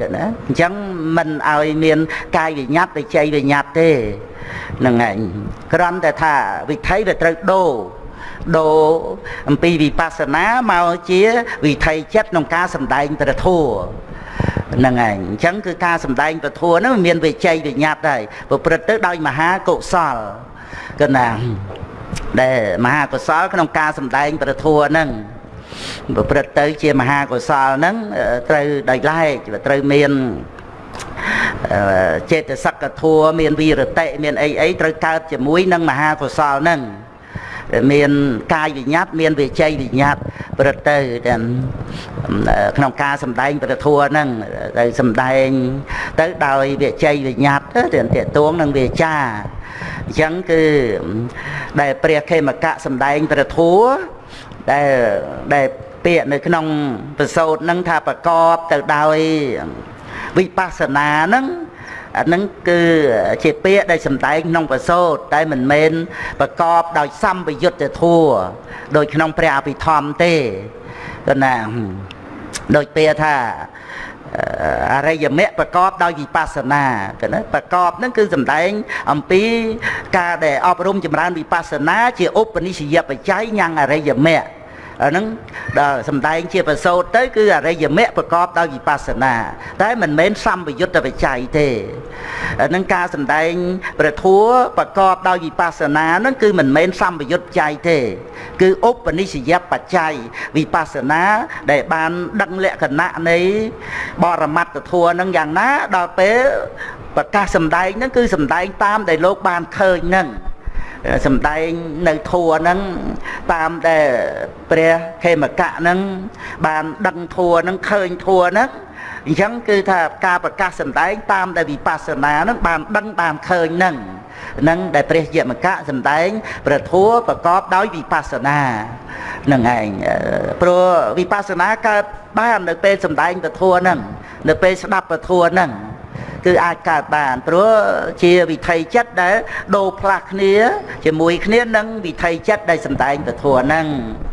គឺណាអញ្ចឹងមិនឲ្យមានកាយវិញ្ញាតវិជ័យវិញ្ញាតទេហ្នឹងឯងគ្រាន់តែថាវិថីវាត្រូវដូរ ដូរអំពីវិបស្សនាមកជាវិថីចិត្តក្នុងការសំដែងព្រះធម៌ហ្នឹងឯងអញ្ចឹងគឺការសំដែងព្រះធម៌ហ្នឹងមានវិជ័យវិញ្ញាតហើយប្រព្រឹត្តទៅដោយមហាកុសលកណាដែលមហាកុសលក្នុងការសំដែងព្រះធម៌ហ្នឹងប្រព្រឹត្តទៅជាមហាកុសលហ្នឹងត្រូវដោយឡែកត្រូវមានចេតសិកធัวមានវីរតិមានអីអីត្រូវកើតជាមួយនឹងមហាកុសលហ្នឹង មានកាយវិញ្ញាតមានវិជ័យវិញ្ញាតប្រទៅទាំងក្នុងការសម្ដែងប្រធัวហ្នឹងទៅសម្ដែង ទៅដោយវិជ័យវិញ្ញាតទៅតេតួងនឹងវាចាអញ្ចឹងគឺដែលព្រះខេមកៈសម្ដែងប្រធัวដែលដែលពាក្យនៅក្នុងប្រសោតហ្នឹងថាប្រកបទៅដោយវិបស្សនាហ្នឹង អានឹងគឺជាពាក្យដែលសម្ដែងក្នុងប្រសូតតែមិនមែនប្រកបដោយសម្បយុទ្ធធัวដោយក្នុងព្រះអភិធម្មទេគណាដោយពាក្យថាអរិយមគ្គប្រកបដោយវិបស្សនាគណាប្រកបហ្នឹងគឺសំដែងអំពីការដែលអប់រំចម្រើនវិបស្សនាជាឧបនិស្សយបច្ច័យញ៉ាំងអរិយមគ្គ អាហ្នឹងដល់សំដែងជាប្រសូតទៅ គឺអរិយមគ្គប្រកបដោយវិបស្សនា តែមិនមែនសម្បយុទ្ធវិច័យទេអាហ្នឹងការសំដែងព្រះធัวប្រកបដោយវិបស្សនាហ្នឹងគឺមិនមែនសម្បយុទ្ធច័យទេ គឺឧបនិស្សយបច្ច័យវិបស្សនា ដែលបានដឹងលក្ខណៈនៃ បរមត្តធัวហ្នឹងយ៉ាងណាដល់ពេលប្រកាសសំដែងហ្នឹងគឺសំដែងតាមដែលលោកបានឃើញហ្នឹង សំដែងនៅធัวហ្នឹងតាមដែលព្រះខេមកៈហ្នឹងបានដឹងធัวហ្នឹងឃើញធัวហ្នឹងអញ្ចឹងគឺថាការប្រកាសសម្ដែងតាមដែលវិបស្សនាហ្នឹងបានដឹងបានឃើញហ្នឹងនឹងដែលព្រះយមកៈសម្ដែងព្រះធัวប្រកបដោយវិបស្សនានឹងឯងព្រោះវិបស្សនាកើតបាននៅពេលសម្ដែងព្រះធัวហ្នឹងនៅពេលស្ដាប់ព្រះធัวហ្នឹង គឺអាចកើតបានព្រោះជាវិថីចិត្តដែលដូរផ្លាស់គ្នាជាមួយគ្នានឹងវិថីចិត្តដែលសំដែងពធហ្នឹង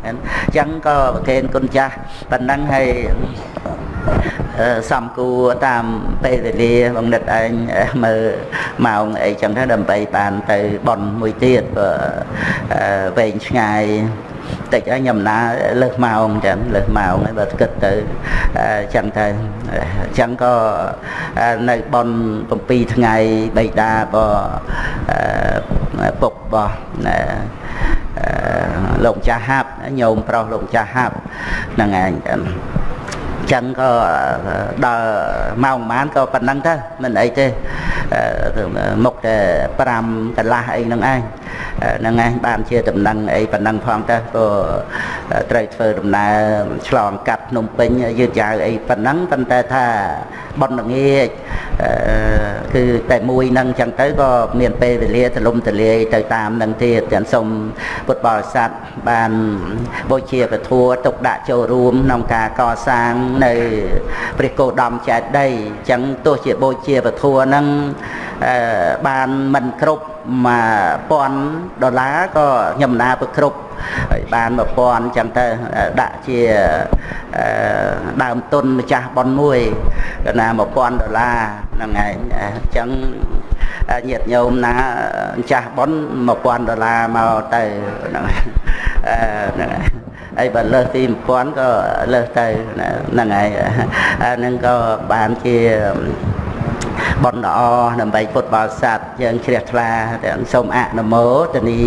អញ្ចឹងក៏ប្រកេនគុណចាស់ប៉ុណ្ណឹងហើយសំគួរតាមពេលវេលាបងនិតឯងមើលម៉ោងអីចឹងទៅដើម្បីបានទៅបន់មួយទៀតវែងឆ្ងាយ តិចហើយខ្ញុំណាលើសម៉ោងចឹងលើសម៉ោងហើយបើគិតទៅចឹងទៅចឹងក៏នៅបន7ថ្ងៃបៃតាក៏ពុករបស់លោកចាស់ហាប់ញោមប្រុសលោកចាស់ហាប់ហ្នឹងឯង ចឹងក៏ដល់ម៉ោងប្រហែលក៏ប៉ុណ្ណឹងទៅមិនអីទេមុខតែ5កន្លះអីហ្នឹងឯងហ្នឹងឯងបានជាដំណឹងអីប៉ុណ្ណឹងផងទៅក៏ត្រូវធ្វើដំណើរឆ្លងកាត់ភ្នំពេញយឺតយ៉ាវអីប៉ុណ្ណឹងប៉ុន្តែថាប៉ុនល្ងាចគឺតែមួយនឹងចឹងទៅក៏មានពេលវេលាទលំទលាយទៅតាមនឹងទៀតទាំងសូមពុទ្ធបរិស័ទបានបូជាពធัวទុកដាក់ចូលរួមក្នុងការកសាងនៅព្រះគោដំចេតិយចឹងទោះជាបូជាពធัวនឹងបានមិនគ្រប់1000ដុល្លារក៏ខ្ញុំណាប្រគ្រប់ហើយបាន1000អញ្ចឹងទៅដាក់ជាដើមទុនម្ចាស់ប៉ុនមួយក៏ណា1000ដុល្លារហ្នឹងឯងអញ្ចឹងញាតិញោមណាម្ចាស់ប៉ុន1000ដុល្លារមកទៅហ្នឹងហ្នឹង ហើយបើលើសពី1000ក៏លើសទៅហ្នឹងហើយហ្នឹងក៏បានជាបុណ្យល្អដើម្បីពុទ្ធបរិស័ទយើងជ្រះថ្លាទាំងសូមអនុមោទនី